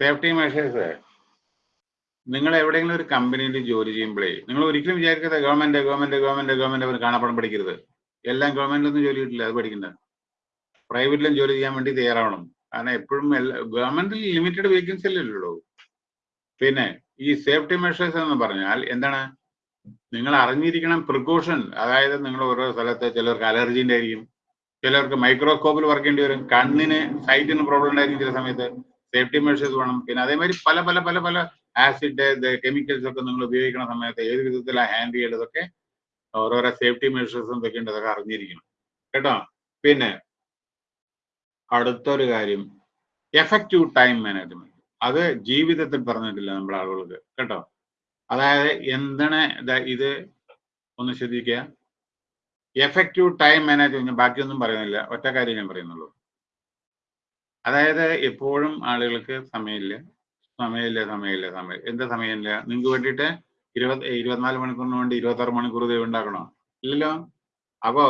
സേഫ്റ്റി മെഷേഴ്സ് നിങ്ങൾ എവിടെയെങ്കിലും ഒരു കമ്പനിയിൽ ജോലി ചെയ്യുമ്പോഴേ നിങ്ങൾ ഒരിക്കലും വിചാരിക്കാതെ ഗവൺമെന്റ് ഗവൺമെന്റ് ഗവൺമെന്റ് ഗവൺമെന്റ് കാണാപ്പണം പഠിക്കരുത് എല്ലാം ഗവൺമെന്റിലൊന്നും ജോലി കിട്ടില്ല അത് പഠിക്കണ്ട. പ്രൈവറ്റിലും ജോലി ചെയ്യാൻ വേണ്ടി തയ്യാറാവണം. കാരണം എപ്പോഴും ഗവൺമെന്റിൽ ലിമിറ്റഡ് വേക്കൻസി അല്ലേ ഉള്ളൂ. പിന്നെ ഈ സേഫ്റ്റി മെഷേഴ്സ് എന്ന് പറഞ്ഞാൽ എന്താണ്? നിങ്ങൾ അറിഞ്ഞിരിക്കണം പ്രിക്കോഷൻ അതായത് നിങ്ങൾ ഓരോ സ്ഥലത്ത് ചിലർക്ക് അലർജിന്റെ ആയിരിക്കും ചിലർക്ക് മൈക്രോസ്കോപ്പിൽ വർക്ക് ചെയ്യേണ്ടി വരും. കണ്ണിന് സൈറ്റിന് പ്രോബ്ലം ഉണ്ടായിരിക്കും ചില സമയത്ത്. സേഫ്റ്റി മെഷേഴ്സ് വേണം. പിന്നെ അതേമാതിരി പല പല പല പല ആസിഡ് കെമിക്കൽസ് ഒക്കെ നിങ്ങൾ ഉപയോഗിക്കുന്ന സമയത്ത് ഏത് വിധത്തിലാണ് ഹാൻഡിൽ ചെയ്യേണ്ടതൊക്കെ ഓരോരോ സേഫ്റ്റി മെഷേഴ്സും അതൊക്കെ അറിഞ്ഞിരിക്കണം. കേട്ടോ? പിന്നെ അടുത്തൊരു കാര്യം. എഫക്റ്റീവ് ടൈം മാനേജ്മെന്റ് അത് ജീവിതത്തിൽ പറഞ്ഞിട്ടില്ല നമ്മുടെ ആളുകൾക്ക്. കേട്ടോ? അതായത് എന്താണ് ഇത് ഒന്ന് ശ്രദ്ധിക്കുക. എഫക്റ്റീവ് ടൈം മാനേജ്മെന്റ് ബാക്കിയൊന്നും പറയുന്നില്ല. ഒറ്റ കാര്യം ഞാൻ പറയുന്നുള്ളൂ. അതായത് എപ്പോഴും ആളുകൾക്ക് സമയമില്ല. സമയമില്ല സമയമില്ല സമയം. എന്താ സമയമില്ല? നിങ്ങൾക്ക് വേണ്ടിയിട്ട് ഇരുപത് ഇരുപത്തിനാല് മണിക്കൂറിന് വേണ്ടി ഇരുപത്താറ് മണിക്കൂർ ദൈവം ഉണ്ടാക്കണോ? ഇല്ലല്ലോ? അപ്പോ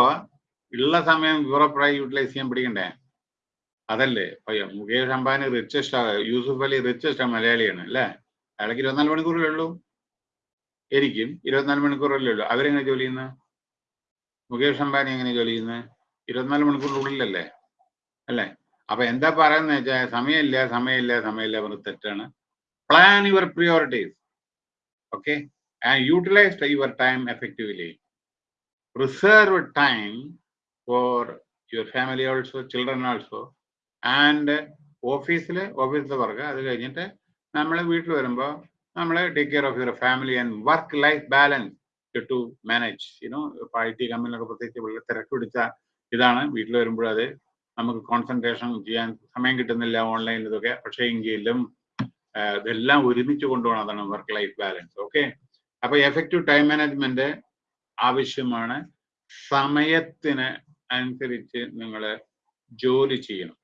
ഉള്ള സമയം യൂറോപ്പായി യൂട്ടിലൈസ് ചെയ്യാൻ പിടിക്കണ്ടേ? അതല്ലേ? പയ്യ മുകേഷ് അംബാനി റിച്ചസ്റ്റ് യൂസുഫ് അലി റിച്ചസ്റ്റ് മലയാളിയാണ് അല്ലേ? അയാൾക്ക് ഇരുപത്തിനാല് മണിക്കൂറല്ലേ ഉള്ളൂ? എനിക്കും ഇരുപത്തിനാല് മണിക്കൂറല്ലേ ഉള്ളൂ. അവരെങ്ങനെ ജോലി ചെയ്യുന്നത് മുകേഷ് അംബാനി എങ്ങനെ ജോലി ചെയ്യുന്നത് ഇരുപത്തിനാല് മണിക്കൂറിനുള്ളിലല്ലേ? അല്ലേ? അപ്പൊ എന്താ പറയുന്നത് വെച്ചാൽ സമയമില്ല സമയമില്ല സമയമില്ല പറഞ്ഞ് തെറ്റാണ്. Plan your priorities okay and utilize your time effectively reserve time for your family also children also and ഓഫീസിൽ ഓഫീസിലെ വർക്ക് അത് കഴിഞ്ഞിട്ട് നമ്മൾ വീട്ടിൽ വരുമ്പോൾ നമ്മൾ take care of your family and work life balance to manage you know ഇപ്പോൾ I T കമ്പനിയിലൊക്കെ പ്രത്യേകിച്ച് വളരെ തിരക്ക് പിടിച്ച ഇതാണ്. വീട്ടിൽ വരുമ്പോൾ അത് നമുക്ക് കോൺസെൻട്രേഷൻ ചെയ്യാൻ സമയം കിട്ടുന്നില്ല ഓൺലൈനിൽ ഇതൊക്കെ. പക്ഷേ എങ്കിലും ഇതെല്ലാം ഒരുമിച്ച് കൊണ്ടുപോകണം. അതാണ് വർക്ക് ലൈഫ് ബാലൻസ് ഓക്കെ അപ്പൊ എഫക്റ്റീവ് ടൈം മാനേജ്മെന്റ് ആവശ്യമാണ്. സമയത്തിന് അനുസരിച്ച് നിങ്ങൾ ജോലി ചെയ്യണം.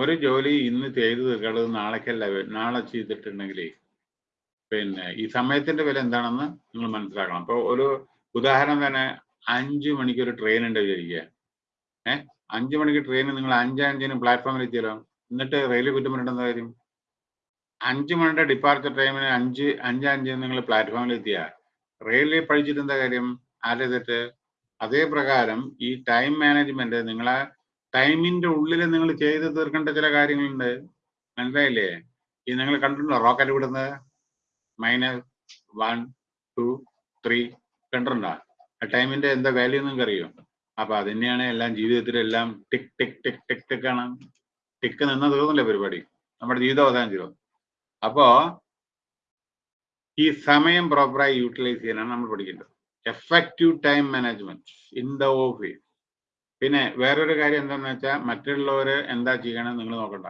ഒരു ജോലി ഇന്ന് ചെയ്തു തീർക്കേണ്ടത് നാളേക്കല്ല നാളെ ചെയ്തിട്ടുണ്ടെങ്കിൽ പിന്നെ ഈ സമയത്തിന്റെ വില എന്താണെന്ന് നിങ്ങൾ മനസ്സിലാക്കണം. അപ്പോൾ ഒരു ഉദാഹരണം തന്നെ അഞ്ചു മണിക്ക് ഒരു ട്രെയിൻ ഉണ്ട് വിചാരിക്കുക. ഏഹ് അഞ്ചു മണിക്ക് ട്രെയിൻ നിങ്ങൾ അഞ്ചഞ്ചിന് പ്ലാറ്റ്ഫോമിൽ എത്തിയല്ലോ എന്നിട്ട് റെയിൽവേ കുറ്റം പറഞ്ഞിട്ട് കാര്യം? അഞ്ചു മണിയുടെ ഡിപ്പാർച്ചർ ടൈമിന് അഞ്ച് അഞ്ചഞ്ചിന് നിങ്ങൾ പ്ലാറ്റ്ഫോമിൽ എത്തിയ. റെയിൽവേ പഠിച്ചിട്ട് എന്താ കാര്യം? ആരെ അതേ പ്രകാരം ഈ ടൈം മാനേജ്മെന്റ് നിങ്ങളെ ടൈമിന്റെ ഉള്ളിൽ നിങ്ങൾ ചെയ്ത് തീർക്കേണ്ട ചില കാര്യങ്ങളുണ്ട്. മനസ്സിലായില്ലേ? ഈ നിങ്ങൾ കണ്ടിട്ടുണ്ടോ റോക്കറ്റ് വിടുന്നത്? മൈനസ് വൺ ടു ത്രീ കണ്ടിട്ടുണ്ടോ? ആ ടൈമിന്റെ എന്താ വാല്യൂ നിങ്ങൾക്ക് അറിയോ അപ്പൊ അത് തന്നെയാണ് എല്ലാം ജീവിതത്തിലെല്ലാം tick tick tick tick tick ആണ്. ടിക്ക് നിന്ന തീർന്നില്ല പരിപാടി? നമ്മുടെ ജീവിതം അവസാനം ചെയ്തു അപ്പോ ഈ സമയം പ്രോപ്പറായി യൂട്ടിലൈസ് ചെയ്യാനാണ് നമ്മൾ പഠിക്കേണ്ടത്. Effective time management in the office പിന്നെ വേറൊരു കാര്യം എന്താണെന്ന് വെച്ചാൽ മറ്റുള്ളവർ എന്താ ചെയ്യണം നിങ്ങൾ നോക്കണ്ട.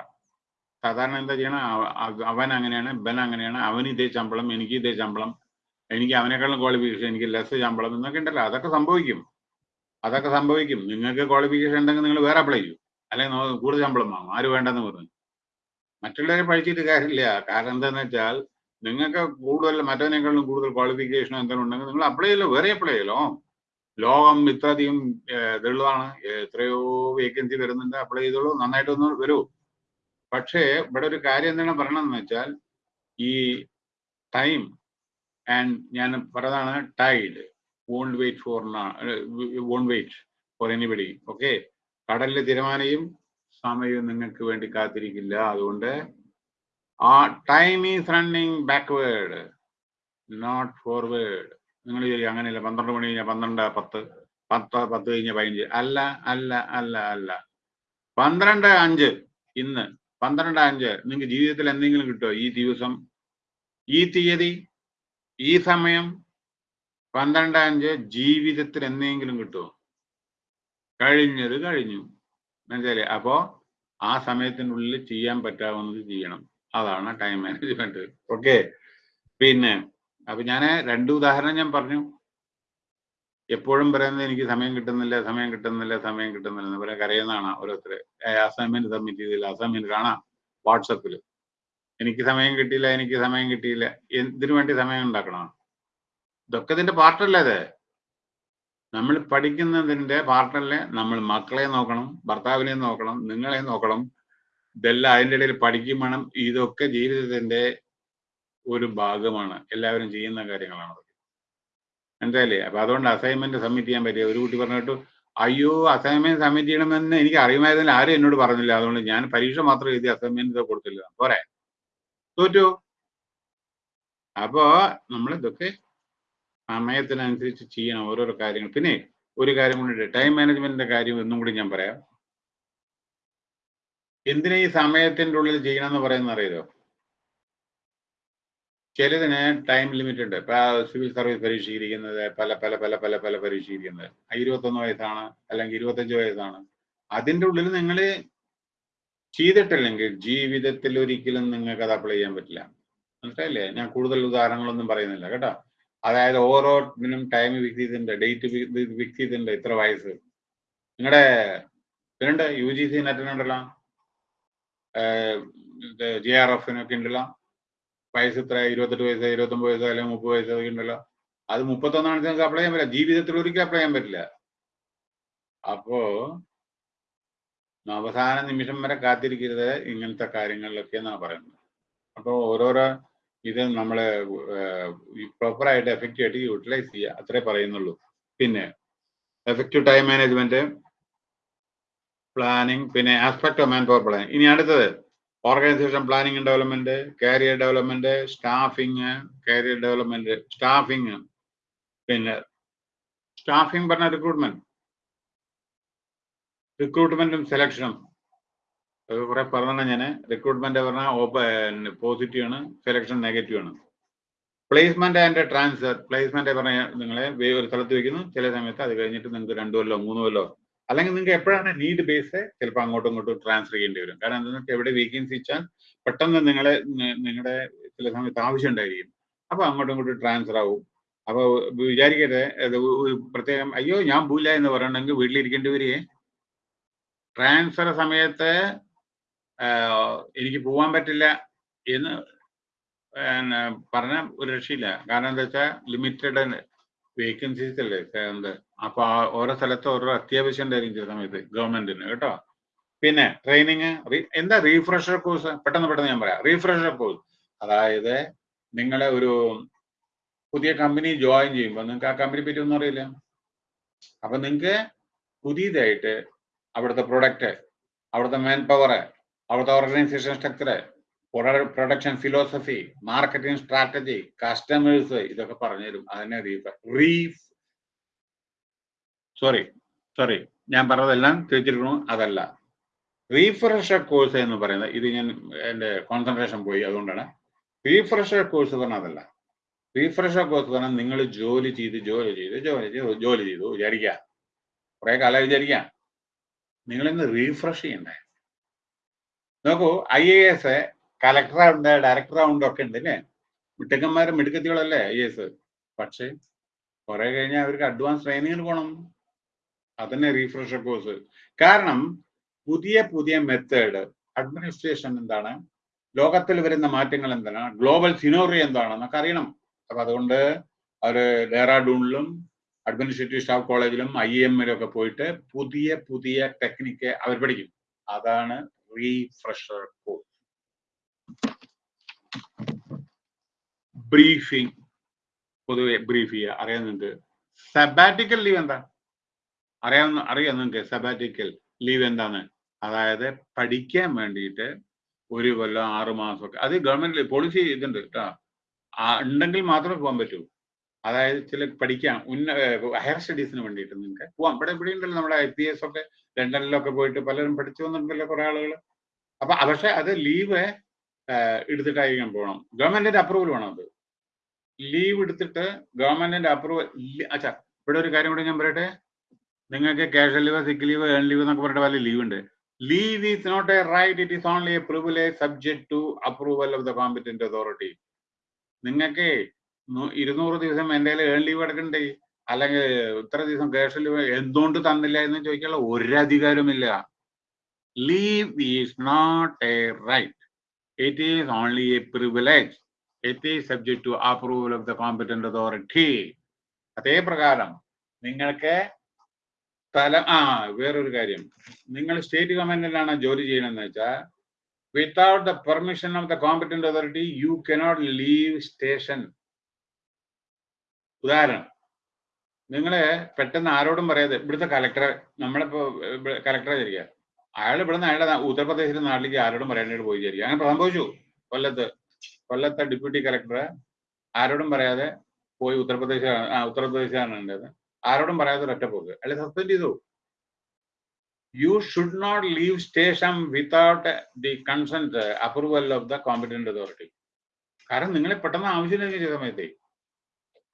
സാധാരണ എന്താ ചെയ്യണം അവ- അവ- അവൻ അങ്ങനെയാണ് ഇവൻ അങ്ങനെയാണ് അവന് ഇതേ ശമ്പളം എനിക്ക് ഇതേ ശമ്പളം എനിക്ക് അവനേക്കാളും ക്വാളിഫിക്കേഷൻ എനിക്ക് ലെസ് ശമ്പളം എന്നൊക്കെ ഉണ്ടല്ലോ അതൊക്കെ സംഭവിക്കും. അതൊക്കെ സംഭവിക്കും. നിങ്ങൾക്ക് ക്വാളിഫിക്കേഷൻ ഉണ്ടെങ്കിൽ നിങ്ങൾ വേറെ അപ്ലൈ ചെയ്യും. അല്ലെങ്കിൽ കൂടുതൽ ശമ്പളം വാങ്ങും. ആര് വേണ്ടെന്ന് പറഞ്ഞു. മറ്റുള്ളവരെ പഠിച്ചിട്ട് കാര്യമില്ല. കാരണം എന്താണെന്ന് വെച്ചാൽ നിങ്ങൾക്ക് കൂടുതൽ മറ്റവനേക്കാളും കൂടുതൽ ക്വാളിഫിക്കേഷൻ എന്തെങ്കിലും ഉണ്ടെങ്കിൽ നിങ്ങൾ അപ്ലൈ ചെയ്യല്ലോ. വേറെ അപ്ലൈ ചെയ്യലോ? ലോകം ഇത്രയധികം ഇതുള്ളതാണ്. എത്രയോ വേക്കൻസി വരുന്നുണ്ട്. അപ്ലൈ ചെയ്തോളൂ. നന്നായിട്ടൊന്ന് വരൂ. പക്ഷേ ഇവിടെ ഒരു കാര്യം എന്താണ് പറയണമെന്ന് വെച്ചാൽ ഈ ടൈം ആൻഡ് ഞാൻ പറഞ്ഞതാണ് tide won't wait for won't wait for anybody okay കടലിലെ തിരമാലയും സമയവും നിങ്ങൾക്ക് വേണ്ടി കാത്തിരിക്കില്ല. അതുകൊണ്ട് ആ time is running backward not forward നിങ്ങൾ ചോദിക്കും അങ്ങനെയല്ല പന്ത്രണ്ട് മണി കഴിഞ്ഞാൽ പന്ത്രണ്ട് പത്ത് പത്ത് പത്ത് കഴിഞ്ഞ പതിനഞ്ച്. അല്ല അല്ല അല്ല അല്ല. പന്ത്രണ്ട് അഞ്ച് ഇന്ന്. പന്ത്രണ്ട് അഞ്ച്. നിങ്ങൾക്ക് ജീവിതത്തിൽ എന്തെങ്കിലും കിട്ടുമോ ഈ ദിവസം ഈ തീയതി ഈ സമയം പന്ത്രണ്ട് അഞ്ച് ജീവിതത്തിൽ എന്തെങ്കിലും കിട്ടുമോ കഴിഞ്ഞത് കഴിഞ്ഞു. മനസ്സിലെ അപ്പോ ആ സമയത്തിനുള്ളിൽ ചെയ്യാൻ പറ്റാവുന്നത് ചെയ്യണം. അതാണ് ടൈം മാനേജ്മെന്റ് ഓക്കെ പിന്നെ അപ്പൊ ഞാൻ രണ്ട് ഉദാഹരണം ഞാൻ പറഞ്ഞു. എപ്പോഴും പറയുന്നത് എനിക്ക് സമയം കിട്ടുന്നില്ല സമയം കിട്ടുന്നില്ല സമയം കിട്ടുന്നില്ല എന്ന് പറയാൻ കരയുന്നതാണ് ഓരോരുത്തർ അസൈൻമെന്റ് സബ്മിറ്റ് ചെയ്തില്ല അസൈൻമെന്റ് കാണാം വാട്സപ്പിൽ എനിക്ക് സമയം കിട്ടിയില്ല എനിക്ക് സമയം കിട്ടിയില്ല എന്തിനു വേണ്ടി സമയം ഉണ്ടാക്കണം? ഇതൊക്കെ ഇതിന്റെ പാർട്ടല്ലേ അത്? നമ്മൾ പഠിക്കുന്നതിന്റെ പാർട്ടല്ലേ നമ്മൾ മക്കളെ നോക്കണം ഭർത്താവിനെ നോക്കണം നിങ്ങളെ നോക്കണം. ഇതെല്ലാം അതിന്റെ ഇടയിൽ പഠിക്കും വേണം. ഇതൊക്കെ ജീവിതത്തിന്റെ ഒരു ഭാഗമാണ്. എല്ലാവരും ചെയ്യുന്ന കാര്യങ്ങളാണ് മനസ്സിലായില്ലേ? അപ്പൊ അതുകൊണ്ട് അസൈൻമെന്റ് സബ്മിറ്റ് ചെയ്യാൻ പറ്റിയ ഒരു കുട്ടി പറഞ്ഞിട്ട് അയ്യോ അസൈൻമെന്റ് സബ്മിറ്റ് ചെയ്യണമെന്ന് എനിക്ക് അറിയുമായിരുന്നില്ല. ആരും എന്നോട് പറഞ്ഞില്ല. അതുകൊണ്ട് ഞാൻ പരീക്ഷ മാത്രം എഴുതി അസൈൻമെന്റ് കൊടുത്തില്ല. പോരെ. തോറ്റു. അപ്പോ നമ്മൾ ഇതൊക്കെ സമയത്തിനനുസരിച്ച് ചെയ്യണം ഓരോരോ കാര്യങ്ങൾ. പിന്നെ ഒരു കാര്യം കൂടി ടൈം മാനേജ്മെന്റിന്റെ കാര്യം എന്നും കൂടി ഞാൻ പറയാം. എന്തിനാ ഈ സമയത്തിന്റെ ഉള്ളിൽ ചെയ്യണം എന്ന് പറയുന്നത് അറിയാലോ ചിലതിന് ടൈം ലിമിറ്റ് ഉണ്ട്. ഇപ്പൊ സിവിൽ സർവീസ് പരീക്ഷിക്കുന്നത് പല പല പല പല പല പരീക്ഷിക്കുന്നത് ഇരുപത്തൊന്ന് വയസ്സാണ് അല്ലെങ്കിൽ ഇരുപത്തഞ്ച് വയസ്സാണ്. അതിന്റെ ഉള്ളിൽ നിങ്ങൾ ചെയ്തിട്ടില്ലെങ്കിൽ ജീവിതത്തിൽ ഒരിക്കലും നിങ്ങൾക്ക് അത് അപ്ലൈ ചെയ്യാൻ പറ്റില്ല. മനസ്സിലായില്ലേ? ഞാൻ കൂടുതൽ ഉദാഹരണങ്ങളൊന്നും പറയുന്നില്ല കേട്ടോ. അതായത് ഓരോ ഇതിനും ടൈം ഫിക്സ് ചെയ്തിട്ടുണ്ട് ഡേറ്റ് ഫിക്സ് ചെയ്തിട്ടുണ്ട് ഇത്ര വയസ്സ്. നിങ്ങളുടെ ഇതിനുണ്ട് യു ജി സി നെറ്റിനുണ്ടല്ലോ ജെ ആർ എഫിനൊക്കെ ഉണ്ടല്ലോ. വയസ്സ് ഇത്ര ഇരുപത്തെട്ട് വയസ്സ് ഇരുപത്തൊമ്പത് വയസ്സ് അല്ലെങ്കിൽ മുപ്പത് വയസ്സ് അതൊക്കെ ഉണ്ടല്ലോ. അത് മുപ്പത്തൊന്നാണ് നിങ്ങൾക്ക് അപ്ലൈ ചെയ്യാൻ പറ്റില്ല. ജീവിതത്തിൽ ഒരിക്കലും അപ്ലൈ ചെയ്യാൻ പറ്റില്ല. അപ്പോ അവസാന നിമിഷം വരെ കാത്തിരിക്കരുത്. ഇങ്ങനത്തെ കാര്യങ്ങളിലൊക്കെ എന്നാണ് പറയുന്നത്. അപ്പോൾ ഓരോരോ ഇത് നമ്മൾ പ്രോപ്പറായിട്ട് എഫക്റ്റീവ് ആയിട്ട് യൂട്ടിലൈസ് ചെയ്യുക അത്രേ പറയുന്നുള്ളൂ. പിന്നെ എഫക്റ്റീവ് ടൈം മാനേജ്മെന്റ് പ്ലാനിങ് പിന്നെ aspect of man power planning ഇനി അടുത്തത്. Organisation planning development career development staffing career development staffing പിന്നെ സ്റ്റാഫിങ് പറഞ്ഞ റിക്രൂട്ട്മെന്റ് റിക്രൂട്ട്മെന്റും സെലക്ഷനും കുറെ പറഞ്ഞ ഞാൻ റിക്രൂട്ട്മെന്റ് പറഞ്ഞാൽ പോസിറ്റീവ് ആണ് സെലക്ഷൻ നെഗറ്റീവ് ആണ്. പ്ലേസ്മെന്റ് ആൻഡ് ട്രാൻസ്ഫർ പ്ലേസ്മെന്റ് പറഞ്ഞ നിങ്ങളെ ഒരു സ്ഥലത്ത് വെക്കുന്നു. ചില സമയത്ത് അത് കഴിഞ്ഞിട്ട് നിങ്ങൾക്ക് രണ്ടു കൊല്ലോ മൂന്ന് കൊല്ലോ അല്ലെങ്കിൽ നിങ്ങൾക്ക് എപ്പോഴാണ് നീഡ് ബേസ് ചിലപ്പോൾ അങ്ങോട്ടും ഇങ്ങോട്ടും ട്രാൻസ്ഫർ ചെയ്യേണ്ടി വരും. കാരണം എന്താണെന്ന് എവിടെ വേക്കൻസി വെച്ചാൽ പെട്ടെന്ന് നിങ്ങളെ നിങ്ങളുടെ ചില സമയത്ത് ആവശ്യം ഉണ്ടായിരിക്കും. അപ്പോൾ അങ്ങോട്ടും ഇങ്ങോട്ടും ട്രാൻസ്ഫർ ആവും. അപ്പോൾ വിചാരിക്കരുത് പ്രത്യേകം അയ്യോ ഞാൻ പോയില്ല എന്ന് പറയണമെങ്കിൽ വീട്ടിലിരിക്കേണ്ടി വരികയെ. ട്രാൻസ്ഫർ സമയത്ത് എനിക്ക് പോകാൻ പറ്റില്ല എന്ന് പറഞ്ഞ ഒരു രക്ഷയില്ല. കാരണം എന്താ വെച്ചാൽ ലിമിറ്റഡ് വേക്കൻസീസ് അല്ലേ? എന്ത്? അപ്പൊ ഓരോ സ്ഥലത്ത് ഓരോ അത്യാവശ്യം ഉണ്ടായിരിക്കും ചില സമയത്ത് ഗവൺമെന്റിന് കേട്ടോ? പിന്നെ ട്രെയിനിങ് എന്താ റീഫ്രഷർ കോഴ്സ് പെട്ടെന്ന് പെട്ടെന്ന് ഞാൻ പറയാം. റീഫ്രഷർ കോഴ്സ് അതായത് നിങ്ങളെ ഒരു പുതിയ കമ്പനി ജോയിൻ ചെയ്യുമ്പോൾ നിങ്ങൾക്ക് ആ കമ്പനി പറ്റി ഒന്നും അറിയില്ല. അപ്പൊ നിങ്ങൾക്ക് പുതിയതായിട്ട് അവിടുത്തെ പ്രൊഡക്റ്റ് അവിടുത്തെ മാൻ പവർ അവിടുത്തെ organisation structure production philosophy marketing strategy customers ഇതൊക്കെ പറഞ്ഞുതരും. അതിനെ റീഫ് സോറി സോറി ഞാൻ പറഞ്ഞതെല്ലാം തിരിച്ചിരിക്കണു അതല്ല. റീഫ്രഷർ കോഴ്സ് എന്ന് പറയുന്നത് ഇത് ഞാൻ എന്റെ കോൺസെൻട്രേഷൻ പോയി അതുകൊണ്ടാണ്. റീഫ്രഷർ കോഴ്സ് പറഞ്ഞാൽ അതല്ല. റീഫ്രഷർ കോഴ്സ് പറഞ്ഞാൽ നിങ്ങൾ ജോലി ചെയ്ത് ജോലി ചെയ്ത് ജോലി ചെയ്ത് ജോലി ചെയ്തു വിചാരിക്കുക. കുറെ കാലം വിചാരിക്കുക. നിങ്ങളിന്ന് റീഫ്രഷ് ചെയ്യണ്ടേ? നോക്കൂ ഐ എ എസ് ഡയറക്ടർ ഉണ്ട് ഒക്കെ ഉണ്ട് അല്ലേ മിടുക്കന്മാരും മിടുക്കത്തികളല്ലേ ഐ എസ്? പക്ഷേ കുറെ കഴിഞ്ഞാൽ അവർക്ക് അഡ്വാൻസ് ട്രെയിനിങ്ങിന് പോകണം അതന്നെ റീഫ്രഷർ കോഴ്സ് കാരണം പുതിയ പുതിയ മെത്തേഡ് അഡ്മിനിസ്ട്രേഷൻ എന്താണ്? ലോകത്തിൽ വരുന്ന മാറ്റങ്ങൾ എന്താണ്? ഗ്ലോബൽ സിനോറി എന്താണെന്നൊക്കെ അറിയണം. അപ്പൊ അതുകൊണ്ട് അവർ ഡെറാഡൂണിലും അഡ്മിനിസ്ട്രേറ്റീവ് സ്റ്റാഫ് കോളേജിലും ഐ എമ്മിലും ഒക്കെ പോയിട്ട് പുതിയ പുതിയ ടെക്നിക്ക് അവർ പഠിക്കും. അതാണ് റീഫ്രഷർ കോഴ്സ് ബ്രീഫിംഗ് പൊതുവെ ബ്രീഫ് ചെയ്യുക അറിയാൻ നിങ്ങൾക്ക് സബാറ്റിക്കൽ ലീവ് എന്താ അറിയാവുന്ന അറിയാം നിങ്ങൾക്ക് സബാറ്റിക്കൽ ലീവ് എന്താണ്? അതായത് പഠിക്കാൻ വേണ്ടിയിട്ട് ഒരു കൊല്ലം ആറ് മാസമൊക്കെ. അത് ഗവൺമെന്റ് പോളിസി ഇതുണ്ട് കേട്ടോ ഉണ്ടെങ്കിൽ മാത്രമേ പോകാൻ പറ്റൂ. അതായത് ചില പഠിക്കാം ഉന്ന ഹയർ സ്റ്റഡീസിന് വേണ്ടിയിട്ട് നിങ്ങൾക്ക് പോവാം. ഇവിടെ ഇവിടെ ഉണ്ടല്ലോ നമ്മുടെ ഐ പി എസ് ഒക്കെ ലണ്ടനിലൊക്കെ പോയിട്ട് പലരും പഠിച്ചു വന്നിട്ടുണ്ടല്ലോ കുറെ ആളുകൾ അപ്പൊ പക്ഷെ അത് ലീവ് എടുത്തിട്ടായിരിക്കണം പോകണം ഗവൺമെന്റിന്റെ അപ്രൂവൽ വേണം അത്. ലീവ് എടുത്തിട്ട് ഗവൺമെന്റിന്റെ അപ്രൂവൽ അച്ഛാ ഇവിടെ ഒരു കാര്യം കൂടി ഞാൻ പറയട്ടെ? നിങ്ങൾക്ക് cash leave sick leave earn leave എന്നൊക്കെ പറഞ്ഞിട്ട് വലിയ ലീവ് ഉണ്ട്. Leave is not a right it is only a privilege subject to approval of the competent authority നിങ്ങൾക്ക് ഇരുന്നൂറ് ദിവസം എന്റെ ഏൺ ലീവ് എടുക്കണ്ടേ? അല്ലെങ്കിൽ ഇത്ര ദിവസം ക്യാഷ് ലീവ് എന്തുകൊണ്ട് തന്നില്ല എന്ന് ചോദിക്കാനുള്ള ഒരു leave is not a right it is only a privilege. It is subject to approval of the competent authority. അതേ പ്രകാരം നിങ്ങൾക്ക് സ്ഥലം ആ വേറൊരു കാര്യം നിങ്ങൾ സ്റ്റേറ്റ് ഗവൺമെന്റിലാണ് ജോലി ചെയ്യണമെന്ന് വെച്ചാൽ without the permission of the competent authority you cannot leave station ഉദാഹരണം നിങ്ങൾ പെട്ടെന്ന് ആരോടും പറയാതെ ഇവിടുത്തെ കലക്ടറെ നമ്മളിപ്പോ കലക്ടറെ വിചാരിക്കുക അയാൾ ഇവിടെ നിന്ന് അയാളുടെ ഉത്തർപ്രദേശിലെ നാട്ടിലേക്ക് ആരോടും പറയാനായിട്ട് പോയി വിചാരിക്കുക അങ്ങനെ സംഭവിച്ചു കൊല്ലത്ത് കൊല്ലത്തെ ഡെപ്യൂട്ടി കളക്ടർ ആരോടും പറയാതെ പോയി ഉത്തർപ്രദേശ് ഉത്തർപ്രദേശാണ് ഉണ്ടായത് ആരോടും പറയാതെ ഒറ്റ പോക്ക്. അല്ലെ സസ്പെൻഡ് ചെയ്തു. You should not leave station without the consent approval of the competent authority കാരണം നിങ്ങളെ പെട്ടെന്ന് ആവശ്യം ചെയ്ത സമയത്തെ.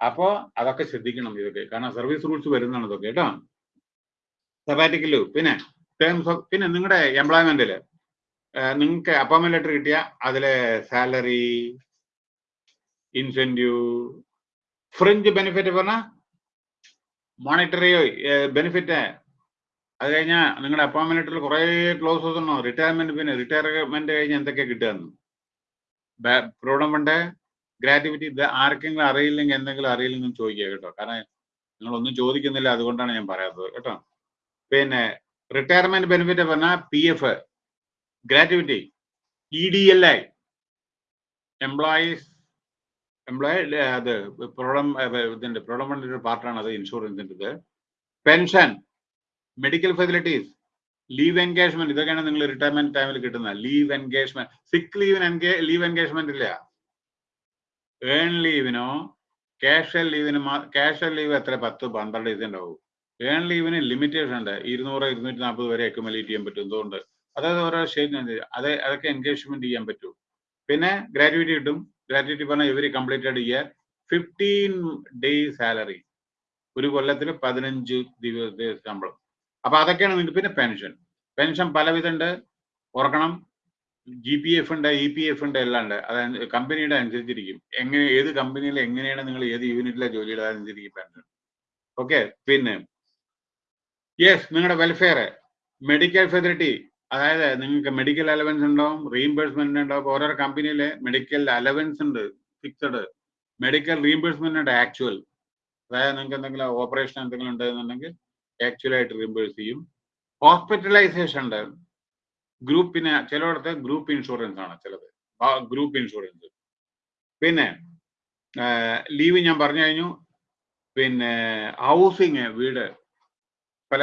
അപ്പോ അതൊക്കെ ശ്രദ്ധിക്കണം ഇതൊക്കെ. കാരണം സർവീസ് റൂൾസ് വരുന്നതാണ് ഇതൊക്കെ. കേട്ടോ? സബാറ്റിക്കലു പിന്നെ ടേംസ് ഓഫ് പിന്നെ നിങ്ങളുടെ എംപ്ലോയ്മെന്റിൽ നിങ്ങൾക്ക് അപ്പോയിൻമെന്റ് ലെറ്റർ കിട്ടിയ അതിലെ സാലറി ഇൻസെന്റീവ് ഫ്രിഞ്ച് ബെനിഫിറ്റ് പറഞ്ഞ മോണിറ്ററി ബെനിഫിറ്റ് അത് കഴിഞ്ഞാൽ നിങ്ങളുടെ അപ്പോയിൻമെന്റ് ലെറ്ററിൽ കുറേ ക്ലോസസ് ഉണ്ടോ? റിട്ടയർമെന്റ് പിന്നെ റിട്ടയർമെന്റ് കഴിഞ്ഞ് എന്തൊക്കെ കിട്ടുകയെന്ന് പ്രോബ്ലം ഉണ്ട്. ഗ്രാറ്റിവിറ്റി ഇത് ആർക്കെങ്കിലും അറിയില്ലെങ്കിൽ എന്തെങ്കിലും അറിയില്ലെങ്കിൽ ചോദിക്കുക കേട്ടോ. കാരണം നിങ്ങളൊന്നും ചോദിക്കുന്നില്ല അതുകൊണ്ടാണ് ഞാൻ പറയാത്തത് കേട്ടോ. പിന്നെ റിട്ടയർമെന്റ് ബെനിഫിറ്റ് പറഞ്ഞാൽ P F gratuity E D L I employees employee അത് പ്രോബ്ലം ഇതിന്റെ പ്രോഡം ഒരു പാർട്ടാണ് അത് ഇൻഷുറൻസിന്റെ pension medical facilities leave engagement ഇതൊക്കെയാണ് നിങ്ങൾ റിട്ടയർമെന്റ് ടൈമിൽ കിട്ടുന്ന ലീവ് എൻഗേജ്മെന്റ് സിക്ക് ലീവിന് ലീവ് എൻഗേജ്മെന്റ് ഇല്ല. ഏൺ ലീവിനോ ക്യാഷ്വൽ ലീവിന് ക്യാഷ്വൽ ലീവ് എത്ര? പത്ത് പന്ത്രണ്ട് ഇതുണ്ടാവും ഏൺ ലീവിന് ലിമിറ്റേഷൻ ഉണ്ട്. ഇരുന്നൂറ് ഇരുന്നൂറ്റി നാൽപ്പത് വരെ അക്യുമുലേറ്റ് ചെയ്യാൻ പറ്റും. എന്തുകൊണ്ട്? അതായത് ഓരോ സ്റ്റേറ്റിന് അത് അതൊക്കെ എൻഗേജ്മെന്റ് ചെയ്യാൻ പറ്റും. പിന്നെ ഗ്രാറ്റുവിറ്റി കിട്ടും. ഗ്രാറ്റുവിറ്റി പറഞ്ഞാൽ every completed year fifteen day salary ഒരു കൊല്ലത്തിൽ പതിനഞ്ച് ദിവസത്തെ ശമ്പളം. അപ്പൊ അതൊക്കെയാണ് നിങ്ങൾക്ക് പിന്നെ പെൻഷൻ പെൻഷൻ പലവിധമുണ്ട് ഓർക്കണം. ജി പി എഫ് ഉണ്ട് ഇ പി എഫ് ഉണ്ട് എല്ലാം ഉണ്ട്. അത് കമ്പനിയുടെ അനുസരിച്ചിരിക്കും. എങ്ങനെ ഏത് കമ്പനിയിൽ എങ്ങനെയാണ് നിങ്ങൾ ഏത് യൂണിറ്റിലെ ജോലിയുടെ അനുസരിച്ചിരിക്കും പെൻഷൻ ഓക്കെ പിന്നെ യെസ് നിങ്ങളുടെ വെൽഫെയർ മെഡിക്കൽ ഫെസിലിറ്റി അതായത് നിങ്ങൾക്ക് മെഡിക്കൽ അലവൻസ് ഉണ്ടാവും റീഇംബേഴ്സ്മെന്റ് ഉണ്ടാവും. ഓരോ കമ്പനിയിലെ മെഡിക്കൽ അലവൻസ് ഉണ്ട് ഫിക്സഡ് മെഡിക്കൽ റീഇംബേഴ്സ്മെന്റ് ഉണ്ട് ആക്ച്വൽ അതായത് നിങ്ങൾക്ക് എന്തെങ്കിലും ഓപ്പറേഷൻ എന്തെങ്കിലും ഉണ്ടെന്നുണ്ടെങ്കിൽ ആക്ച്വൽ ആയിട്ട് റീഇംബേഴ്സ് ചെയ്യും. ഹോസ്പിറ്റലൈസേഷൻ ഉണ്ട്. ഗ്രൂപ്പിന് ചിലയിടത്ത് ഗ്രൂപ്പ് ഇൻഷുറൻസ് ആണ് ചിലത്. ഗ്രൂപ്പ് ഇൻഷുറൻസ് പിന്നെ ലീവ് ഞാൻ പറഞ്ഞു കഴിഞ്ഞു. പിന്നെ ഹൗസിങ് വീട്. പല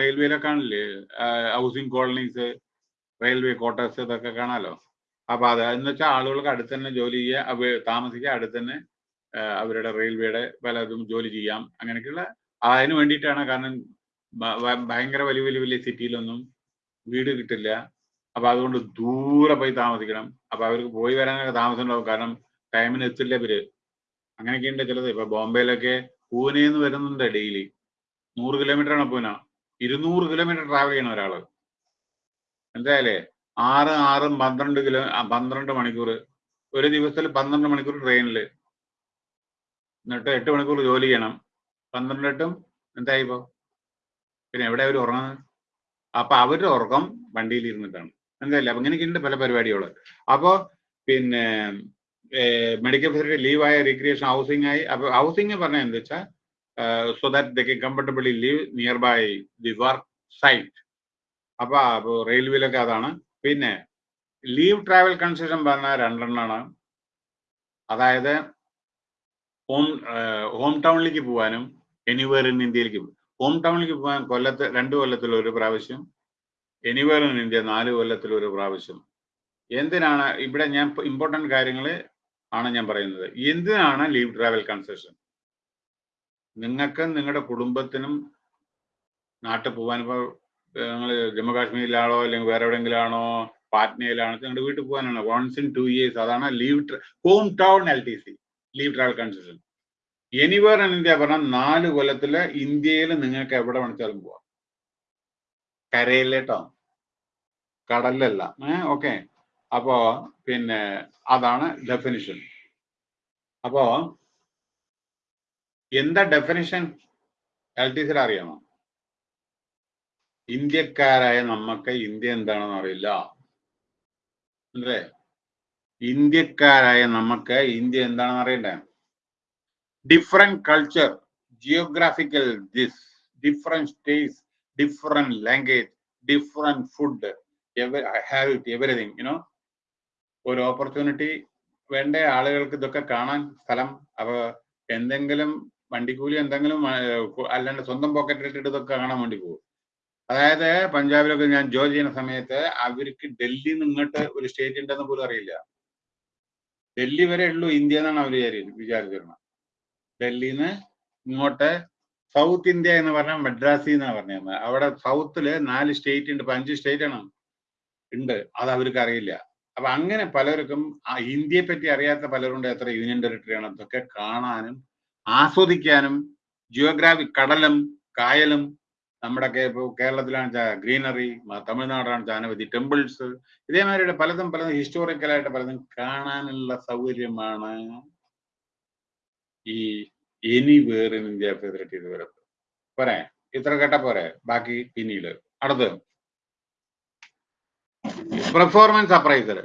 റെയിൽവേയിലൊക്കെ കാണില്ലേ? ഹൗസിംഗ് കോളനീസ് റെയിൽവേ ക്വാർട്ടേഴ്സ് ഇതൊക്കെ കാണാലോ? അപ്പൊ അത് എന്ന് വെച്ചാൽ ആളുകൾക്ക് അടുത്ത് തന്നെ ജോലി ചെയ്യുക താമസിക്കുക അടുത്ത് തന്നെ അവരുടെ റെയിൽവേയുടെ പലതും ജോലി ചെയ്യാം. അങ്ങനെയൊക്കെയുള്ള അതിന് വേണ്ടിയിട്ടാണ് കാരണം ഭയങ്കര വലിയ വലിയ വലിയ സിറ്റിയിലൊന്നും വീട് കിട്ടില്ല. അപ്പൊ അതുകൊണ്ട് ദൂരെ പോയി താമസിക്കണം. അപ്പൊ അവർക്ക് പോയി വരാനൊക്കെ താമസം ഉണ്ടാവും കാരണം ടൈമിന് എത്തില്ല ഇവർ. അങ്ങനെയൊക്കെ ഉണ്ട് ചിലത്. ഇപ്പൊ ബോംബെയിലൊക്കെ പൂനെന്ന് വരുന്നുണ്ട് ഡെയിലി. നൂറ് കിലോമീറ്റർ ആണ് പൂന ഇരുന്നൂറ് കിലോമീറ്റർ ട്രാവൽ ചെയ്യണം ഒരാൾ. എന്തായാലേ ആറ് ആറും പന്ത്രണ്ട് കിലോ പന്ത്രണ്ട് മണിക്കൂർ. ഒരു ദിവസത്തിൽ പന്ത്രണ്ട് മണിക്കൂർ ട്രെയിനിൽ എന്നിട്ട് എട്ട് മണിക്കൂർ ജോലി ചെയ്യണം. പന്ത്രണ്ട് എട്ടും എന്തായി പോ പിന്നെ എവിടെ അവർ ഉറങ്ങുന്നത്? അപ്പൊ അവരുടെ ഉറക്കം വണ്ടിയിൽ ഇരുന്നിട്ടാണ്. എന്തായാലും അപ്പൊ ഇങ്ങനെയൊക്കെയുണ്ട് പല പരിപാടികൾ. അപ്പോ പിന്നെ മെഡിക്കൽ ഫെസിലിറ്റി ലീവായ റീക്രിയേഷൻ ഹൗസിംഗ് ആയി. അപ്പൊ ഹൗസിംഗ് പറഞ്ഞാൽ എന്താ വെച്ചാൽ so that they can comfortably live near by the work site അപ്പൊ അപ്പൊ റെയിൽവേയിലൊക്കെ അതാണ്. പിന്നെ ലീവ് ട്രാവൽ കൺസെഷൻ പറഞ്ഞാൽ രണ്ടെണ്ണമാണ് അതായത് ഹോം ഹോം ടൗണിലേക്ക് പോകാനും എനിവേർ ഇൻ ഇന്ത്യയിലേക്ക് ഹോം ടൗണിലേക്ക് പോകാൻ കൊല്ലത്ത് രണ്ട് കൊല്ലത്തിൽ ഒരു പ്രാവശ്യം എനിവേർ ഇൻ ഇന്ത്യ നാല് കൊല്ലത്തിൽ ഒരു പ്രാവശ്യം. എന്തിനാണ് ഇവിടെ ഞാൻ ഇമ്പോർട്ടന്റ് കാര്യങ്ങൾ ആണ് ഞാൻ പറയുന്നത്. എന്തിനാണ് ലീവ് ട്രാവൽ കൺസെഷൻ നിങ്ങൾക്ക് നിങ്ങളുടെ കുടുംബത്തിനും നാട്ടിൽ പോകാൻ ഇപ്പോൾ നിങ്ങൾ ജമ്മു കാശ്മീരിലാണോ അല്ലെങ്കിൽ വേറെ എവിടെയെങ്കിലാണോ പാറ്റ്നയിലാണോ നിങ്ങളുടെ വീട്ടിൽ പോകാനാണോ. വൺസ് ഇൻ ടു ഇയേഴ്സ് അതാണ് leave home town L T C leave travel concession anywhere in India പറഞ്ഞാൽ നാല് കൊല്ലത്തിൽ ഇന്ത്യയിൽ നിങ്ങൾക്ക് എവിടെ വേണിച്ചാലും പോവാം കരയിലേട്ടോ കടലിലല്ല. ഏഹ് ഓക്കെ അപ്പോ പിന്നെ അതാണ് ഡെഫിനിഷൻ അപ്പോ എന്താ ഡെഫിനിഷൻ എൽ ടി സിയിൽ അറിയണോ ഇന്ത്യക്കാരായ നമുക്ക് ഇന്ത്യ എന്താണെന്ന് അറിയില്ല. അല്ലേ? ഇന്ത്യക്കാരായ നമുക്ക് ഇന്ത്യ എന്താണെന്ന് അറിയണ്ടേ? Different culture geographical this different states different language different food habit everything you know ഒരു ഓപ്പർച്യൂണിറ്റി വേണ്ട ആളുകൾക്ക് ഇതൊക്കെ കാണാൻ സ്ഥലം അപ്പൊ എന്തെങ്കിലും വണ്ടിക്കൂലി എന്തെങ്കിലും അല്ലാണ്ട് സ്വന്തം പോക്കറ്റ് ഇട്ടിട്ട് ഇതൊക്കെ കാണാൻ വേണ്ടി പോകും. അതായത് പഞ്ചാബിലൊക്കെ ഞാൻ ജോലി ചെയ്യുന്ന സമയത്ത് അവർക്ക് ഡൽഹിയിൽ നിന്ന് ഇങ്ങോട്ട് ഒരു സ്റ്റേറ്റ് ഉണ്ടെന്ന് പോലും അറിയില്ല. ഡൽഹി വരെ ഉള്ളൂ ഇന്ത്യ എന്നാണ് അവർ വിചാരിച്ചിരുന്നത്. ഡൽഹിയിൽ നിന്ന് ഇങ്ങോട്ട് സൗത്ത് ഇന്ത്യ എന്ന് പറഞ്ഞാൽ മദ്രാസി എന്നാണ് പറഞ്ഞത് അവിടെ സൗത്തിൽ നാല് സ്റ്റേറ്റ് ഉണ്ട്. അഞ്ച് സ്റ്റേറ്റ് ആണ്. ഉണ്ട്. അത് അവർക്ക് അറിയില്ല. അപ്പൊ അങ്ങനെ പലർക്കും ആ ഇന്ത്യയെ പറ്റി അറിയാത്ത പലരുണ്ട്. എത്ര യൂണിയൻ ടെറിട്ടറി ആണ്. അതൊക്കെ കാണാനും ആസ്വദിക്കാനും ജിയോഗ്രാഫി കടലും കായലും നമ്മുടെ കേരളത്തിലാണ് ഗ്രീനറി തമിഴ്നാടാണ് അനവധി ടെമ്പിൾസ് ഇതേമാതിരിയുടെ പലതും പലതും ഹിസ്റ്റോറിക്കലായിട്ട് പലതും കാണാനുള്ള സൗകര്യമാണ് ഈ anywhere in India facility വരുന്നത് പോരെ? ഇത്ര കേട്ട പോരെ? ബാക്കി പിന്നീട്. അടുത്ത്. പെർഫോമൻസ് അപ്രൈസർ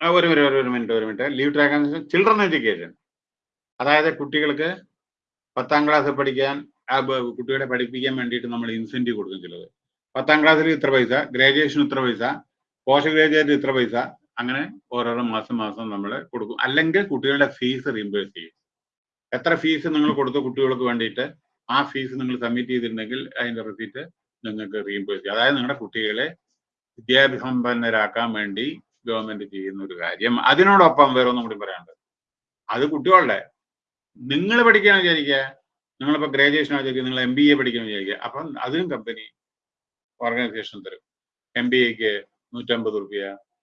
ഒരു ഒരു മിനിറ്റ് ഒരു minute. Leave track children education അതായത് കുട്ടികൾക്ക് പത്താം ക്ലാസ്സിൽ പഠിക്കാൻ ആ കുട്ടികളെ പഠിപ്പിക്കാൻ വേണ്ടിയിട്ട് നമ്മൾ ഇൻസെന്റീവ് കൊടുക്കും ചിലത്. പത്താം ക്ലാസ്സിൽ ഇത്ര പൈസ ഗ്രാജുവേഷൻ ഇത്ര പൈസ പോസ്റ്റ് ഗ്രാജുവേറ്റ് ഇത്ര പൈസ അങ്ങനെ ഓരോരോ മാസം മാസം നമ്മൾ കൊടുക്കും. അല്ലെങ്കിൽ കുട്ടികളുടെ ഫീസ് റീംബേഴ്സ് ചെയ്യും. എത്ര ഫീസ് നിങ്ങൾ കൊടുത്ത കുട്ടികൾക്ക് വേണ്ടിയിട്ട് ആ ഫീസ് നിങ്ങൾ സബ്മിറ്റ് ചെയ്തിട്ടുണ്ടെങ്കിൽ അതിന്റെ റെസീറ്റ് നിങ്ങൾക്ക് റീംബേഴ്സ് ചെയ്യും. അതായത് നിങ്ങളുടെ കുട്ടികളെ വിദ്യാഭ്യാസമ്പന്നരാക്കാൻ വേണ്ടി ഗവൺമെന്റ് ചെയ്യുന്ന ഒരു കാര്യം. അതിനോടൊപ്പം വേറെ ഒന്നും കൂടി പറയാനുണ്ട്. അത് കുട്ടികളുടെ നിങ്ങൾ പഠിക്കാൻ വിചാരിക്കുക നിങ്ങളിപ്പോ ഗ്രാജുവേഷൻ വിചാരിക്കുക നിങ്ങൾ എം ബി എ പഠിക്കാൻ വിചാരിക്കുക അപ്പം അതിനും കമ്പനി ഓർഗനൈസേഷൻ തരും. എം ബി എക്ക് നൂറ്റമ്പത് റുപ്യ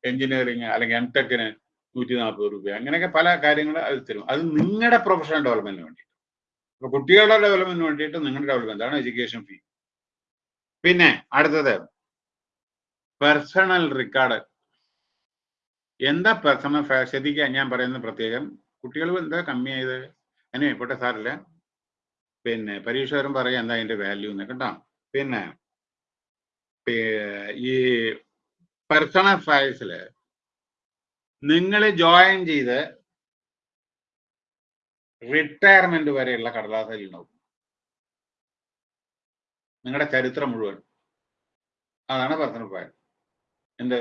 എഞ്ചിനീയറിംഗ് അല്ലെങ്കിൽ എം ടെക്കിന് നൂറ്റി നാൽപ്പത് റുപ്യ അങ്ങനെയൊക്കെ പല കാര്യങ്ങൾ അത് തരും. അത് നിങ്ങളുടെ പ്രൊഫഷണൽ ഡെവലപ്മെന്റിന് വേണ്ടിയിട്ട്. അപ്പൊ കുട്ടികളുടെ ഡെവലപ്മെന്റിന് വേണ്ടിയിട്ട് നിങ്ങളുടെ ഡെവലപ്മെന്റ് ആണ് എഡ്യൂക്കേഷൻ ഫീ പിന്നെ അടുത്തത് പേഴ്സണൽ റെക്കോർഡ് എന്താ പേഴ്സണൽ ശ്രദ്ധിക്കുക ഞാൻ പറയുന്നത് പ്രത്യേകം. കുട്ടികൾ എന്താ കമ്മിയായത്? അതിന് പോട്ടെ സാറില്ല? പിന്നെ പരീക്ഷ വരും പറയാം എന്താ അതിന്റെ വാല്യൂ എന്ന് കേട്ടോ. പിന്നെ ഈ പേഴ്സണൽ അഫയേഴ്സിൽ നിങ്ങൾ ജോയിൻ ചെയ്ത് റിട്ടയർമെന്റ് വരെയുള്ള കടലാസിൽ ഉണ്ടാവും. നിങ്ങളുടെ ചരിത്രം മുഴുവൻ. അതാണ് പേഴ്സണൽ ഫയൽ എന്ത്?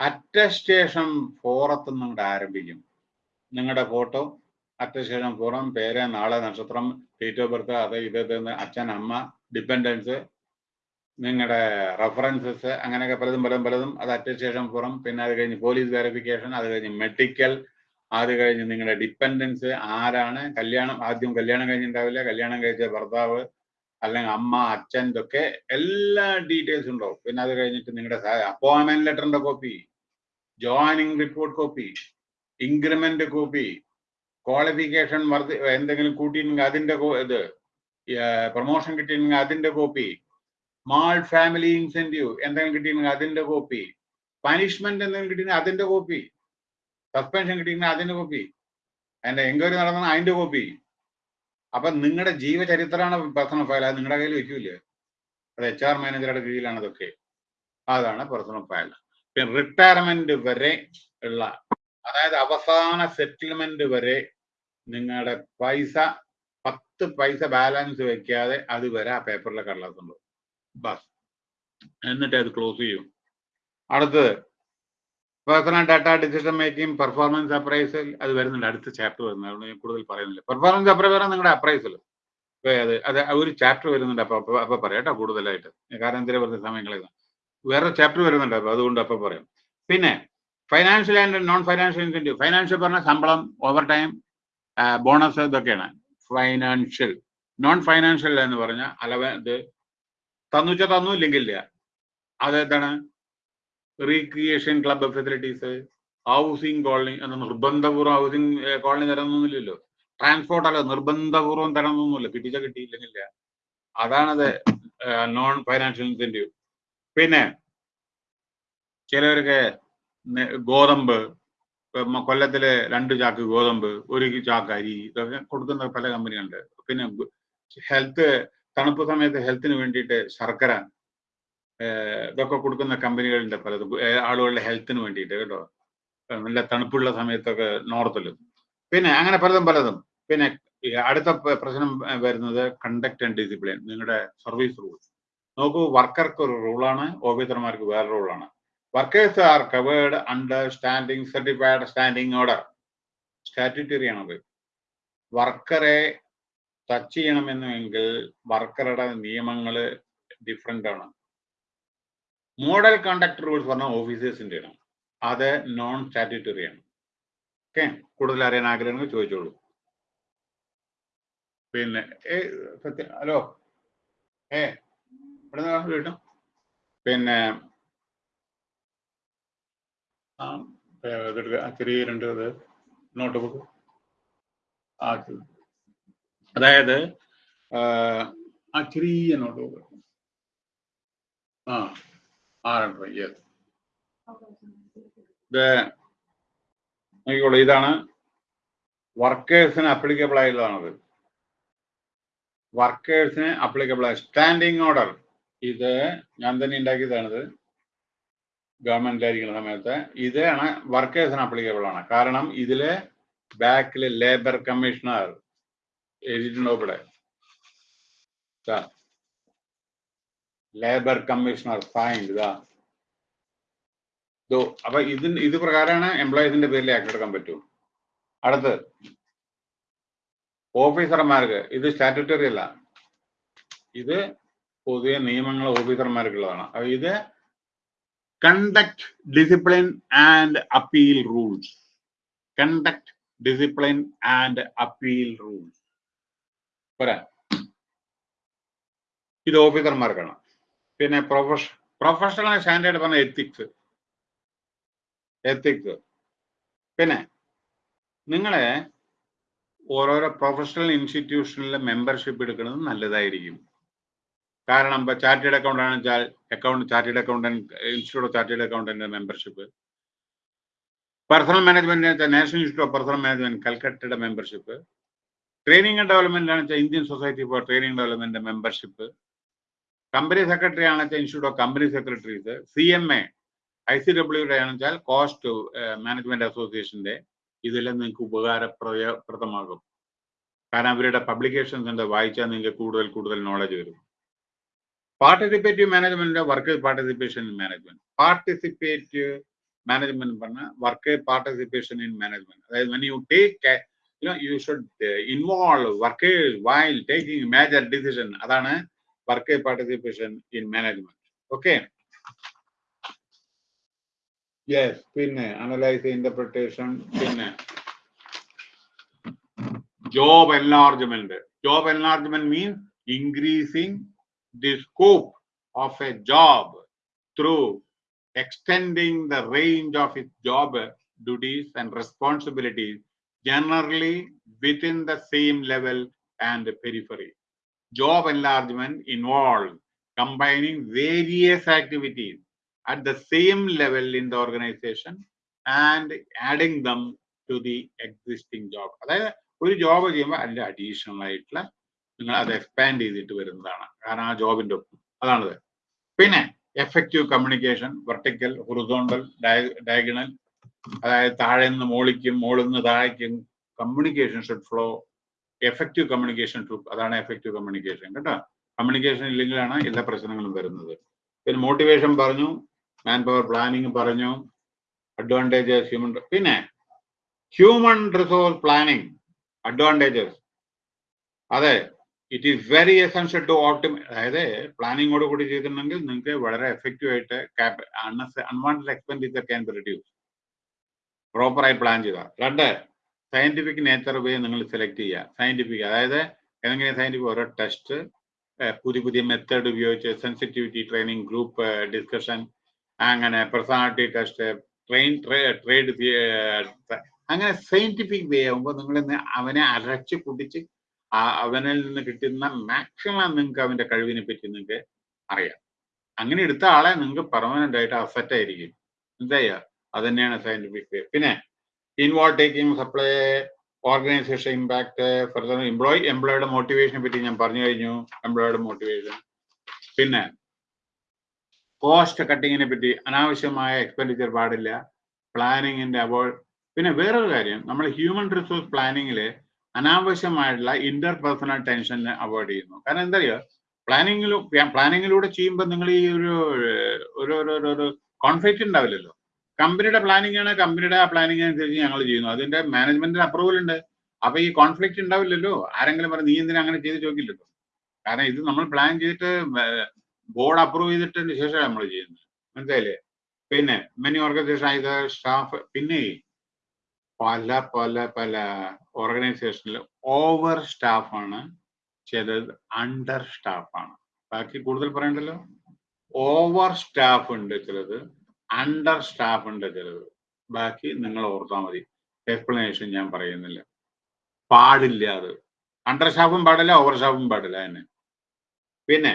അറ്റസ്റ്റേഷൻ ഫോറത്ത് നിങ്ങളുടെ ആരംഭിക്കും. നിങ്ങളുടെ ഫോട്ടോ അറ്റസ്റ്റേഷൻ പുറം പേര് നാളെ നക്ഷത്രം ഡേറ്റ് ഓഫ് ബർത്ത് അത് ഇത് അച്ഛൻ അമ്മ ഡിപ്പെൻഡൻസ് നിങ്ങളുടെ റെഫറൻസസ് അങ്ങനെയൊക്കെ പലതും പലതും പലതും. അത് അറ്റശേഷം പുറം പിന്നെ അത് കഴിഞ്ഞ് പോലീസ് വെരിഫിക്കേഷൻ അത് കഴിഞ്ഞ് മെഡിക്കൽ അത് കഴിഞ്ഞ് നിങ്ങളുടെ ഡിപ്പെൻഡൻസ് ആരാണ് കല്യാണം ആദ്യം കല്യാണം കഴിഞ്ഞിട്ടുണ്ടാവില്ല കല്യാണം കഴിച്ച ഭർത്താവ് അല്ലെങ്കിൽ അമ്മ അച്ഛൻ ഇതൊക്കെ എല്ലാ ഡീറ്റെയിൽസും ഉണ്ടാവും. പിന്നെ അത് കഴിഞ്ഞിട്ട് നിങ്ങളുടെ അപ്പോയിൻമെന്റ് ലെറ്ററിന്റെ copy joining report copy increment copy qualification വർദ്ധി എന്തെങ്കിലും കൂട്ടിയിട്ടുണ്ടെങ്കിൽ അതിന്റെ ഇത് പ്രൊമോഷൻ കിട്ടിയിട്ടുണ്ടെങ്കിൽ അതിന്റെ കോപ്പി മാൾ ഫാമിലി ഇൻസെന്റീവ് എന്തെങ്കിലും കിട്ടിയിട്ടുണ്ടെങ്കിൽ അതിന്റെ കോപ്പി പനിഷ്മെന്റ് എന്തെങ്കിലും കിട്ടിയിട്ടുണ്ടെങ്കിൽ അതിന്റെ കോപ്പി സസ്പെൻഷൻ കിട്ടിയിട്ടുണ്ടെങ്കിൽ അതിന്റെ കോപ്പി അതിന്റെ എൻക്വയറി നടന്ന അതിന്റെ കോപ്പി അപ്പൊ നിങ്ങളുടെ ജീവചരിത്രമാണ് പേഴ്സണൽ ഫയൽ അത് നിങ്ങളുടെ കയ്യിൽ വെക്കൂലേ അത് എച്ച് ആർ മാനേജറുടെ കീഴിലാണ് അതൊക്കെ അതാണ് പേഴ്സണൽ ഫയൽ പിന്നെ റിട്ടയർമെന്റ് വരെ ഉള്ള അതായത് അവസാന സെറ്റിൽമെന്റ് വരെ നിങ്ങളുടെ പൈസ പത്ത് പൈസ ബാലൻസ് വെക്കാതെ അത് വരെ ആ പേപ്പറിലെ കടലാസുണ്ട് ബസ്. എന്നിട്ട് അത് ക്ലോസ് ചെയ്യും. അടുത്തത്. Personal data decision making performance appraisal അത് വരുന്നുണ്ട്. അടുത്ത ചാപ്റ്റർ വരുന്നുണ്ട്. ഞാൻ കൂടുതൽ പറയുന്നില്ല. പെർഫോമൻസ് അപ്രൈസൽ നിങ്ങളുടെ അപ്രൈസൽ അത് അത് ഒരു ചാപ്റ്റർ വരുന്നുണ്ട്. അപ്പൊ അപ്പൊ പറയാം കേട്ടോ കൂടുതലായിട്ട്. കാരണം എന്തിനാ പറഞ്ഞ സമയങ്ങളിൽ വേറെ ചാപ്റ്റർ വരുന്നുണ്ട് അപ്പൊ അതുകൊണ്ട് അപ്പൊ പറയാം. പിന്നെ financial and non financial incentive financial പറഞ്ഞ ശമ്പളം ഓവർ ടൈം ബോണസ് ഇതൊക്കെയാണ്. ഫൈനാൻഷ്യൽ നോൺ ഫൈനാൻഷ്യൽ എന്ന് പറഞ്ഞാൽ അലവ ഇത് തന്നുവെച്ച തന്നു ഇല്ലെങ്കിൽ ഇല്ല. അത് എന്താണ്? Recreation club facilities housing colony എന്ന നിർബന്ധപൂർവം ഹൗസിംഗ് കോളനി തരണമെന്നൊന്നുമില്ലല്ലോ ട്രാൻസ്പോർട്ട് അല്ല നിർബന്ധപൂർവം തരണമെന്നൊന്നുമില്ല. കിട്ടിച്ച കിട്ടിയില്ലെങ്കില്ല അതാണത് നോൺ ഫൈനാൻഷ്യൽ ഇൻസെന്റീവ് പിന്നെ ചിലവർക്ക് ഗോതമ്പ് കൊല്ലത്തിൽ രണ്ട് ചാക്ക് ഗോതമ്പ് ഒരു ചാക്ക് അരി ഇതൊക്കെ കൊടുക്കുന്ന പല കമ്പനികളുണ്ട്. പിന്നെ ഹെൽത്ത് തണുപ്പ് സമയത്ത് ഹെൽത്തിന് വേണ്ടിയിട്ട് ശർക്കര ഇതൊക്കെ കൊടുക്കുന്ന കമ്പനികളുണ്ട് പലതും. ആളുകളുടെ ഹെൽത്തിന് വേണ്ടിയിട്ട് കേട്ടോ. നല്ല തണുപ്പുള്ള സമയത്തൊക്കെ നോർത്തിൽ പിന്നെ അങ്ങനെ പലതും പലതും. പിന്നെ അടുത്ത പ്രശ്നം വരുന്നത് കണ്ടക്ട് ആൻഡ് ഡിസിപ്ലിൻ നിങ്ങളുടെ സർവീസ് റൂൾ നോക്കൂ വർക്കർക്ക് ഒരു റൂളാണ് ഓഫീസർമാർക്ക് വേറെ റൂളാണ് workers are covered under standing certified standing order statutory ആണത്. വർക്കറെ ടച്ച് ചെയ്യണമെന്നുവെങ്കിൽ വർക്കറുടെ നിയമങ്ങൾ ഡിഫറെന്റ് ആണ്. മോഡൽ കണ്ടക്ട് റൂൾസ് പറഞ്ഞ ഓഫീസേഴ്സിന്റെ ആണ്. അത് നോൺ സ്റ്റാറ്റ്യൂട്ടറി ആണ്. ഓക്കെ കൂടുതൽ അറിയാൻ ആഗ്രഹങ്ങൾ ചോദിച്ചോളൂ. പിന്നെ ഏ സത്യം ഹലോ? ഏ ഇവിടെ കേട്ടോ? പിന്നെ ഇതെടുക്ക ചെറിയ രണ്ട് ഇത് നോട്ട് ബുക്ക് ആക്കി. അതായത് ആ, ചെറിയ നോട്ട് ബുക്ക് ആ ആറെണ്ണം യെസ് നോക്കിക്കോളൂ. ഇതാണ് വർക്കേഴ്സിന് അപ്ലിക്കബിൾ ആയിട്ടുള്ളതാണത്. വർക്കേഴ്സിന് അപ്ലിക്കബിൾ ആയ സ്റ്റാൻഡിങ് ഓർഡർ. ഇത് ഞാൻ തന്നെ ഉണ്ടാക്കിയതാണിത്. ഗവൺമെന്റിലായിരിക്കുന്ന സമയത്ത് ഇതാണ് വർക്കേഴ്സിന് അപ്ലിക്കബിൾ ആണ്. കാരണം ഇതിൽ ബാക്കിൽ ലേബർ കമ്മീഷണർ എഴുതിയിട്ടുണ്ടോ ഇവിടെ? ലേബർ കമ്മീഷണർ ഫൈൻ ഇതാ അപ്പൊ ഇതിന് ഇത് പ്രകാരമാണ് എംപ്ലോയീസിന്റെ പേരിൽ ആക്ട് എടുക്കാൻ പറ്റൂ. അടുത്ത്. ഓഫീസർമാർക്ക് ഇത് സ്റ്റാറ്റുറ്ററി അല്ല. ഇത് പൊതുവെ നിയമങ്ങൾ ഓഫീസർമാർക്കുള്ളതാണ് അപ്പൊ ഇത് conduct discipline and appeal rules conduct discipline and appeal rules പോരാ. ഇത് ഓഫീസർമാർക്കാണ് പിന്നെ പ്രൊഫഷ പ്രൊഫഷണൽ സ്റ്റാൻഡേർഡ് പറഞ്ഞ എത്തിക്സ് എത്തിക്സ് പിന്നെ നിങ്ങളെ ഓരോരോ പ്രൊഫഷണൽ ഇൻസ്റ്റിറ്റ്യൂഷനിലെ മെമ്പർഷിപ്പ് എടുക്കുന്നത് നല്ലതായിരിക്കും. കാരണം ഇപ്പൊ ചാർട്ടേഡ് അക്കൗണ്ട് ആണെന്ന് account chartered accountant institute of chartered accountant membership personal management വെച്ചാൽ national institute of personal management കൽക്കട്ടയുടെ membership training and development ആണ് വെച്ചാൽ Indian society for training development membership company secretary ആണെന്ന് വെച്ചാൽ institute of company secretaries C M A I C ഡബ്ല്യുടെ ആണെന്ന് വെച്ചാൽ cost management അസോസിയേഷന്റെ ഇതെല്ലാം നിങ്ങൾക്ക് ഉപകാരപ്രദമാകും കാരണം അവരുടെ പബ്ലിക്കേഷൻസ് ഉണ്ട് വായിച്ചാൽ നിങ്ങൾക്ക് കൂടുതൽ കൂടുതൽ നോളജ് വരും. Participative management work participation in management participative management പറഞ്ഞ വർക്ക് പാർട്ടിസിപ്പേഷൻ ഇൻ മാനേജ്മെന്റ് അതായത് when you take a- you know you should uh, involve workers while taking major decision. അതാണ് work participation in management okay yes പിന്നെ analyse interpretation പിന്നെ job enlargement. Job enlargement means increasing the scope of a job through extending the range of its job duties and responsibilities, generally within the same level and periphery. Job enlargement involves combining various activities at the same level in the organization and adding them to the existing job. അതായത് ഒരു job ചെയ്യുമ്പോൾ അതിന്റെ additional ആയിട്ടുള്ള നിങ്ങൾ അത് expand ചെയ്തിട്ട് വരുന്നതാണ്. കാരണം ആ ജോബിന്റെ ഒപ്പം. അതാണത്. പിന്നെ effective communication vertical horizontal diagonal അതായത് താഴെ നിന്ന് മോളിക്കും മോളിൽ നിന്ന് താഴേക്കും communication should flow effective communication അതാണ് എഫക്റ്റീവ് കമ്മ്യൂണിക്കേഷൻ കേട്ടോ? കമ്മ്യൂണിക്കേഷൻ ഇല്ലെങ്കിലാണ് എല്ലാ പ്രശ്നങ്ങളും വരുന്നത്. പിന്നെ മോട്ടിവേഷൻ പറഞ്ഞു മാൻ പവർ പ്ലാനിങ് പറഞ്ഞു അഡ്വാന്റേജസ് ഹ്യൂമൻ പിന്നെ ഹ്യൂമൻ റിസോഴ്സ് പ്ലാനിങ് അഡ്വാന്റേജസ് അതെ it is very essential to Optima അതായത് പ്ലാനിങ്ങോട് കൂടി ചെയ്തിട്ടുണ്ടെങ്കിൽ നിങ്ങൾക്ക് വളരെ എഫക്റ്റീവ് ആയിട്ട് unwanted expenditure can be reduce പ്രോപ്പറായി plan ചെയ്യുക. രണ്ട് സയന്റിഫിക് നേച്ചർ വേ നിങ്ങൾ സെലക്ട് ചെയ്യുക. സയന്റിഫിക് അതായത് ഏതെങ്കിലും സയന്റിഫിക് ഓരോ ടെസ്റ്റ് പുതിയ പുതിയ മെത്തേഡ് ഉപയോഗിച്ച് സെൻസിറ്റിവിറ്റി ട്രെയിനിങ് ഗ്രൂപ്പ് ഡിസ്കഷൻ അങ്ങനെ പേഴ്സണാലിറ്റി ടെസ്റ്റ് ട്രെയിൻ ട്രേഡ് അങ്ങനെ സയന്റിഫിക് വേ ആകുമ്പോൾ നിങ്ങൾ അവനെ അരച്ച് കുടിച്ച് അവനിൽ നിന്ന് കിട്ടുന്ന മാക്സിമം നിങ്ങൾക്ക് അവന്റെ കഴിവിനെ പറ്റി നിങ്ങൾക്ക് അറിയാം. അങ്ങനെ എടുത്ത ആളെ നിങ്ങൾക്ക് പെർമനന്റ് ആയിട്ട് അസറ്റ് ആയിരിക്കും. എന്താ ചെയ്യുക അത് തന്നെയാണ് സയന്റിഫിക് പിന്നെ involve taking supply organisation impact further employee എംപ്ലോയിയുടെ മോട്ടിവേഷനെ പറ്റി ഞാൻ പറഞ്ഞു കഴിഞ്ഞു. എംപ്ലോയിയുടെ മോട്ടിവേഷൻ പിന്നെ കോസ്റ്റ് കട്ടിങ്ങിനെ പറ്റി അനാവശ്യമായ എക്സ്പെൻഡിച്ചർ പാടില്ല. പ്ലാനിങ്ങിന്റെ അവോയ്ഡ് പിന്നെ വേറൊരു കാര്യം നമ്മൾ ഹ്യൂമൻ റിസോഴ്സ് പ്ലാനിങ്ങിൽ അനാവശ്യമായിട്ടുള്ള ഇന്റർ ടെൻഷനെ അവോയ്ഡ് ചെയ്യുന്നു. കാരണം എന്താ പറയുക പ്ലാനിങ്ങിലും പ്ലാനിങ്ങിലൂടെ ചെയ്യുമ്പോൾ നിങ്ങൾ ഈ ഒരു ഒരു ഒരു ഒരു കോൺഫ്ലിക്റ്റ് ഉണ്ടാവില്ലല്ലോ കമ്പനിയുടെ പ്ലാനിങ് ആണ് കമ്പനിയുടെ ആ പ്ലാനിങ് അനുസരിച്ച് ഞങ്ങൾ ചെയ്യുന്നു. അതിന്റെ മാനേജ്മെന്റിന് അപ്രൂവൽ ഉണ്ട് അപ്പൊ ഈ കോൺഫ്ലിക്റ്റ് ഉണ്ടാവില്ലല്ലോ ആരെങ്കിലും പറഞ്ഞു നീ എന്തിനാ അങ്ങനെ ചെയ്ത്? ചോദിക്കില്ലല്ലോ. കാരണം ഇത് നമ്മൾ പ്ലാൻ ചെയ്തിട്ട് ബോർഡ് അപ്രൂവ് ചെയ്തിട്ടതിന് ശേഷം നമ്മൾ ചെയ്യുന്നത്. മനസ്സിലായില്ലേ? പിന്നെ മെനി ഓർഗനൈസേഷൻ ആയത് സ്റ്റാഫ് പിന്നെ പല പല പല ഓർഗനൈസേഷനിൽ ഓവർ സ്റ്റാഫാണ് ചിലത് അണ്ടർ സ്റ്റാഫാണ് ബാക്കി കൂടുതൽ പറയണ്ടല്ലോ? ഓവർ സ്റ്റാഫ് ഉണ്ട് ചിലത് അണ്ടർ സ്റ്റാഫ് ഉണ്ട് ചിലത്. ബാക്കി നിങ്ങൾ ഓർത്താൽ മതി. എക്സ്പ്ലനേഷൻ ഞാൻ പറയുന്നില്ല. പാടില്ല അത്. അണ്ടർ സ്റ്റാഫും പാടില്ല ഓവർ സ്റ്റാഫും പാടില്ല തന്നെ പിന്നെ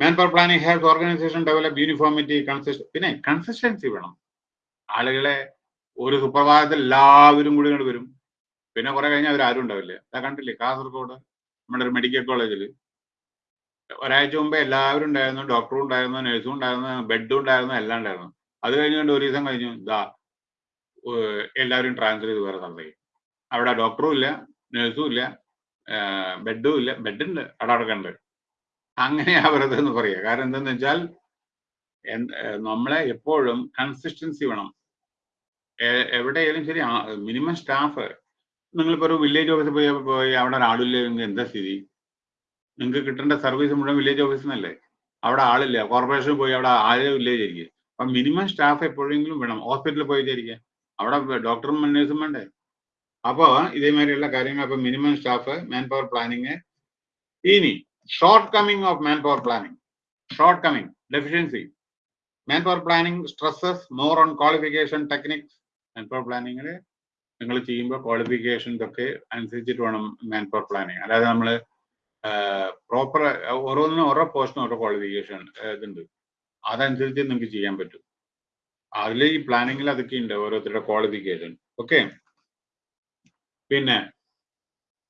man power planning health organisation develop uniformity consist പിന്നെ കൺസിസ്റ്റൻസി വേണം. ആളുകളെ ഒരു സുപ്രഭാതത്തിൽ എല്ലാവരും കൂടി വരും. പിന്നെ കുറെ കഴിഞ്ഞാൽ അവർ ആരും ഉണ്ടാവില്ല. അതാ കണ്ടില്ലേ കാസർഗോഡ് നമ്മുടെ ഒരു മെഡിക്കൽ കോളേജിൽ ഒരാഴ്ച മുമ്പേ എല്ലാവരും ഉണ്ടായിരുന്നു ഡോക്ടറും ഉണ്ടായിരുന്നു നഴ്സും ഉണ്ടായിരുന്നു ബെഡും ഉണ്ടായിരുന്നു എല്ലാം ഉണ്ടായിരുന്നു. അത് കഴിഞ്ഞുകൊണ്ട് ഒരു ദിവസം കഴിഞ്ഞു ഇതാ എല്ലാവരും ട്രാൻസ്ഫർ ചെയ്ത് വേറെ സ്ഥലത്തേക്ക്. അവിടെ ഡോക്ടറും ഇല്ല നഴ്സും ഇല്ല ബെഡും ഇല്ല. ബെഡുണ്ട് അവിടെ അടക്കണ്ട് അങ്ങനെയാ വെറുതെ എന്ന് പറയുക കാരണം എന്തെന്ന് വെച്ചാൽ നമ്മളെ എപ്പോഴും കൺസിസ്റ്റൻസി വേണം. എവിടെയായാലും ശരി മിനിമം സ്റ്റാഫ് നിങ്ങളിപ്പോ ഒരു വില്ലേജ് ഓഫീസിൽ പോയി പോയി അവിടെ ഒരാളില്ല നിങ്ങൾക്ക് എന്താ സ്ഥിതി? നിങ്ങൾക്ക് കിട്ടേണ്ട സർവീസ് മുഴുവൻ വില്ലേജ് ഓഫീസിൽ നിന്നല്ലേ അവിടെ ആളില്ല. കോർപ്പറേഷനിൽ പോയി അവിടെ ആരും വില്ലേജ് ആയിരിക്കും അപ്പൊ മിനിമം സ്റ്റാഫ് എപ്പോഴെങ്കിലും വേണം. ഹോസ്പിറ്റലിൽ പോയി വിചാരിക്കുക അവിടെ ഡോക്ടറും നഴ്സും വേണ്ടേ? അപ്പോൾ ഇതേമാതിരിയുള്ള കാര്യങ്ങൾ അപ്പൊ minimum staff man power planning ഇനി short coming of man power planning short coming deficiency man power planning stresses more on qualification techniques man power പ്ലാനിങ്ങിൽ നിങ്ങൾ ചെയ്യുമ്പോൾ ക്വാളിഫിക്കേഷൻസ് ഒക്കെ അനുസരിച്ചിട്ട് വേണം മാൻ പവർ പ്ലാനിങ് അല്ലാതെ നമ്മൾ പ്രോപ്പർ ഓരോന്നിനും ഓരോ പോസ്റ്റിനും ഓരോ ക്വാളിഫിക്കേഷൻ ഇതുണ്ട്. അതനുസരിച്ച് നിങ്ങൾക്ക് ചെയ്യാൻ പറ്റും. അതിൽ ഈ പ്ലാനിങ്ങിൽ അതൊക്കെ ഉണ്ട് ഓരോരുത്തരുടെ ക്വാളിഫിക്കേഷൻ ഓക്കെ പിന്നെ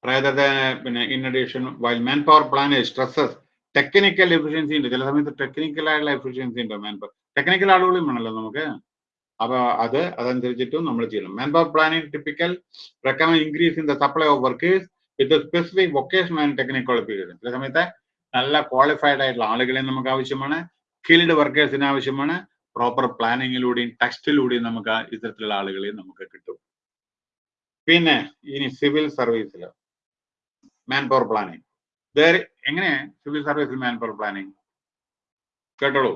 പ്രേതത്തെ പിന്നെ in addition while man power plan stresses technical efficiency ഉണ്ട്. ചില സമയത്ത് ടെക്നിക്കൽ എഫിഷ്യൻസി ഉണ്ട് മാൻ പവർ ടെക്നിക്കൽ ആളുകളും വേണമല്ലോ നമുക്ക്. അപ്പൊ അത് അതനുസരിച്ചിട്ടും നമ്മൾ ചെയ്യണം. Man power planning typical recommend increase in the supply of workers with specific vocational and technical qualification ചില സമയത്ത് നല്ല ക്വാളിഫൈഡ് ആയിട്ടുള്ള ആളുകളെ നമുക്ക് ആവശ്യമാണ്. സ്കിൽഡ് വർക്കേഴ്സിന് ആവശ്യമാണ്. പ്രോപ്പർ പ്ലാനിങ്ങിലൂടെയും ടെക്സ്റ്റിലൂടെയും നമുക്ക് ഇത്തരത്തിലുള്ള ആളുകളെ നമുക്ക് കിട്ടും. പിന്നെ ഇനി സിവിൽ സർവീസിൽ മാൻ പവർ പ്ലാനിങ് എങ്ങനെ സിവിൽ സർവീസിൽ മാൻ പവർ പ്ലാനിങ് കേട്ടോളൂ.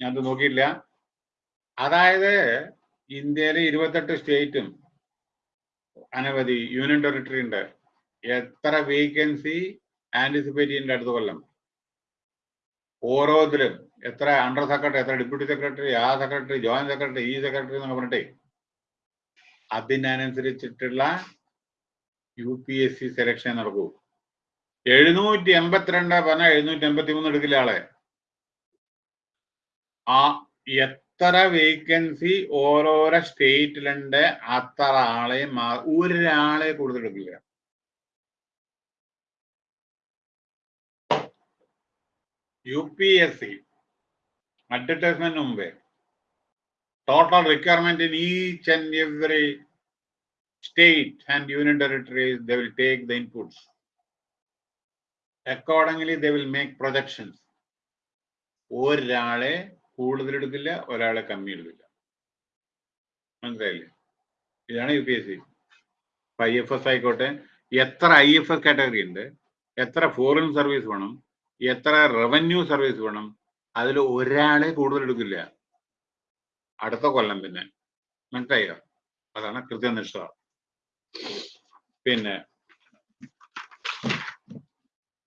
ഞാനത് നോക്കിയില്ല അതായത് ഇന്ത്യയിലെ ഇരുപത്തെട്ട് സ്റ്റേറ്റും അനവധി യൂണിയൻ ടെറിട്ടറി ഉണ്ട്. എത്ര വേക്കൻസി ആന്റിസിപ്പേറ്റ് ചെയ്യുന്നുണ്ട് അടുത്ത കൊല്ലം? ഓരോത്തിലും എത്ര അണ്ടർ സെക്രട്ടറി എത്ര ഡെപ്യൂട്ടി സെക്രട്ടറി ആ സെക്രട്ടറി ജോയിന്റ് സെക്രട്ടറി ഈ സെക്രട്ടറി എന്നൊക്കെ പറഞ്ഞിട്ടേ അതിനനുസരിച്ചിട്ടുള്ള U P S C selection നടക്കൂ. എഴുന്നൂറ്റി എൺപത്തിരണ്ട് പറഞ്ഞാൽ എഴുന്നൂറ്റി എൺപത്തി മൂന്ന് എടുക്കില്ല ആളെ? ആ എത്ര വേക്കൻസി ഓരോരോ സ്റ്റേറ്റിലുണ്ട് അത്ര ആളെ ഒരാളെ കൂടുതൽ എടുക്കില്ല. U P S C advertisement മുമ്പേ. Total requirement in each and every state and union territories they will take the inputs accordingly they will make projections ഒരാളെ കൂടുതൽ എടുക്കില്ല ഒരാളെ കമ്മി എടുക്കില്ല മനസ്സിലായില്ലേ? ഇതാണ് U P S C. I F S ആയിക്കോട്ടെ എത്ര ഐ എഫ് എസ് കാറ്റഗറി ഉണ്ട് എത്ര ഫോറിൻ സർവീസ് വേണം എത്ര റവന്യൂ സർവീസ് വേണം അതിൽ ഒരാളെ കൂടുതൽ എടുക്കില്ല അടുത്ത കൊല്ലം പിന്നെ. മനസ്സിലായോ? അതാണ് കൃത്യനിഷ്ഠ പിന്നെ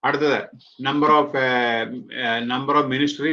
അടുത്തത് number of number of ministry